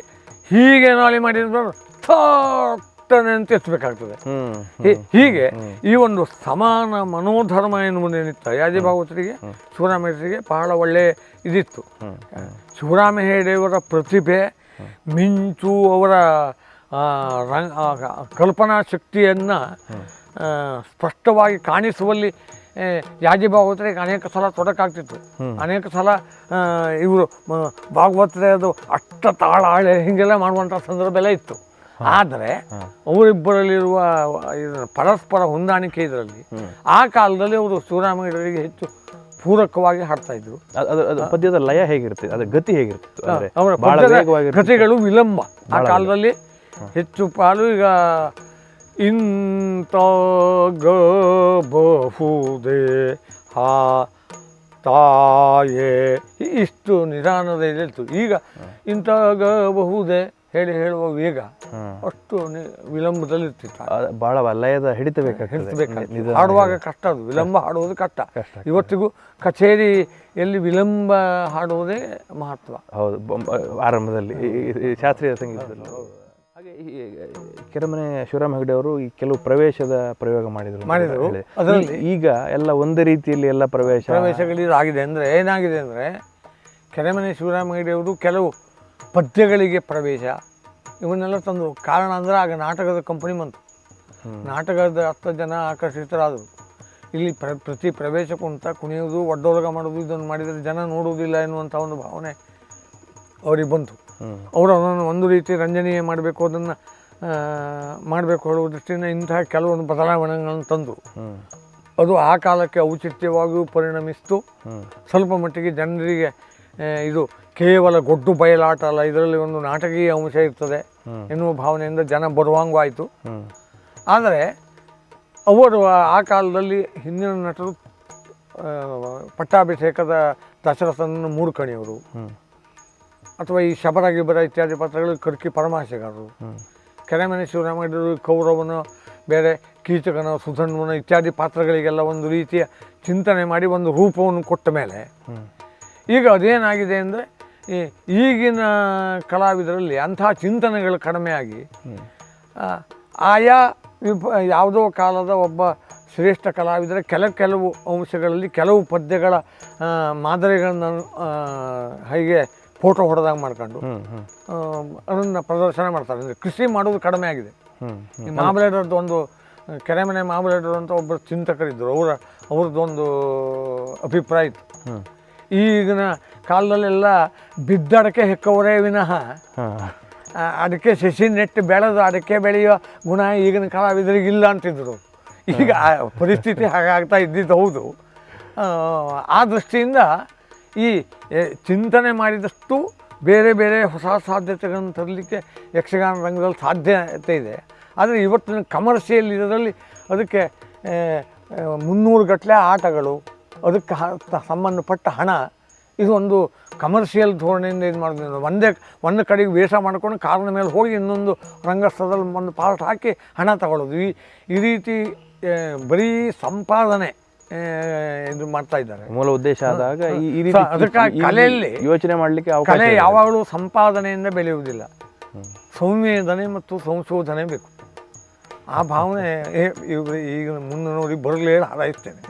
ಹೀಗೆ ನಾಳೆ ಮಾಡಿದ್ರೆ ಥಟ್ಟನೆ ಅಂತ ಎತ್ತಬೇಕಾಗ್ತದೆ. ಹೀಗೆ ಈ ಒಂದು ಸಮಾನ ಮನೋಧರ್ಮ ಎನ್ನುವುದೇನಿತ್ತು ಯಾದಿ ಭಾಗವತರಿಗೆ ಶಿವರಾಮೇಶ್ವರಿಗೆ ಬಹಳ ಒಳ್ಳೆ ಇದಿತ್ತು. ಶಿವರಾಮ ಹೆಗಡೆಯವರ ಪ್ರತಿಭೆ ಮಿಂಚು ಅವರ ರಂಗ ಕಲ್ಪನಾ ಶಕ್ತಿಯನ್ನು ಸ್ಪಷ್ಟವಾಗಿ ಕಾಣಿಸುವಲ್ಲಿ ಯಾಜಿ ಭಾಗವತರಿಗೆ ಅನೇಕ ಸಲ ತೊಡಕಾಗ್ತಿತ್ತು. ಅನೇಕ ಸಲ ಇವರು ಭಾಗವತರೇ ಅದು ಅಷ್ಟ ತಾಳ ಆಳೆ ಹೀಗೆಲ್ಲ ಮಾಡುವಂಥ ಸಂದರ್ಭ ಎಲ್ಲ ಇತ್ತು. ಆದರೆ ಅವರಿಬ್ಬರಲ್ಲಿರುವ ಇದರ ಪರಸ್ಪರ ಹೊಂದಾಣಿಕೆ ಇದರಲ್ಲಿ ಆ ಕಾಲದಲ್ಲಿ ಅವರು ಶಿವರಾಮಯ್ಯರಿಗೆ ಹೆಚ್ಚು ಪೂರಕವಾಗಿ ಹಾಡ್ತಾ ಇದ್ರು. ಪದ್ಯದ ಲಯ ಹೇಗಿರುತ್ತೆ? ಅದರ ಗತಿ ಹೇಗಿರುತ್ತೆ? ಅವರ ಕಥೆಗಳು ವಿಳಂಬ ಆ ಕಾಲದಲ್ಲಿ ಹೆಚ್ಚು ಪಾಲು ಈಗ ಇಂತಾಗಬಹುದೇ ಹಾ ತಾಯೇ ಇಷ್ಟು ನಿಧಾನದ ಇದೆ ಈಗ ಇಂತಾಗಬಹುದೇ ಹೇಳಿ ಹೇಳುವ ವೇಗ ಅಷ್ಟು ವಿಳಂಬದಲ್ಲಿರ್ತಿತ್ತು. ವಿಳಂಬದಲ್ಲಿ ಇರ್ತಿತ್ತು ಬಹಳ ವಲಯದ ಹಿಡಿತ ಬೇಕಾಗ್ತದೆ ಬೇಕಾಗ್ತದೆ. ನಿಧಾನ ಹಾಡುವಾಗ ಕಷ್ಟ ಅದು. ವಿಳಂಬ ಹಾಡುವುದು ಕಷ್ಟ. ಇವತ್ತಿಗೂ ಕಚೇರಿಯಲ್ಲಿ ವಿಳಂಬ ಹಾಡುವುದೇ ಮಹತ್ವ. ಹೌದು. ಆರಂಭದಲ್ಲಿ. ಶಾಸ್ತ್ರೀಯ ಸಂಗೀತದಲ್ಲಿ. ಹಾಗೆ ಈ ಕೆರೆಮನೆ ಶಿವರಾಮ ಹೆಗಡೆ ಅವರು ಈ ಕೆಲವು ಪ್ರವೇಶದ ಪ್ರಯೋಗ ಮಾಡಿದರು ಮಾಡಿದರು. ಅದರಲ್ಲಿ ಈಗ ಎಲ್ಲ ಒಂದೇ ರೀತಿಯಲ್ಲಿ ಎಲ್ಲ ಪ್ರವೇಶ ಪ್ರವೇಶಗಳು ಆಗಿದೆ ಅಂದರೆ ಏನಾಗಿದೆ ಅಂದರೆ ಕೆರೆಮನೆ ಶಿವರಾಮ ಹೆಗಡೆ ಅವರು ಕೆಲವು ಪದ್ಯಗಳಿಗೆ ಪ್ರವೇಶ ಇವನ್ನೆಲ್ಲ ತಂದು ಕಾರಣ ಅಂದರೆ ಆಗ ನಾಟಕದ ಕಂಪನಿ ಬಂತು. ನಾಟಕದ ಹತ್ತು ಜನ ಆಕರ್ಷಿತರಾದರು. ಇಲ್ಲಿ ಪ್ರ ಪ್ರತಿ ಪ್ರವೇಶಕ್ಕೂ ಅಂತ ಕುಣಿಯೋದು ಒಡ್ಡೋಲಗ ಮಾಡೋದು ಇದನ್ನು ಮಾಡಿದರೆ ಜನ ನೋಡುವುದಿಲ್ಲ ಎನ್ನುವಂಥ ಒಂದು ಭಾವನೆ ಅವ್ರಿಗೆ ಬಂತು. ಅವರು ಅದನ್ನು ಒಂದು ರೀತಿ ರಂಜನೀಯ ಮಾಡಬೇಕು ಅದನ್ನು ಮಾಡಬೇಕು ಹೇಳುವ ದೃಷ್ಟಿಯಿಂದ ಇಂತಹ ಕೆಲವೊಂದು ಬದಲಾವಣೆಗಳನ್ನು ತಂದರು. ಅದು ಆ ಕಾಲಕ್ಕೆ ಔಚಿತ್ಯವಾಗಿಯೂ ಪರಿಣಮಿಸ್ತು. ಸ್ವಲ್ಪ ಮಟ್ಟಿಗೆ ಜನರಿಗೆ ಇದು ಕೇವಲ ಗೊಡ್ಡು ಬಯಲಾಟ ಅಲ್ಲ ಇದರಲ್ಲಿ ಒಂದು ನಾಟಕೀಯ ಅಂಶ ಇರ್ತದೆ. ಎನ್ನುವ ಭಾವನೆಯಿಂದ ಜನ ಬರುವಂಗು ಆಯಿತು ಆದರೆ ಅವರು ಆ- ಕಾಲದಲ್ಲಿ ಹಿಂದಿನ ನಟರು ಪಟ್ಟಾಭಿಷೇಕದ ದಶರಥನನ್ನು ಮೂಡ್ಕಣಿಯವರು ಹ್ಮ್ ಅಥವಾ ಈ ಶಬರ ಗಿಬರ ಇತ್ಯಾದಿ ಪಾತ್ರಗಳು ಕರ್ಕಿ ಪರಮಾಶೆಗಾರರು. ಕೆರೆಮನೆ ಶಿವರಾಮಗಡರು ಕೌರವನ ಬೇರೆ ಕೀಚಕನ ಸುಧನ್ವನ ಇತ್ಯಾದಿ ಪಾತ್ರಗಳಿಗೆಲ್ಲ ಒಂದು ರೀತಿಯ ಚಿಂತನೆ ಮಾಡಿ ಒಂದು ರೂಪವನ್ನು ಕೊಟ್ಟ ಮೇಲೆ. ಈಗ ಅದೇನಾಗಿದೆ ಅಂದರೆ ಈಗಿನ ಕಲಾವಿದರಲ್ಲಿ ಅಂಥ ಚಿಂತನೆಗಳು ಕಡಿಮೆ ಆಗಿ ಆಯಾ ವಿಪ ಯಾವುದೋ ಕಾಲದ ಒಬ್ಬ ಶ್ರೇಷ್ಠ ಕಲಾವಿದರ ಕೆಲ ಕೆಲವು ಅಂಶಗಳಲ್ಲಿ ಕೆಲವು ಪದ್ಯಗಳ ಮಾದರಿಗಳನ್ನು ಹೀಗೆ ಫೋಟೋ ಹೊಡೆದಾಗ ಮಾಡ್ಕೊಂಡು ಅದನ್ನು ಪ್ರದರ್ಶನ ಮಾಡ್ತಾರೆ. ಅಂದರೆ ಕೃಷಿ ಮಾಡೋದು ಕಡಿಮೆ ಆಗಿದೆ ಈ ಮಾಮಲೇಡರ್ದು ಒಂದು ಕೆರೆಮನೆ ಮಾಮಲೇಡರ್ ಅಂತ ಒಬ್ಬರು ಚಿಂತಕರಿದ್ದರು. ಅವರ ಅವ್ರದ್ದೊಂದು ಅಭಿಪ್ರಾಯ ಇತ್ತು. ಈಗಿನ ಕಾಲದಲ್ಲೆಲ್ಲ ಬಿದ್ದಡಕೆ ಹೆಕ್ಕವರೇ ವಿನಃ. ಅದಕ್ಕೆ ಸಸಿ ನೆಟ್ಟು ಬೆಳೆದು ಅದಕ್ಕೆ ಬೆಳೆಯುವ ಗುಣ ಈಗಿನ ಕಲಾವಿದರಿಗಿಲ್ಲ ಅಂತಿದ್ರು. ಈಗ ಪರಿಸ್ಥಿತಿ ಹಾಗಾಗ್ತಾ ಇದ್ದಿದ್ದು ಹೌದು. ಆ, ದೃಷ್ಟಿಯಿಂದ ಈ ಚಿಂತನೆ ಮಾಡಿದಷ್ಟು ಬೇರೆ ಬೇರೆ ಹೊಸ ಸಾಧ್ಯತೆಗಳನ್ನು ತರಲಿಕ್ಕೆ ಯಕ್ಷಗಾನ ರಂಗದಲ್ಲಿ ಸಾಧ್ಯತೆ ಇದೆ. ಆದರೆ ಇವತ್ತಿನ ಕಮರ್ಷಿಯಲ್ ಇದರಲ್ಲಿ ಅದಕ್ಕೆ ಮುನ್ನೂರು ಗಟ್ಟಲೆ ಆಟಗಳು ಅದಕ್ಕೆ ಸಂಬಂಧಪಟ್ಟ ಹಣ ಇದು ಒಂದು ಕಮರ್ಷಿಯಲ್ ಧೋರಣೆಯಿಂದ ಇದು ಮಾಡೋದ್ರಿಂದ ಒಂದೇ ಒಂದು ಕಡೆಗೆ ವೇಷ ಮಾಡ್ಕೊಂಡು ಕಾರಿನ ಮೇಲೆ ಹೋಗಿ ಇನ್ನೊಂದು ರಂಗಸ್ಥಳದಲ್ಲಿ ಒಂದು ಪಾರ್ಟ್ ಹಾಕಿ ಹಣ ತಗೊಳ್ಳೋದು. ಈ ಈ ರೀತಿ ಬರೀ ಸಂಪಾದನೆ ಇದು ಮಾಡ್ತಾ ಇದ್ದಾರೆ. ಮೂಲ ಉದ್ದೇಶ ಆದಾಗ ಈ ರೀತಿ ಅದಕ್ಕಾಗಿ ಕಲೆಯಲ್ಲಿ ಯೋಚನೆ ಮಾಡಲಿಕ್ಕೆ ಕಲೆ ಯಾವಾಗಲೂ ಸಂಪಾದನೆಯಿಂದ ಬೆಳೆಯುವುದಿಲ್ಲ. ಸಂವೇದನೆ ಮತ್ತು ಸಂಶೋಧನೆ ಬೇಕು. ಆ ಭಾವನೆ ಈಗ ಮುಂದೆ ನೋಡಿ ಬರಲೇ ಹಾರೈಸ್ತೇನೆ.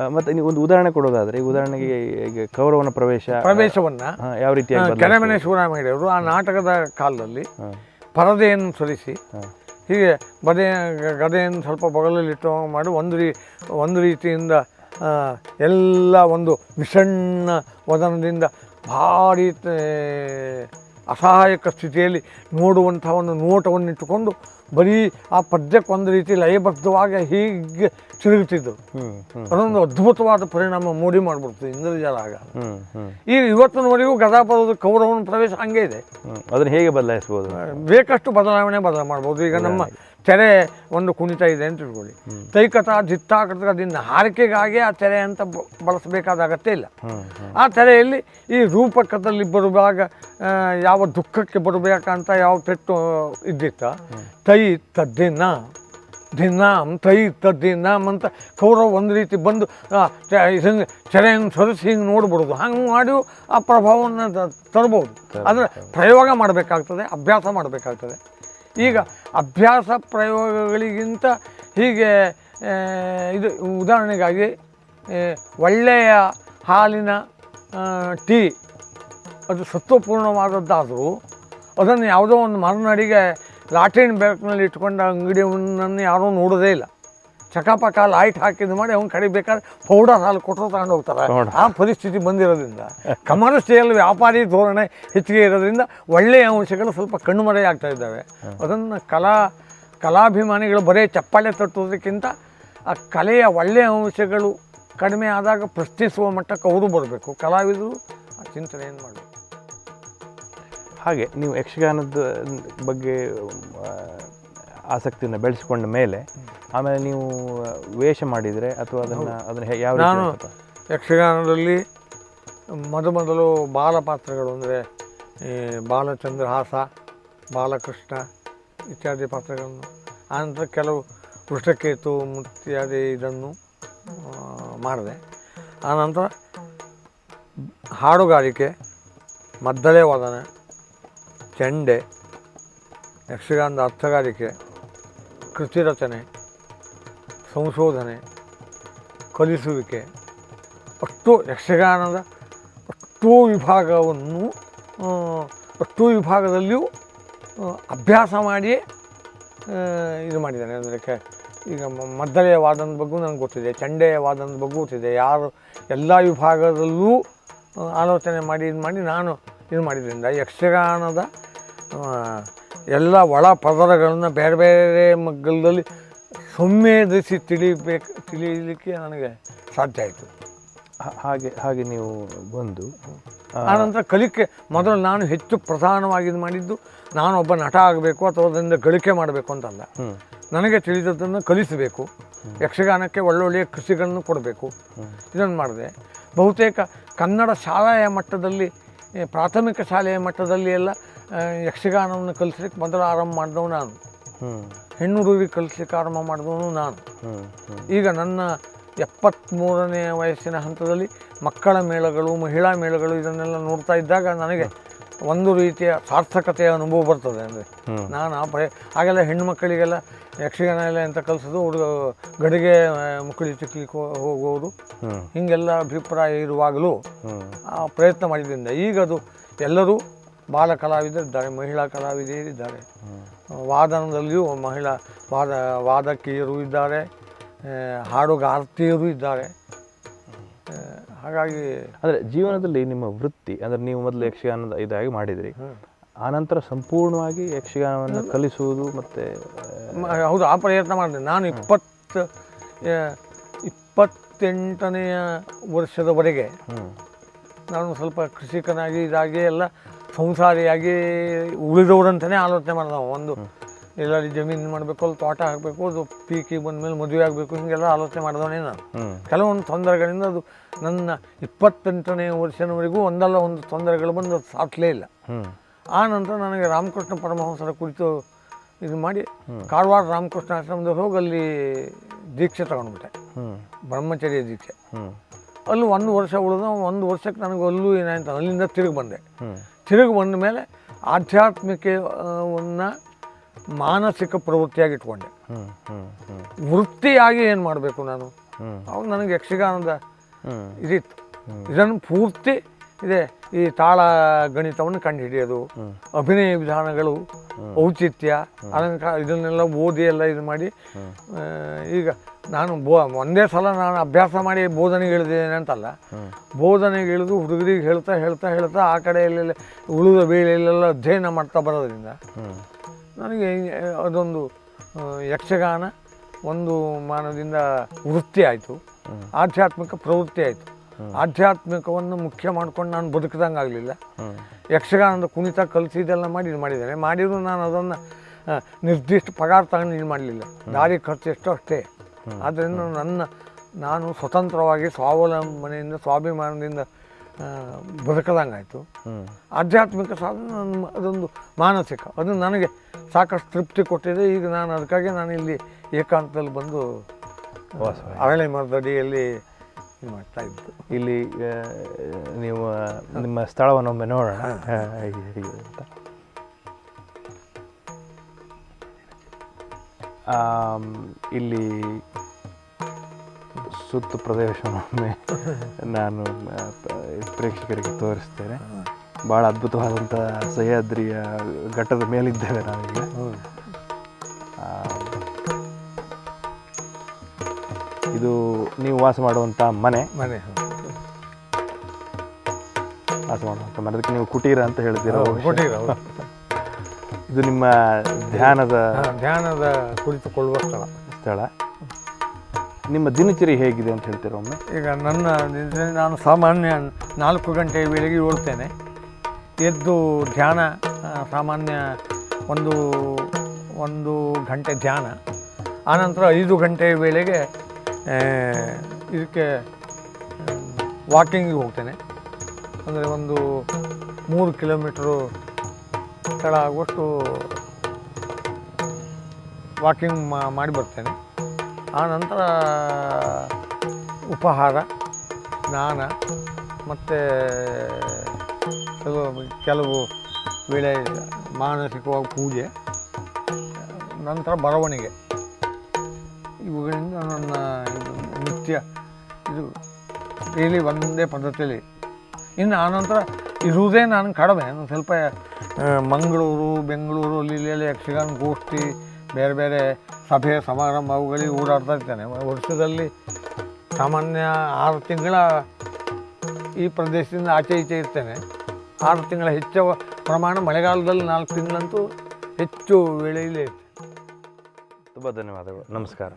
ಮತ್ತೆ ನೀವು ಒಂದು ಉದಾಹರಣೆ ಕೊಡೋದಾದ್ರೆ ಈ ಉದಾಹರಣೆಗೆ ಈಗ ಕೌರವನ ಪ್ರವೇಶ ಪ್ರವೇಶವನ್ನ ಯಾವ ರೀತಿಯಾಗಿ ಕೆನಮನೆ ಕೆರೆಮನೆ ಶಿವರಾಮಯ್ಯವರು ಆ ನಾಟಕದ ಕಾಲದಲ್ಲಿ ಪರದೆಯನ್ನು ಸರಿಸಿ ಹೀಗೆ ಬದೆ ಗದೆಯನ್ನು ಸ್ವಲ್ಪ ಬಗಲಲ್ಲಿಟ್ಟು ಮಾಡಿ ಒಂದು ರೀ ಒಂದು ರೀತಿಯಿಂದ ಎಲ್ಲ ಒಂದು ವಿಷಣ್ಣ ವದನದಿಂದ ಭಾರಿ ಅಸಹಾಯಕ ಸ್ಥಿತಿಯಲ್ಲಿ ನೋಡುವಂಥ ಒಂದು ನೋಟವನ್ನಿಟ್ಟುಕೊಂಡು ಬರೀ ಆ ಪದ್ಯಕ್ಕೆ ಒಂದು ರೀತಿ ಲಯಬದ್ಧವಾಗಿ ಹೀಗೆ ತಿರುಗುತ್ತಿದ್ದರು. ಅದೊಂದು ಅದ್ಭುತವಾದ ಪರಿಣಾಮ ಮೂಡಿ ಮಾಡಿಬಿಡ್ತು ಇಂದ್ರಜಾಲ ಆಗ ಈ ಹ್ಮ್. ಈಗ ಇವತ್ತಿನವರೆಗೂ ಗದಾಪುರದ ಕೌರವನ ಪ್ರವೇಶ ಹಂಗೆ ಇದೆ. ಅದನ್ನು ಹೇಗೆ ಬದಲಾಯಿಸ್ಬೋದು? ಬೇಕಷ್ಟು ಬದಲಾವಣೆ ಬದಲ ಮಾಡ್ಬೋದು. ಈಗ ನಮ್ಮ ತೆರೆ ಒಂದು ಕುಣಿತ ಇದೆ ಅಂತ ತಿಳ್ಕೊಳ್ಳಿ. ತೈಕತ ದಿತ್ತಾಕೃತದಿಂದ ಹಾರಿಕೆಗಾಗಿ ಆ ತೆರೆ ಅಂತ ಬಳಸಬೇಕಾದ ಅಗತ್ಯ ಇಲ್ಲ. ಆ ತೆರೆಯಲ್ಲಿ ಈ ರೂಪಕದಲ್ಲಿ ಬರುವಾಗ ಯಾವ ದುಃಖಕ್ಕೆ ಬರಬೇಕಂತ ಯಾವ ಪೆಟ್ಟು ಇದ್ದಿತ್ತ? ತೈ ತದ್ದಿನ ದಿನಾಮ್ ತೈ ತದ್ದಿನಾಮ್ ಅಂತ ಕೌರವ ಒಂದು ರೀತಿ ಬಂದು ಇದನ್ನು ಚ- ಹಿಂಗೆ ಚೆರೆಯನ್ನು ಸರಿಸಿ ಹಿಂಗೆ ನೋಡ್ಬಿಡೋದು. ಹಂಗೆ ಮಾಡಿ ಆ ಪ್ರಭಾವವನ್ನು ತರ್ಬೋದು. ಆದರೆ ಪ್ರಯೋಗ ಮಾಡಬೇಕಾಗ್ತದೆ ಅಭ್ಯಾಸ ಮಾಡಬೇಕಾಗ್ತದೆ. ಈಗ ಅಭ್ಯಾಸ ಪ್ರಯೋಗಗಳಿಗಿಂತ ಹೀಗೆ ಇದು ಉದಾಹರಣೆಗಾಗಿ ಒಳ್ಳೆಯ ಹಾಲಿನ ಟೀ, ಅದು ಸತ್ವಪೂರ್ಣವಾದದ್ದಾದರೂ ಅದನ್ನು ಯಾವುದೋ ಒಂದು ಮರನಡಿಗೆ ಲಾಟಿನ್ ಬೆಳಕಿನಲ್ಲಿ ಇಟ್ಕೊಂಡ ಅಂಗಡಿಯನ್ನು ಯಾರೂ ನೋಡೋದೇ ಇಲ್ಲ. ಚಕಾಪಕ ಲೈಟ್ ಹಾಕಿದ್ ಮಾಡಿ ಅವ್ನು ಕಡಿಬೇಕಾದ್ರೆ ಪೌಡರ್ ಹಾಲು ಕೊಟ್ಟರು ತಗೊಂಡು ಹೋಗ್ತಾರೆ. ಆ ಪರಿಸ್ಥಿತಿ ಬಂದಿರೋದ್ರಿಂದ. ಕಮರ್ಷಿಯಲ್ ವ್ಯಾಪಾರಿ ಧೋರಣೆ ಹೆಚ್ಚಿಗೆ ಇರೋದ್ರಿಂದ ಒಳ್ಳೆಯ ಅಂಶಗಳು ಸ್ವಲ್ಪ ಕಣ್ಮರೆಯಾಗ್ತಾ ಇದ್ದಾವೆ. ಅದನ್ನು ಕಲಾ ಕಲಾಭಿಮಾನಿಗಳು ಬರೀ ಚಪ್ಪಾಳೆ ತಟ್ಟೋದಕ್ಕಿಂತ ಆ ಕಲೆಯ ಒಳ್ಳೆಯ ಅಂಶಗಳು ಕಡಿಮೆ ಆದಾಗ ಪ್ರಶ್ನಿಸುವ ಮಟ್ಟಕ್ಕೆ ಅವರು ಬರಬೇಕು. ಕಲಾವಿದರು ಆ ಚಿಂತನೆಯನ್ನು ಮಾಡಬೇಕು? ಹಾಗೆ ನೀವು ಯಕ್ಷಗಾನದ ಬಗ್ಗೆ ಆಸಕ್ತಿಯನ್ನು ಬೆಳೆಸಿಕೊಂಡ ಮೇಲೆ ಆಮೇಲೆ ನೀವು ವೇಷ ಮಾಡಿದರೆ ಅಥವಾ ಅದನ್ನು ಅದನ್ನು ಯಾವ ನಾನು? ಯಕ್ಷಗಾನದಲ್ಲಿ ಮೊದಮೊದಲು ಬಾಲ ಪಾತ್ರಗಳು ಅಂದರೆ ಬಾಲಚಂದ್ರಹಾಸ ಬಾಲಕೃಷ್ಣ ಇತ್ಯಾದಿ ಪಾತ್ರಗಳನ್ನು. ಆನಂತರ ಕೆಲವು ವೃಷ್ಟಕೇತು ಇತ್ಯಾದಿ ಇದನ್ನು ಮಾಡಿದೆ. ಆನಂತರ ಹಾಡುಗಾರಿಕೆ ಮದ್ದಳೆ ವಾದನ ಚೆಂಡೆ ಯಕ್ಷಗಾನದ ಅರ್ಥಗಾರಿಕೆ ಕೃತಿ ರಚನೆ, ಸಂಶೋಧನೆ, ಕಲಿಸುವಿಕೆ, ಅಷ್ಟು ಯಕ್ಷಗಾನದ ಅಷ್ಟೋ ವಿಭಾಗವನ್ನು ಅಷ್ಟೋ ವಿಭಾಗದಲ್ಲಿಯೂ ಅಭ್ಯಾಸ ಮಾಡಿಯೇ ಇದು ಮಾಡಿದ್ದಾನೆ. ಅಂದರೆ ಕೆ, ಈಗ ಮದ್ದಳೆಯ ವಾದನದ ಬಗ್ಗೂ ನನಗೆ ಗೊತ್ತಿದೆ, ಚಂಡೆಯ ವಾದನದ ಬಗ್ಗೂ ಗೊತ್ತಿದೆ. ಯಾರು ಎಲ್ಲ ವಿಭಾಗದಲ್ಲೂ ಆಲೋಚನೆ ಮಾಡಿ, ಇದು ಮಾಡಿ ನಾನು ಇದು ಮಾಡಿದ್ರಿಂದ ಯಕ್ಷಗಾನದ ಎಲ್ಲ ಒಳ ಪದರಗಳನ್ನು ಬೇರೆ ಬೇರೆ ಮಗ್ಗಲದಲ್ಲಿ ಸಂವೇದಿಸಿ ತಿಳಿಬೇಕು ತಿಳಿಯಲಿಕ್ಕೆ ನನಗೆ ಸಾಧ್ಯ ಆಯಿತು. ಹಾಗೆ ಹಾಗೆ ನೀವು ಬಂದು ಆ, ಆನಂತರ ಕಲಿಕೆ ಮೊದಲು ನಾನು ಹೆಚ್ಚು ಪ್ರಧಾನವಾಗಿ ಇದು ಮಾಡಿದ್ದು ನಾನು ಒಬ್ಬ ನಟ ಆಗಬೇಕು ಅಥವಾ ಅದರಿಂದ ಗಳಿಕೆ ಮಾಡಬೇಕು ಅಂತಲ್ಲ ನನಗೆ ತಿಳಿದದ್ದನ್ನು ಕಲಿಸಬೇಕು. ಯಕ್ಷಗಾನಕ್ಕೆ ಒಳ್ಳೊಳ್ಳೆಯ ಕೃಷಿಗಳನ್ನು ಕೊಡಬೇಕು. ಇದನ್ನು ಮಾಡಿದೆ. ಬಹುತೇಕ ಕನ್ನಡ ಶಾಲೆಯ ಮಟ್ಟದಲ್ಲಿ ಪ್ರಾಥಮಿಕ ಶಾಲೆಯ ಮಟ್ಟದಲ್ಲಿ ಎಲ್ಲ ಯಕ್ಷಗಾನವನ್ನು ಕಲಿಸ್ಲಿಕ್ಕೆ ಮೊದಲು ಆರಂಭ ಮಾಡಿದವು ನಾನು. ಹ್ಞೂ ಹೆಣ್ಣು ಹುಡುಗರಿಗೆ ಕಲಿಸ್ಲಿಕ್ಕೆ ಆರಂಭ ಮಾಡಿದವನು ನಾನು. ಈಗ ನನ್ನ ಎಪ್ಪತ್ತ್ಮೂರನೇ ವಯಸ್ಸಿನ ಹಂತದಲ್ಲಿ ಮಕ್ಕಳ ಮೇಳಗಳು ಮಹಿಳಾ ಮೇಳಗಳು ಇದನ್ನೆಲ್ಲ ನೋಡ್ತಾ ಇದ್ದಾಗ ನನಗೆ ಒಂದು ರೀತಿಯ ಸಾರ್ಥಕತೆಯ ಅನುಭವ ಬರ್ತದೆ ಅಂದರೆ ನಾನು ಆ ಪ್ರಯ ಆಗೆಲ್ಲ ಹೆಣ್ಣು ಮಕ್ಕಳಿಗೆಲ್ಲ ಯಕ್ಷಗಾನ ಎಲ್ಲ ಎಂತ ಕಲಿಸೋದು ಹುಡುಗ ಗಡಿಗೆ ಮುಕ್ಕಳಿ ಚಿಕ್ಲಿಕ್ಕೆ ಹೋ- ಹೋಗುವುದು. ಹೀಗೆಲ್ಲ ಅಭಿಪ್ರಾಯ ಇರುವಾಗಲೂ ಆ ಪ್ರಯತ್ನ ಮಾಡಿದ್ದರಿಂದ ಈಗ ಅದು ಎಲ್ಲರೂ ಬಾಲ ಕಲಾವಿದರಿದ್ದಾರೆ ಮಹಿಳಾ ಕಲಾವಿದರಿದ್ದಾರೆ ವಾದನದಲ್ಲಿಯೂ ಮಹಿಳಾ ವಾದ ವಾದಕಿಯರು ಇದ್ದಾರೆ ಹಾಡುಗಾರ್ತಿಯರು ಇದ್ದಾರೆ. ಹಾಗಾಗಿ ಅಂದರೆ ಜೀವನದಲ್ಲಿ ನಿಮ್ಮ ವೃತ್ತಿ ಅಂದರೆ ನೀವು ಮೊದಲು ಯಕ್ಷಗಾನದ ಇದಾಗಿ ಮಾಡಿದ್ರಿ. ಆನಂತರ ಸಂಪೂರ್ಣವಾಗಿ ಯಕ್ಷಗಾನವನ್ನು ಕಲಿಸುವುದು ಮತ್ತು ಹೌದು ಆ ಪ್ರಯತ್ನ ಮಾಡಿದೆ. ನಾನು ಇಪ್ಪತ್ತು ಇಪ್ಪತ್ತೆಂಟನೆಯ ವರ್ಷದವರೆಗೆ ನಾನು ಸ್ವಲ್ಪ ಕೃಷಿಕನಾಗಿ ಇದಾಗಿ ಎಲ್ಲ ಸಂಸಾರಿಯಾಗಿ ಉಳಿದವರಂತಲೇ ಆಲೋಚನೆ ಮಾಡಿದ. ಒಂದು ಎಲ್ಲರೂ ಜಮೀನು ಮಾಡಬೇಕು ಅಲ್ಲಿ ತೋಟ ಹಾಕಬೇಕು ಅದು ಪೀಕಿಗೆ ಬಂದಮೇಲೆ ಮದುವೆ ಆಗಬೇಕು ಹೀಗೆಲ್ಲ ಆಲೋಚನೆ ಮಾಡಿದವನೇ ನಾನು ಕೆಲವೊಂದು ತೊಂದರೆಗಳಿಂದ ಅದು ನನ್ನ ಇಪ್ಪತ್ತೆಂಟನೇ ವರ್ಷದವರೆಗೂ ಒಂದಲ್ಲ ಒಂದು ತೊಂದರೆಗಳು ಬಂದು ಅದು ಸಾಧ್ಲೇ ಇಲ್ಲ. ಆ ನಂತರ ನನಗೆ ರಾಮಕೃಷ್ಣ ಪರಮಹಂಸರ ಕುರಿತು ಇದು ಮಾಡಿ ಕಾರವಾರ ರಾಮಕೃಷ್ಣ ಆಶ್ರಮದ ಹೋಗಿ ಅಲ್ಲಿ ದೀಕ್ಷೆ ತಗೊಂಡ್ಬಿಟ್ಟೆ. ಬ್ರಹ್ಮಚರ್ಯ ದೀಕ್ಷೆ. ಅಲ್ಲಿ ಒಂದು ವರ್ಷ ಉಳಿದ ಒಂದು ವರ್ಷಕ್ಕೆ ನನಗೆ ಅಲ್ಲೂ ಏನಾಯ್ತು ಅಲ್ಲಿಂದ ತಿರುಗಿ ಬಂದೆ. ತಿರುಗಿ ಬಂದ ಮೇಲೆ ಆಧ್ಯಾತ್ಮಿಕವನ್ನು ಮಾನಸಿಕ ಪ್ರವೃತ್ತಿಯಾಗಿ ಇಟ್ಕೊಂಡೆ ವೃತ್ತಿಯಾಗಿ ಏನು ಮಾಡಬೇಕು ನಾನು? ಅವಾಗ ನನಗೆ ಯಕ್ಷಗಾನದ ಇದಿತ್ತು. ಇದನ್ನು ಪೂರ್ತಿ ಇದೆ ಈ ತಾಳ ಗಣಿತವನ್ನು ಕಂಡುಹಿಡಿಯೋದು. ಅಭಿನಯ ವಿಧಾನಗಳು ಔಚಿತ್ಯ ಅಲಂಕಾರ ಇದನ್ನೆಲ್ಲ ಓದಿ ಎಲ್ಲ ಇದು ಮಾಡಿ ಈಗ ನಾನು ಬೋ ಒಂದೇ ಸಲ ನಾನು ಅಭ್ಯಾಸ ಮಾಡಿ ಬೋಧನೆಗೆ ಇಳಿದಿದ್ದೇನೆ ಅಂತಲ್ಲ ಬೋಧನೆಗೆ ಇಳಿದು ಹುಡುಗರಿಗೆ ಹೇಳ್ತಾ ಹೇಳ್ತಾ ಹೇಳ್ತಾ ಆ ಕಡೆಯಲ್ಲೆಲ್ಲ ಉಳಿದ ಬೇಳೆಯಲ್ಲೆಲ್ಲ ಅಧ್ಯಯನ ಮಾಡ್ತಾ ಬರೋದ್ರಿಂದ ನನಗೆ ಅದೊಂದು ಯಕ್ಷಗಾನ ಒಂದು ಮಾನದಿಂದ ವೃತ್ತಿ ಆಯಿತು. ಆಧ್ಯಾತ್ಮಿಕ ಪ್ರವೃತ್ತಿ ಆಯಿತು. ಆಧ್ಯಾತ್ಮಿಕವನ್ನು ಮುಖ್ಯ ಮಾಡ್ಕೊಂಡು ನಾನು ಬದುಕಿದಂಗೆ ಆಗಲಿಲ್ಲ. ಯಕ್ಷಗಾನದ ಕುಣಿತ ಕಲಿಸಿ ಇದೆಲ್ಲ ಮಾಡಿ ಇದು ಮಾಡಿದ್ದೇನೆ. ಮಾಡಿದರೂ ನಾನು ಅದನ್ನು ನಿರ್ದಿಷ್ಟ ಪಗಾರ ತಗೊಂಡು ಇದು ಮಾಡಲಿಲ್ಲ. ದಾರಿ ಖರ್ಚು ಎಷ್ಟೋ ಅಷ್ಟೇ. ಆದ್ದರಿಂದ ನನ್ನ ನಾನು ಸ್ವತಂತ್ರವಾಗಿ ಸ್ವಾವಲಂಬನೆಯಿಂದ ಸ್ವಾಭಿಮಾನದಿಂದ ಬದುಕದಂಗಾಯಿತು. ಆಯಿತು ಆಧ್ಯಾತ್ಮಿಕ ಸಾಧನೆ ನನ್ನ ಅದೊಂದು ಮಾನಸಿಕ. ಅದು ನನಗೆ ಸಾಕಷ್ಟು ತೃಪ್ತಿ ಕೊಟ್ಟಿದೆ. ಈಗ ನಾನು ಅದಕ್ಕಾಗಿ ನಾನು ಇಲ್ಲಿ ಏಕಾಂತದಲ್ಲಿ ಬಂದು. ಅರಳೆ ಮರದಡಿಯಲ್ಲಿ ಇದು ಮಾಡ್ತಾ ಇದ್ದು. ಇಲ್ಲಿ ನೀವು ನಿಮ್ಮ ಸ್ಥಳವನ್ನೊಮ್ಮೆ ನೋಡೋಣ. ಅಂತ. ಇಲ್ಲಿ ಸುತ್ತು ಪ್ರದೇಶವನ್ನೊಮ್ಮೆ ನಾನು ಪ್ರೇಕ್ಷಕರಿಗೆ ತೋರಿಸ್ತೇನೆ. ಭಾಳ ಅದ್ಭುತವಾದಂಥ ಸಹ್ಯಾದ್ರಿಯ ಘಟ್ಟದ ಮೇಲಿದ್ದೇವೆ ನಾವೀಗ. ಇದು ನೀವು ವಾಸ ಮಾಡುವಂಥ ಮನೆ. ಮನೆ ವಾಸ ಮಾಡುವಂಥ ಮನೆ. ಅದಕ್ಕೆ ನೀವು ಕುಟೀರ ಅಂತ ಹೇಳ್ತೀರ ಕುಟೀರ ಇದು ನಿಮ್ಮ ಧ್ಯಾನದ ಧ್ಯಾನದ ಕುಳಿತುಕೊಳ್ಳುವ ಸ್ಥಳ. ಸ್ಥಳ. ನಿಮ್ಮ ದಿನಚರಿ ಹೇಗಿದೆ ಅಂತ ಹೇಳ್ತೀರಾ ಒಮ್ಮೆ? ಈಗ ನನ್ನ ದಿನಚರಿ ನಾನು ಸಾಮಾನ್ಯ ನಾಲ್ಕು ಗಂಟೆ ವೇಳೆಗೆ ಓಡ್ತೇನೆ. ಎದ್ದು ಧ್ಯಾನ ಸಾಮಾನ್ಯ ಒಂದು ಒಂದು ಗಂಟೆ ಧ್ಯಾನ. ಆನಂತರ ಐದು ಗಂಟೆ ವೇಳೆಗೆ ಇದಕ್ಕೆ ವಾಕಿಂಗಿಗೆ ಹೋಗ್ತೇನೆ. ಅಂದರೆ ಒಂದು ಮೂರು ಕಿಲೋಮೀಟ್ರು ಸ್ಥಳ ಆಗುವಷ್ಟು ವಾಕಿಂಗ್ ಮಾಡಿ ಬರ್ತೇನೆ. ಆ ನಂತರ ಉಪಹಾರ, ಸ್ನಾನ ಮತ್ತು ಕೆಲವು ಕೆಲವು ವೇಳೆ ಮಾನಸಿಕವಾಗಿ ಪೂಜೆ, ನಂತರ ಬರವಣಿಗೆ. ಇವುಗಳಿಂದ ನನ್ನ ಇದು ನಿತ್ಯ ಇದು ಡೈಲಿ ಒಂದೇ ಪದ್ಧತಿಯಲ್ಲಿ. ಇನ್ನು ಆನಂತರ ಇರುವುದೇ ನಾನು ಕಡಿಮೆ ಸ್ವಲ್ಪ ಮಂಗಳೂರು, ಬೆಂಗಳೂರು ಅಲ್ಲಿ ಇಲ್ಲಿ ಯಕ್ಷಗಾನ, ಗೋಷ್ಠಿ ಬೇರೆ ಬೇರೆ ಸಭೆ ಸಮಾರಂಭಗಳಿಗೆ ಓಡಾಡ್ತಾ ಇರ್ತೇನೆ. ವರ್ಷದಲ್ಲಿ ಸಾಮಾನ್ಯ ಆರು ತಿಂಗಳ ಈ ಪ್ರದೇಶದಿಂದ ಆಚೆ ಈಚೆ ಇರ್ತೇನೆ. ಆರು ತಿಂಗಳ ಹೆಚ್ಚು ಪ್ರಮಾಣ ಮಳೆಗಾಲದಲ್ಲಿ ನಾಲ್ಕು ತಿಂಗಳಂತೂ ಹೆಚ್ಚು ವೇಳೆಯಲ್ಲಿ ಇರ್ತೇನೆ. ತುಂಬ ಧನ್ಯವಾದಗಳು. ನಮಸ್ಕಾರ.